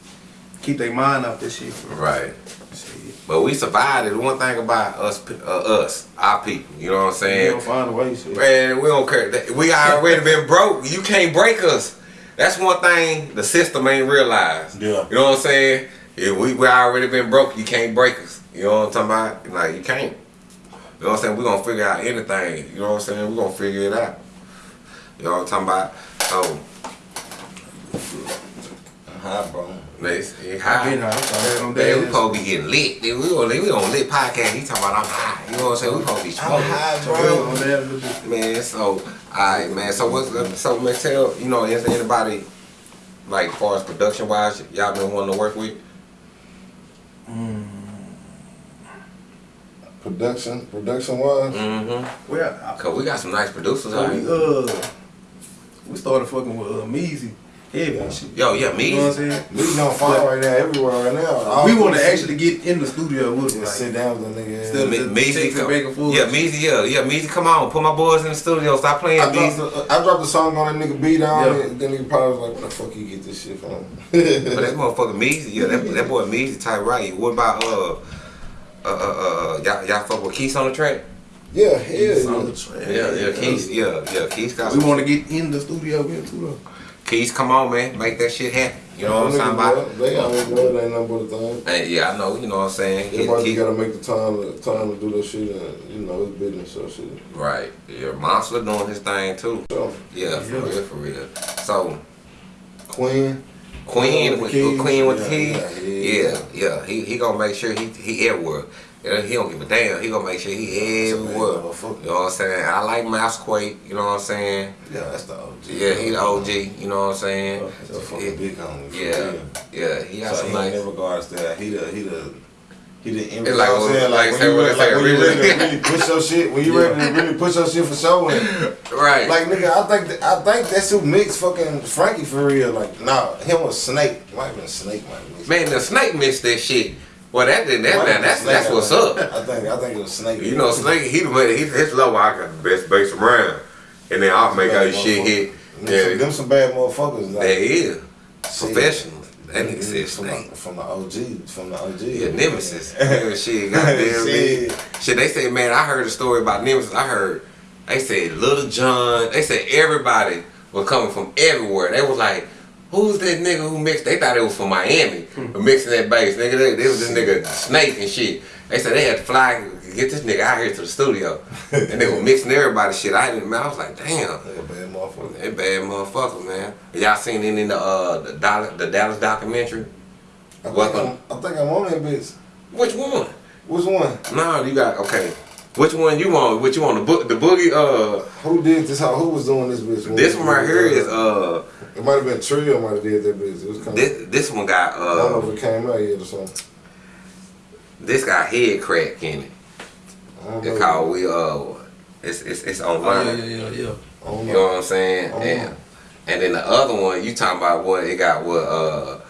Speaker 3: keep their mind off this shit.
Speaker 2: right.
Speaker 3: Shit.
Speaker 2: But we survived it. One thing about us, uh, us, our people, you know what I'm saying?
Speaker 3: We don't find a way, shit.
Speaker 2: Man, we don't care. We already been broke. You can't break us. That's one thing the system ain't realized.
Speaker 4: Yeah.
Speaker 2: You know what I'm saying? If we we already been broke, you can't break us. You know what I'm talking about? Like you can't. You know what I'm saying? We gonna figure out anything. You know what I'm saying? We gonna figure it out. You know what I'm talking about? So,
Speaker 4: Hi, bro.
Speaker 2: next, it
Speaker 3: I
Speaker 2: high.
Speaker 3: been high. I'm
Speaker 2: Man, we supposed to be getting lit. We on we on lit podcast. He talking about I'm high. You know what I'm saying? We supposed to be
Speaker 4: I'm high, bro.
Speaker 3: I'm dead a little bit.
Speaker 2: Man, so alright, man. So what's uh, so man? Tell you know is there anybody like far as production wise y'all been wanting to work with?
Speaker 4: Production, production wise.
Speaker 2: Mm-hmm.
Speaker 3: Well, I,
Speaker 2: Cause we got some nice producers
Speaker 3: so
Speaker 2: out
Speaker 3: we
Speaker 2: here.
Speaker 3: uh we started fucking with uh, Measy, heavy and.
Speaker 2: Yo, yeah, me.
Speaker 3: You know what I'm saying?
Speaker 4: We on fire right now, everywhere right now. All
Speaker 3: we want to actually get in the studio with them.
Speaker 4: Just
Speaker 3: Like,
Speaker 4: sit down with the nigga.
Speaker 3: Instead of-
Speaker 2: Me-
Speaker 3: just
Speaker 2: come-
Speaker 3: back
Speaker 2: yeah, Measy, yeah, yeah, Measy, come on, put my boys in the studio, stop playing,
Speaker 4: I dropped,
Speaker 2: Measy.
Speaker 4: the, I dropped the song on that nigga beat down,
Speaker 3: Yeah.
Speaker 4: and then nigga probably was like, "Where the fuck you get this shit from?"
Speaker 2: But that motherfucker Measy, yeah, that, that boy Measy type right. What about uh, uh, uh, uh, y'all, y'all fuck with Keith on the track?
Speaker 4: yeah,
Speaker 3: It's on
Speaker 4: hell
Speaker 3: the
Speaker 4: yeah.
Speaker 3: track.
Speaker 2: Yeah, yeah, Keith, yeah, yeah, Keith got
Speaker 3: We want to get in the studio with him too though.
Speaker 2: Keith, come on, man, make that shit happen. You know what I'm
Speaker 4: Them
Speaker 2: talking about?
Speaker 4: They always know it ain't nothing but a thing.
Speaker 2: Hey, yeah, I know. You know what I'm saying.
Speaker 4: Everybody gotta make the time, to, time to do that shit, and you know it's business, so shit.
Speaker 2: Right. Yeah, Monster doing his thing too.
Speaker 4: So
Speaker 2: Yeah, for
Speaker 3: Yeah.
Speaker 2: real, for real. So
Speaker 4: Queen,
Speaker 2: Queen
Speaker 3: with
Speaker 2: with
Speaker 3: keys.
Speaker 2: Queen with
Speaker 4: Yeah,
Speaker 2: keys.
Speaker 4: yeah,
Speaker 2: Yeah, yeah. He he gonna make sure he he everywhere. Yeah, He don't give a damn. He gonna make sure he everywhere. You know what I'm saying? I like Mouse Quake. You know what I'm saying?
Speaker 4: yeah, that's the OG.
Speaker 2: Yeah, he the OG. You know what I'm saying?
Speaker 4: That's the fucking big homie.
Speaker 2: Yeah, yeah. He got
Speaker 4: So
Speaker 2: some
Speaker 4: he
Speaker 2: nice.
Speaker 4: in regards to that, he the he the he the
Speaker 2: It's like
Speaker 4: what I'm saying,
Speaker 2: like
Speaker 4: when you
Speaker 2: what
Speaker 4: re-
Speaker 2: they say,
Speaker 4: like when you ready to really push your shit, when you ready to really push your shit for show, and
Speaker 2: Right.
Speaker 4: like nigga, I think that, I think that's who mixed fucking Frankie for real. Like nah, him was Snake, might have been Snake, might mixed.
Speaker 2: Man, the snake missed that shit. Well, that that, that, that that's
Speaker 4: Snake,
Speaker 2: that's what's up.
Speaker 4: I think I think it was Snake.
Speaker 2: You know, Snake, he the he, his level, I got the best bass around. And then I'll make all your shit hit.
Speaker 4: Them, some,
Speaker 2: Yeah,
Speaker 4: them some bad motherfuckers. Like,
Speaker 2: they is.
Speaker 4: shit.
Speaker 2: Professionals. That nigga said
Speaker 4: from
Speaker 2: Snake.
Speaker 4: the, from the OG, from the OG.
Speaker 2: Yeah, Nemesis. Yeah, shit, goddamn me.
Speaker 4: Shit.
Speaker 2: Shit, they say, man, I heard a story about Nemesis. I heard, they said Little John, they said everybody was coming from everywhere. They was like, who's that nigga who mixed? They thought it was from Miami, for mixing that bass. Nigga, they, they was this nigga Snake and shit. They said they had to fly, get this nigga out here to the studio. and they were mixing everybody's shit. I didn't, man, I was like, damn.
Speaker 4: They bad motherfucker.
Speaker 2: They bad motherfucker, man. Y'all seen any in the uh the Dallas, the Dallas documentary?
Speaker 4: I think,
Speaker 2: Welcome.
Speaker 4: I'm, I think I'm on that bitch.
Speaker 2: Which one?
Speaker 4: Which one?
Speaker 2: No, you got okay. Which one you want? Which you want? The book, the boogie. Uh,
Speaker 4: Who did this? How? Who was doing this bitch?
Speaker 2: this one right here is uh,
Speaker 4: It might have been Trio. Might have did that bitch. It was kind of.
Speaker 2: this this one got
Speaker 4: I don't know
Speaker 2: uh,
Speaker 4: if it came out yet or something.
Speaker 2: this got head crack in it.
Speaker 4: I don't
Speaker 2: It's called we uh, it's it's it's
Speaker 3: Oh,
Speaker 2: online.
Speaker 3: yeah, yeah, yeah, yeah.
Speaker 4: I
Speaker 2: You know
Speaker 4: know.
Speaker 2: what I'm saying?
Speaker 4: Oh.
Speaker 2: And and then the other one you talking about what it got what uh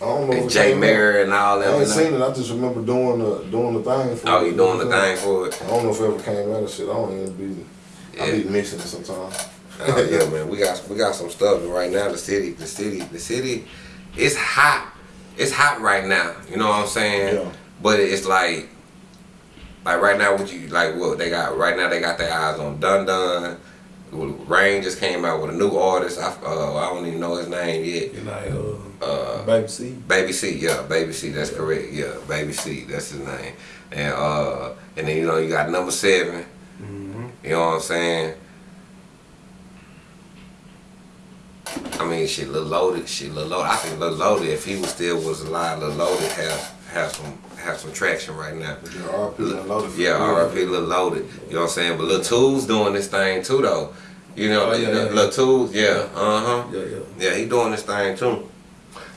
Speaker 4: I don't know.
Speaker 2: And Jay
Speaker 4: came.
Speaker 2: Mayer and all that. I ain't
Speaker 4: seen it. I just remember doing the doing the thing. For
Speaker 2: Oh,
Speaker 4: it,
Speaker 2: you doing the
Speaker 4: know what I'm
Speaker 2: thing for it?
Speaker 4: I don't know if it ever came out of shit. I don't even be. I be missing it sometimes.
Speaker 2: Oh, yeah, man. We got we got some stuff right now. The city, the city, the city, it's hot. It's hot right now. You know what I'm saying?
Speaker 4: Yeah.
Speaker 2: But it's like, like right now, what you like? What they got right now? They got their eyes on Dun Dun. Rain just came out with a new artist. I uh, I don't even know his name yet.
Speaker 3: You like uh,
Speaker 2: Uh,
Speaker 3: baby C.
Speaker 2: Baby C, yeah, Baby C, that's correct. Yeah, Baby C, that's his name. And uh, and then you know you got number 7 mm -hmm. You know what I'm saying? I mean, she Lil Loaded, she Lil Loaded. I think Lil Loaded, if he was still was alive, Lil Loaded have have some have some traction right now.
Speaker 4: Yeah, RP Lil Loaded
Speaker 2: Yeah. R.I.P. Lil Loaded. You know what I'm saying? But Lil Tools doing this thing too, though. You know,
Speaker 3: Oh, yeah, yeah,
Speaker 2: Lil
Speaker 3: yeah,
Speaker 2: uh huh.
Speaker 3: Yeah, yeah.
Speaker 2: Yeah, he doing this thing too.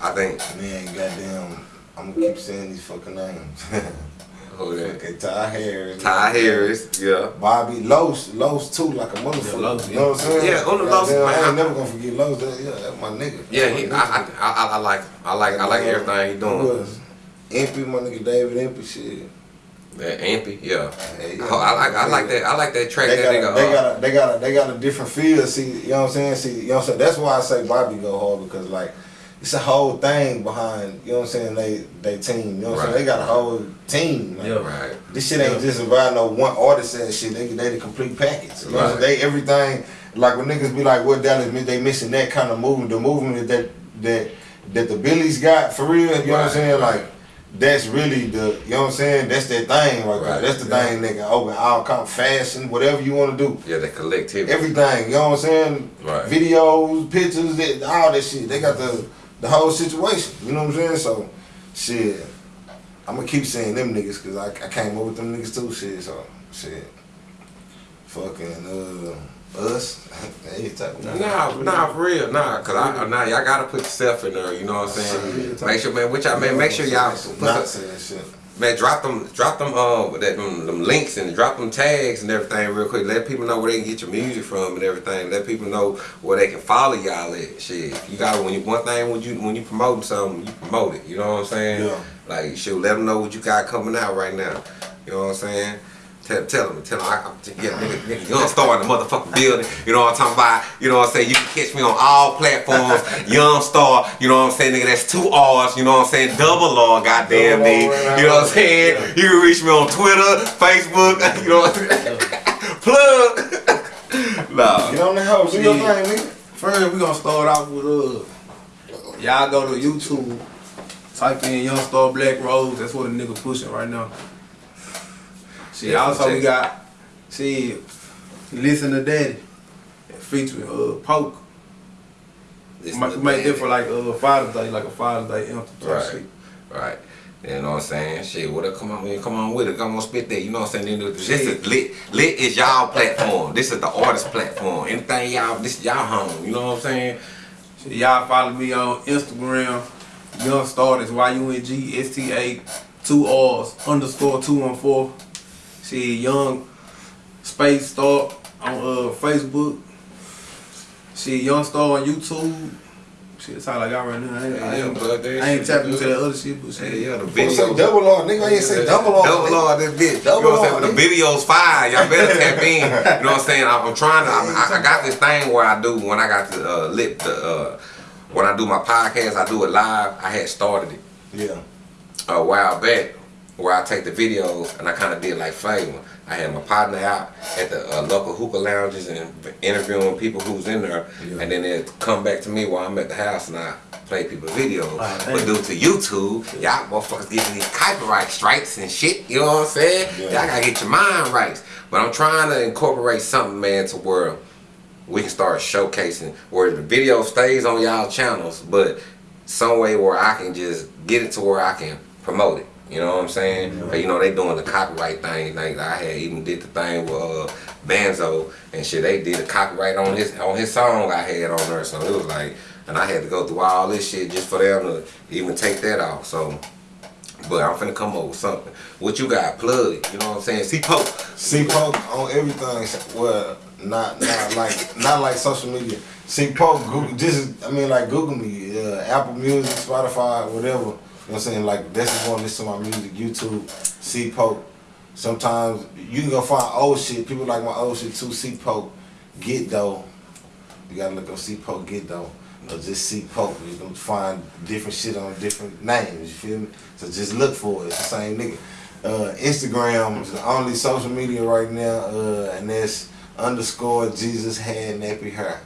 Speaker 2: I think.
Speaker 4: Man, goddamn, I'm gonna keep saying these fucking names.
Speaker 2: Who that?
Speaker 4: okay, Ty Harris.
Speaker 2: Ty Harris, yeah.
Speaker 4: Bobby Los, Los too, like a motherfucker.
Speaker 3: Yeah, Los,
Speaker 4: You know what I'm saying?
Speaker 2: Yeah, on the Los,
Speaker 4: Goddamn, I
Speaker 2: man.
Speaker 4: ain't never gonna forget Los. That, yeah, that's my nigga.
Speaker 2: Yeah,
Speaker 4: That's
Speaker 2: he,
Speaker 4: my
Speaker 2: I,
Speaker 4: nigga.
Speaker 2: I, I, I like, I like, I like everything he
Speaker 4: Who
Speaker 2: doing.
Speaker 4: was Impy, my nigga David Impy, shit.
Speaker 2: That Ampy, yeah.
Speaker 4: Hey, yeah.
Speaker 2: Oh, I like, I like that, I like that track
Speaker 4: They
Speaker 2: that
Speaker 4: got,
Speaker 2: nigga.
Speaker 4: a, they
Speaker 2: uh,
Speaker 4: got a, they got a, they got a different feel. See, you know what I'm saying? See, you know what I'm saying? That's why I say Bobby go hard because like it's a whole thing behind. You know what I'm saying? They they team. You know what I'm saying? They got a whole team. Like,
Speaker 3: Yeah.
Speaker 2: right.
Speaker 4: This shit ain't just about no one artist and shit. They they the complete package. You know what I'm
Speaker 2: Right.
Speaker 4: They everything. Like when niggas be like, "What Dallas?" miss?" They missing that kind of movement. The movement that that that the Billies got for real. You know what I'm saying?
Speaker 2: right.
Speaker 4: Like that's really the. You know what I'm saying? That's that thing right, there.
Speaker 2: Right,
Speaker 4: That's the
Speaker 3: yeah.
Speaker 4: thing that can open all kind of fashion, whatever you want to do.
Speaker 2: Yeah, the collectivity.
Speaker 4: Everything. You know what I'm saying?
Speaker 2: Right.
Speaker 4: Videos, pictures, that, all that shit. They got the the whole situation. You know what I'm saying? So, shit. I'm gonna keep saying them niggas because I, I came up with them niggas too. Shit. So, shit. Fucking uh, us. hey, type of
Speaker 2: Nah, nah, for real, nah, cause I, nah, y'all gotta put yourself in there. You know what I'm saying? Make sure, man, which y'all, man, make sure y'all put
Speaker 4: not
Speaker 2: the,
Speaker 4: saying shit.
Speaker 2: Man, drop them, drop them, uh, that them, them links and drop them tags and everything real quick. Let people know where they can get your music from and everything. Let people know where they can follow y'all at. Shit, you got when you one thing when you when you promoting something, you promote it. You know what I'm saying?
Speaker 4: Yeah.
Speaker 2: Like, should let them know what you got coming out right now. You know what I'm saying? Tell, tell them, tell them, I, I, yeah, nigga, nigga, Young Star in the motherfucking building. You know what I'm talking about? You know what I'm saying? You can catch me on all platforms. Young Star, you know what I'm saying? Nigga, that's two R's. You know what I'm saying? Double R, goddamn
Speaker 4: Double
Speaker 2: me.
Speaker 4: Right
Speaker 2: You know what I'm
Speaker 4: now.
Speaker 2: saying? You can reach me on Twitter, Facebook. You know what I'm saying? Plug. nah.
Speaker 4: Get on the house. Do your
Speaker 3: Shit.
Speaker 4: thing, nigga.
Speaker 3: First, we gonna start off with uh, y'all go to YouTube, type in Young Star Black Rose. That's what a nigga pushing right now. See,
Speaker 2: Yeah,
Speaker 3: also we got see, listen to Daddy, featuring uh Poke.
Speaker 2: To
Speaker 3: make it for like uh Father's Day, like a Father's Day anthem
Speaker 2: Right.
Speaker 3: shit.
Speaker 2: Right. You know what I'm saying? Shit, what up, come on, man, come on with it. Come on, spit that. You know what I'm saying? This is lit. Lit is y'all platform. This is the artist platform. Anything y'all, this is y'all home. You know what I'm saying?
Speaker 3: Y'all follow me on Instagram, Young Star, that's Y-U-N-G-S-T-A, two R's, underscore 214. See, Young Space Star on uh, Facebook. See, Young Star on YouTube. Shit, that's all I got right now. I ain't, I
Speaker 2: Yeah,
Speaker 3: ain't,
Speaker 2: but that
Speaker 3: I ain't tapping into that other shit, but shit.
Speaker 2: Yeah, yeah, the
Speaker 4: Fuck say
Speaker 2: video.
Speaker 4: double R, nigga. I ain't say double R.
Speaker 2: Double
Speaker 4: nigga.
Speaker 2: R this bitch.
Speaker 4: Double
Speaker 2: you know what I'm saying? The video's fire. Y'all better tap in. You know what I'm saying? I'm, I'm trying to. I, I got this thing where I do when I got the uh, lit the uh, when I do my podcast, I do it live. I had started it.
Speaker 4: Yeah.
Speaker 2: a while back where I take the videos and I kind of did like Flavor. I had my partner out at the uh, local hookah lounges and interviewing people who's in there,
Speaker 4: Yeah.
Speaker 2: and then they come back to me while I'm at the house and I play people videos.
Speaker 3: Ah,
Speaker 2: but
Speaker 3: damn.
Speaker 2: due to YouTube, y'all motherfuckers getting these copyright strikes and shit. You know what I'm saying?
Speaker 4: Yeah.
Speaker 2: Y'all gotta get your mind right. But I'm trying to incorporate something, man, to where we can start showcasing where the video stays on y'all channels, but some way where I can just get it to where I can promote it. You know what I'm saying? But, you know they doing the copyright thing. Like I had even did the thing with uh, Banzo and shit. They did the copyright on his on his song I had on there. So it was like, and I had to go through all this shit just for them to even take that off. So but I'm finna come up with something. What you got? Plug. You know what I'm saying?
Speaker 4: C Poke on everything. Well, not not like not like social media. C Poke, Google, just I mean like Google me, uh, Apple Music, Spotify, whatever. You know what I'm saying? Like that's just want to listen to my music. YouTube, see Pope. Sometimes you can go find old shit. People like my old shit too. C Pope, get though. You gotta look up see Pope, get though. Or just see Pope. You can find different shit on different names. You feel me? So just look for it. It's the same nigga. Uh, Instagram is the only social media right now, uh, and that's underscore Jesus had nappy hair.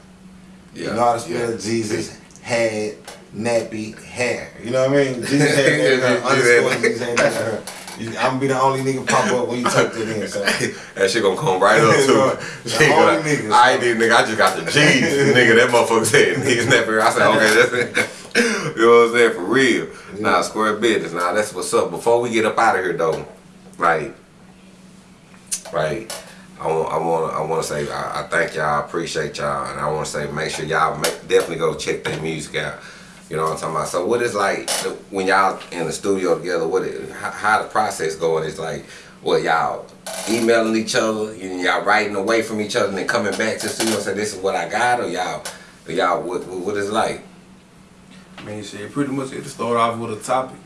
Speaker 4: You know how to spell Jesus had nappy hair. You know what I mean? Jesus had hair. underscore Jesus had hair. You- I'm gonna be the only nigga pop up when you type that in. So.
Speaker 2: That shit gonna come right up too.
Speaker 4: The
Speaker 2: She
Speaker 4: only
Speaker 2: gonna-
Speaker 4: niggas.
Speaker 2: I ain't did nigga, I just got the G's. nigga, that motherfucker said niggas never. I said, okay, that's it. you know what I'm saying? For real. Nah, square business. Nah, that's what's up. Before we get up out of here though, like, like, I want, I want, I want to say, I, I thank y'all, I appreciate y'all, and I want to say, make sure y'all definitely go check their music out. You know what I'm talking about? So, what is like when y'all in the studio together? What, it, how, the process going? Is like, what y'all emailing each other, and y'all writing away from each other, and then coming back to the studio and say, this is what I got, or y'all, y'all, what, what is it like?
Speaker 3: I mean, shit, pretty much it start off with a topic.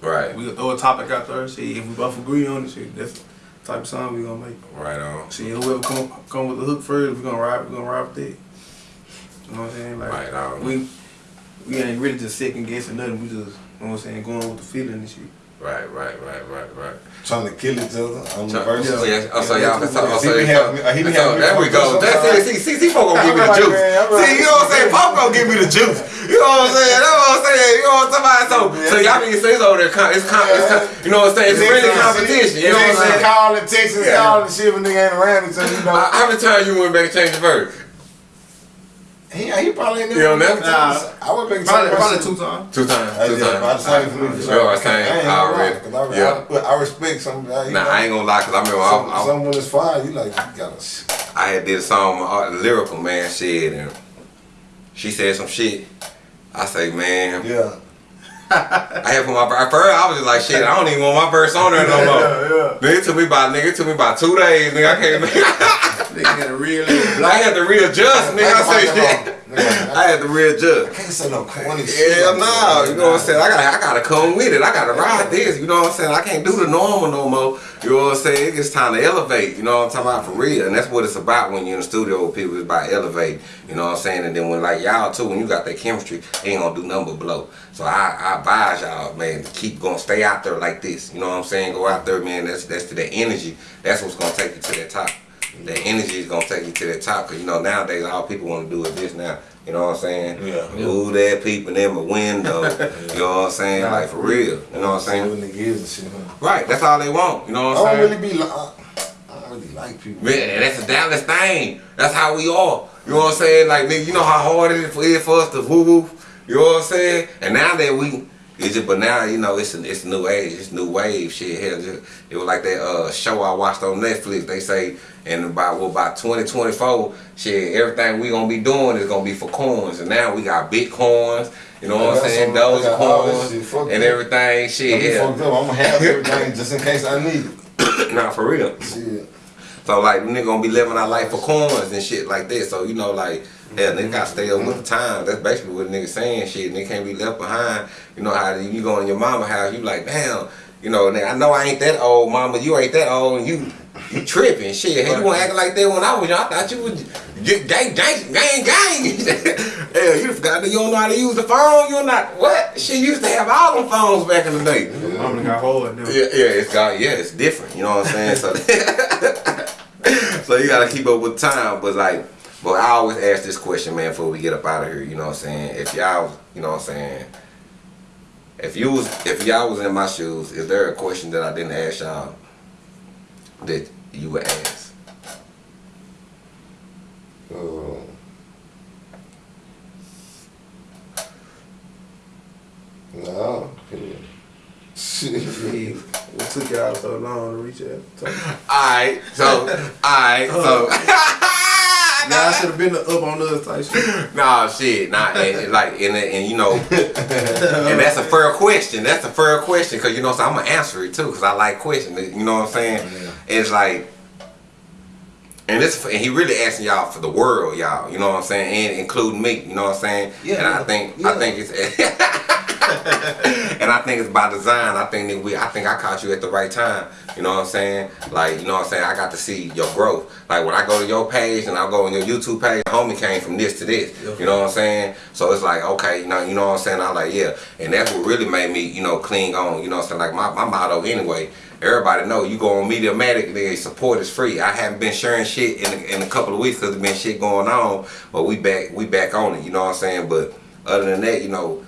Speaker 2: Right,
Speaker 3: We throw a topic out there. See if we both agree on it. See, that's the type of song we gonna make.
Speaker 2: right on.
Speaker 3: See whoever come come with the hook first, we gonna ride. We gonna ride with that. You know what I'm saying? Like
Speaker 2: Right on.
Speaker 3: we we ain't really just second guessing nothing. We just you know what I'm saying going with the feeling and shit.
Speaker 2: Right, right, right, right, right.
Speaker 4: Trying to kill each other on the
Speaker 2: So,
Speaker 4: verses.
Speaker 2: yeah, oh, so y'all can talk. Oh,
Speaker 4: He
Speaker 2: so
Speaker 4: be
Speaker 2: y'all-
Speaker 4: he be
Speaker 2: so there we go.
Speaker 4: up
Speaker 2: That's it.
Speaker 4: sometimes.
Speaker 2: See, see, see, Pop gonna give me
Speaker 4: I'm
Speaker 2: the
Speaker 4: like,
Speaker 2: juice.
Speaker 4: man, I'm like,
Speaker 2: See, you know what I'm saying? Pop gonna give me the juice. You know what I'm saying? That's what I'm saying. You know what I'm talking about? So, so y'all niggas say it's over there. con- It's, con- it's con- you know what I'm saying? It's really competition. You know what I'm saying?
Speaker 4: Calling, texting,
Speaker 2: Yeah.
Speaker 4: calling, shit when nigga ain't around each other, you know.
Speaker 2: How many times you went back and changed the verse?
Speaker 4: He, he probably ain't
Speaker 2: You know,
Speaker 4: never.
Speaker 3: nah.
Speaker 4: I went back and
Speaker 3: Probably, probably two times.
Speaker 2: Two times.
Speaker 4: Uh,
Speaker 2: Two
Speaker 4: yeah, same for me.
Speaker 2: times.
Speaker 4: for
Speaker 2: You know
Speaker 4: sure.
Speaker 2: what I'm saying?
Speaker 4: I ain't gonna lie, I,
Speaker 2: Yeah.
Speaker 4: I, I respect some. I,
Speaker 2: Nah,
Speaker 4: know,
Speaker 2: I ain't gonna lie, cause I remember
Speaker 4: some,
Speaker 2: I, I,
Speaker 4: some when it's fine, you like, you gotta.
Speaker 2: I had did a song with Art lyrical man shit and she said some shit. I say, man,
Speaker 4: Yeah.
Speaker 2: I had put my at first I was just like shit, I don't even want my verse on there no more.
Speaker 4: yeah.
Speaker 2: Nigga it took me about nigga took me about two days, nigga. I can't
Speaker 3: nigga had a real
Speaker 2: I had to readjust, nigga. I say shit. I had to readjust.
Speaker 4: can't say no corny shit.
Speaker 2: Hell
Speaker 4: like
Speaker 2: no, you know what I'm saying? I gotta I gotta come with it. I gotta ride this, you know what I'm saying? I can't do the normal no more. You know what I'm saying? It's time to elevate, you know what I'm talking about for real. And that's what it's about when you're in the studio with people, it's about elevate, you know what I'm saying? And then when like y'all too, when you got that chemistry, ain't gonna do nothing but blow. So I, I advise y'all, man, to keep going, stay out there like this. You know what I'm saying? Go out there, man. That's that's to the energy. That's what's gonna take you to that top. The energy is gonna take you to the top. Cause you know nowadays all people want to do is this now. You know what I'm saying?
Speaker 4: Yeah.
Speaker 2: Ooh, that peeping in my window. You know what I'm saying? Like for real. You know what I'm saying?
Speaker 4: and shit. Huh?
Speaker 2: Right. That's all they want. You know what I'm saying?
Speaker 4: I don't
Speaker 2: saying?
Speaker 4: really be. Li- I don't really like people.
Speaker 2: Man, that's a Dallas thing. That's how we are. You know what I'm saying? Like, nigga, you know how hard it is for, it for us to woo woo. You know what I'm saying? And now that we, it's just, but now you know it's a, it's a new age, it's new wave shit. Hell, just, it was like that uh, show I watched on Netflix. They say, and about what about 2024, shit, everything we gonna be doing is gonna be for coins. And now we got bitcoins. You know what I'm saying?
Speaker 4: Those I got all this
Speaker 2: Dogecoins
Speaker 4: shit. Fuck
Speaker 2: and everything. Shit, yeah.
Speaker 4: fucked up. I'm gonna have everything just in case I need it.
Speaker 2: Nah, for real.
Speaker 4: Shit.
Speaker 2: So like nigga gonna be living our life for coins and shit like that. So you know like yeah, nigga gotta stay up with the time. That's basically what nigga saying shit. Nigga can't be left behind. You know how you go in your mama house, you like, damn, you know, nigga, I know I ain't that old, mama, you ain't that old and you you tripping shit. Hey, you wanna act like that when I was young. I thought you was get gang gang gang gang. Hell, you forgot that you don't know how to use the phone, you're not what? Shit used to have all them phones back in the day.
Speaker 3: Gonna got hard now.
Speaker 2: Yeah, yeah, it's got yeah, it's different. You know what I'm saying? So, so you gotta keep up with time. But like, but I always ask this question, man, before we get up out of here. You know what I'm saying? If y'all, you know what I'm saying? If you was, if y'all was in my shoes, is there a question that I didn't ask y'all that you would ask?
Speaker 4: Uh, no. Shit.
Speaker 3: Shit, What took y'all so long to reach out?
Speaker 2: Alright, so, alright, so.
Speaker 3: Nah, I should have been up on us type shit.
Speaker 2: Nah, shit, nah, and, and like, and, and you know, and that's a fair question. That's a fair question, cause you know, what I'm, gonna answer it too, cause I like questions. You know what I'm saying? It's like, and this, and he really asking y'all for the world, y'all. You know what I'm saying, and including me. You know what I'm saying?
Speaker 4: Yeah,
Speaker 2: and I think,
Speaker 4: yeah.
Speaker 2: I think it's. and I think it's by design. I think that we, I think I caught you at the right time. You know what I'm saying? Like, you know what I'm saying? I got to see your growth. Like when I go to your page and I go on your YouTube page, homie came from this to this. You know what I'm saying? So it's like, okay, you know, you know what I'm saying? I'm like, yeah. And that's what really made me, you know, cling on. You know what I'm saying? Like my, my motto anyway. Everybody know you go on Mediamatic, the support is free. I haven't been sharing shit in a, in a couple of weeks because there's been shit going on, but we back we back on it. You know what I'm saying? But other than that, you know,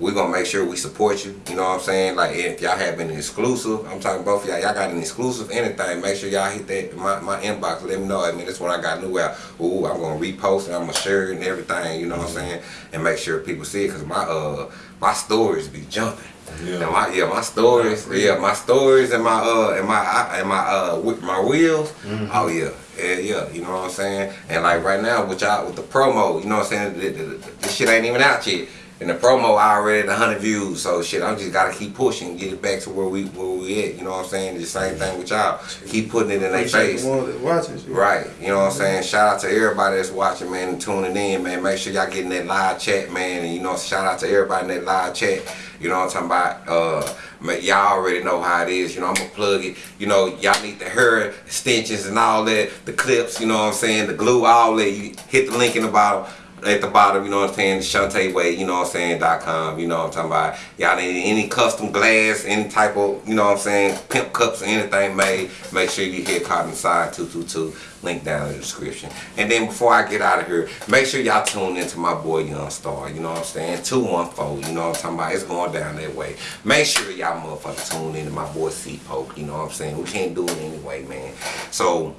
Speaker 2: we're gonna make sure we support you. You know what I'm saying? Like if y'all have an exclusive, I'm talking both of y'all, y'all got an exclusive anything, make sure y'all hit that my, my inbox, let me know. I mean that's what I got new out. Ooh, I'm gonna repost and I'm gonna share it and everything, you know what I'm saying? And make sure people see it cause my uh my stories be jumping.
Speaker 4: Yeah.
Speaker 2: Yeah, my yeah, my stories, yeah, my stories and my uh and my and my uh with my wheels. Oh yeah, yeah, yeah. You know what I'm saying? And like right now with y'all with the promo, you know what I'm saying? This shit ain't even out yet. And the promo I already at 100 views, so shit, I'm just gotta keep pushing, get it back to where we where we at. You know what I'm saying? The same thing with y'all. Keep putting it in their face.
Speaker 3: the ones that watching.
Speaker 2: Right, you know what I'm saying? Shout out to everybody that's watching, man, and tuning in, man. Make sure y'all getting that live chat, man. And you know, shout out to everybody in that live chat. You know what I'm talking about? Uh, y'all already know how it is. You know, I'm gonna plug it. You know, y'all need the hair extensions and all that, the clips. You know what I'm saying? The glue, all that. You hit the link in the bottom. At the bottom, you know what I'm saying, Shantae Way, you know what I'm saying, dot com, you know what I'm talking about. Y'all need any custom glass, any type of, you know what I'm saying, pimp cups anything made, make sure you hit Cotton Side 222, link down in the description. And then before I get out of here, make sure y'all tune into my boy Young Star, you know what I'm saying, 214, you know what I'm talking about, it's going down that way. Make sure y'all motherfuckers tune into my boy C Poke, you know what I'm saying, we can't do it anyway, man. So,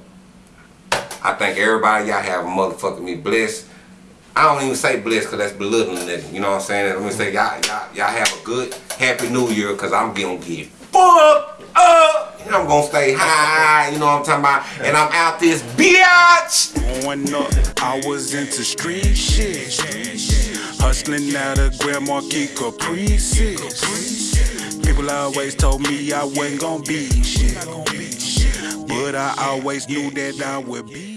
Speaker 2: I thank everybody, y'all have motherfucking me blessed. I don't even say blessed because that's belittling it. You know what I'm saying? Let me say y'all, y'all, y'all have a good, happy new year because I'm gonna get fucked up. And I'm gonna stay high, you know what I'm talking about? And I'm out this bitch.
Speaker 1: Up, I was into street shit. Hustling out of Grand Marquis Caprices. People always told me I wasn't gonna be shit. But I always knew that I would be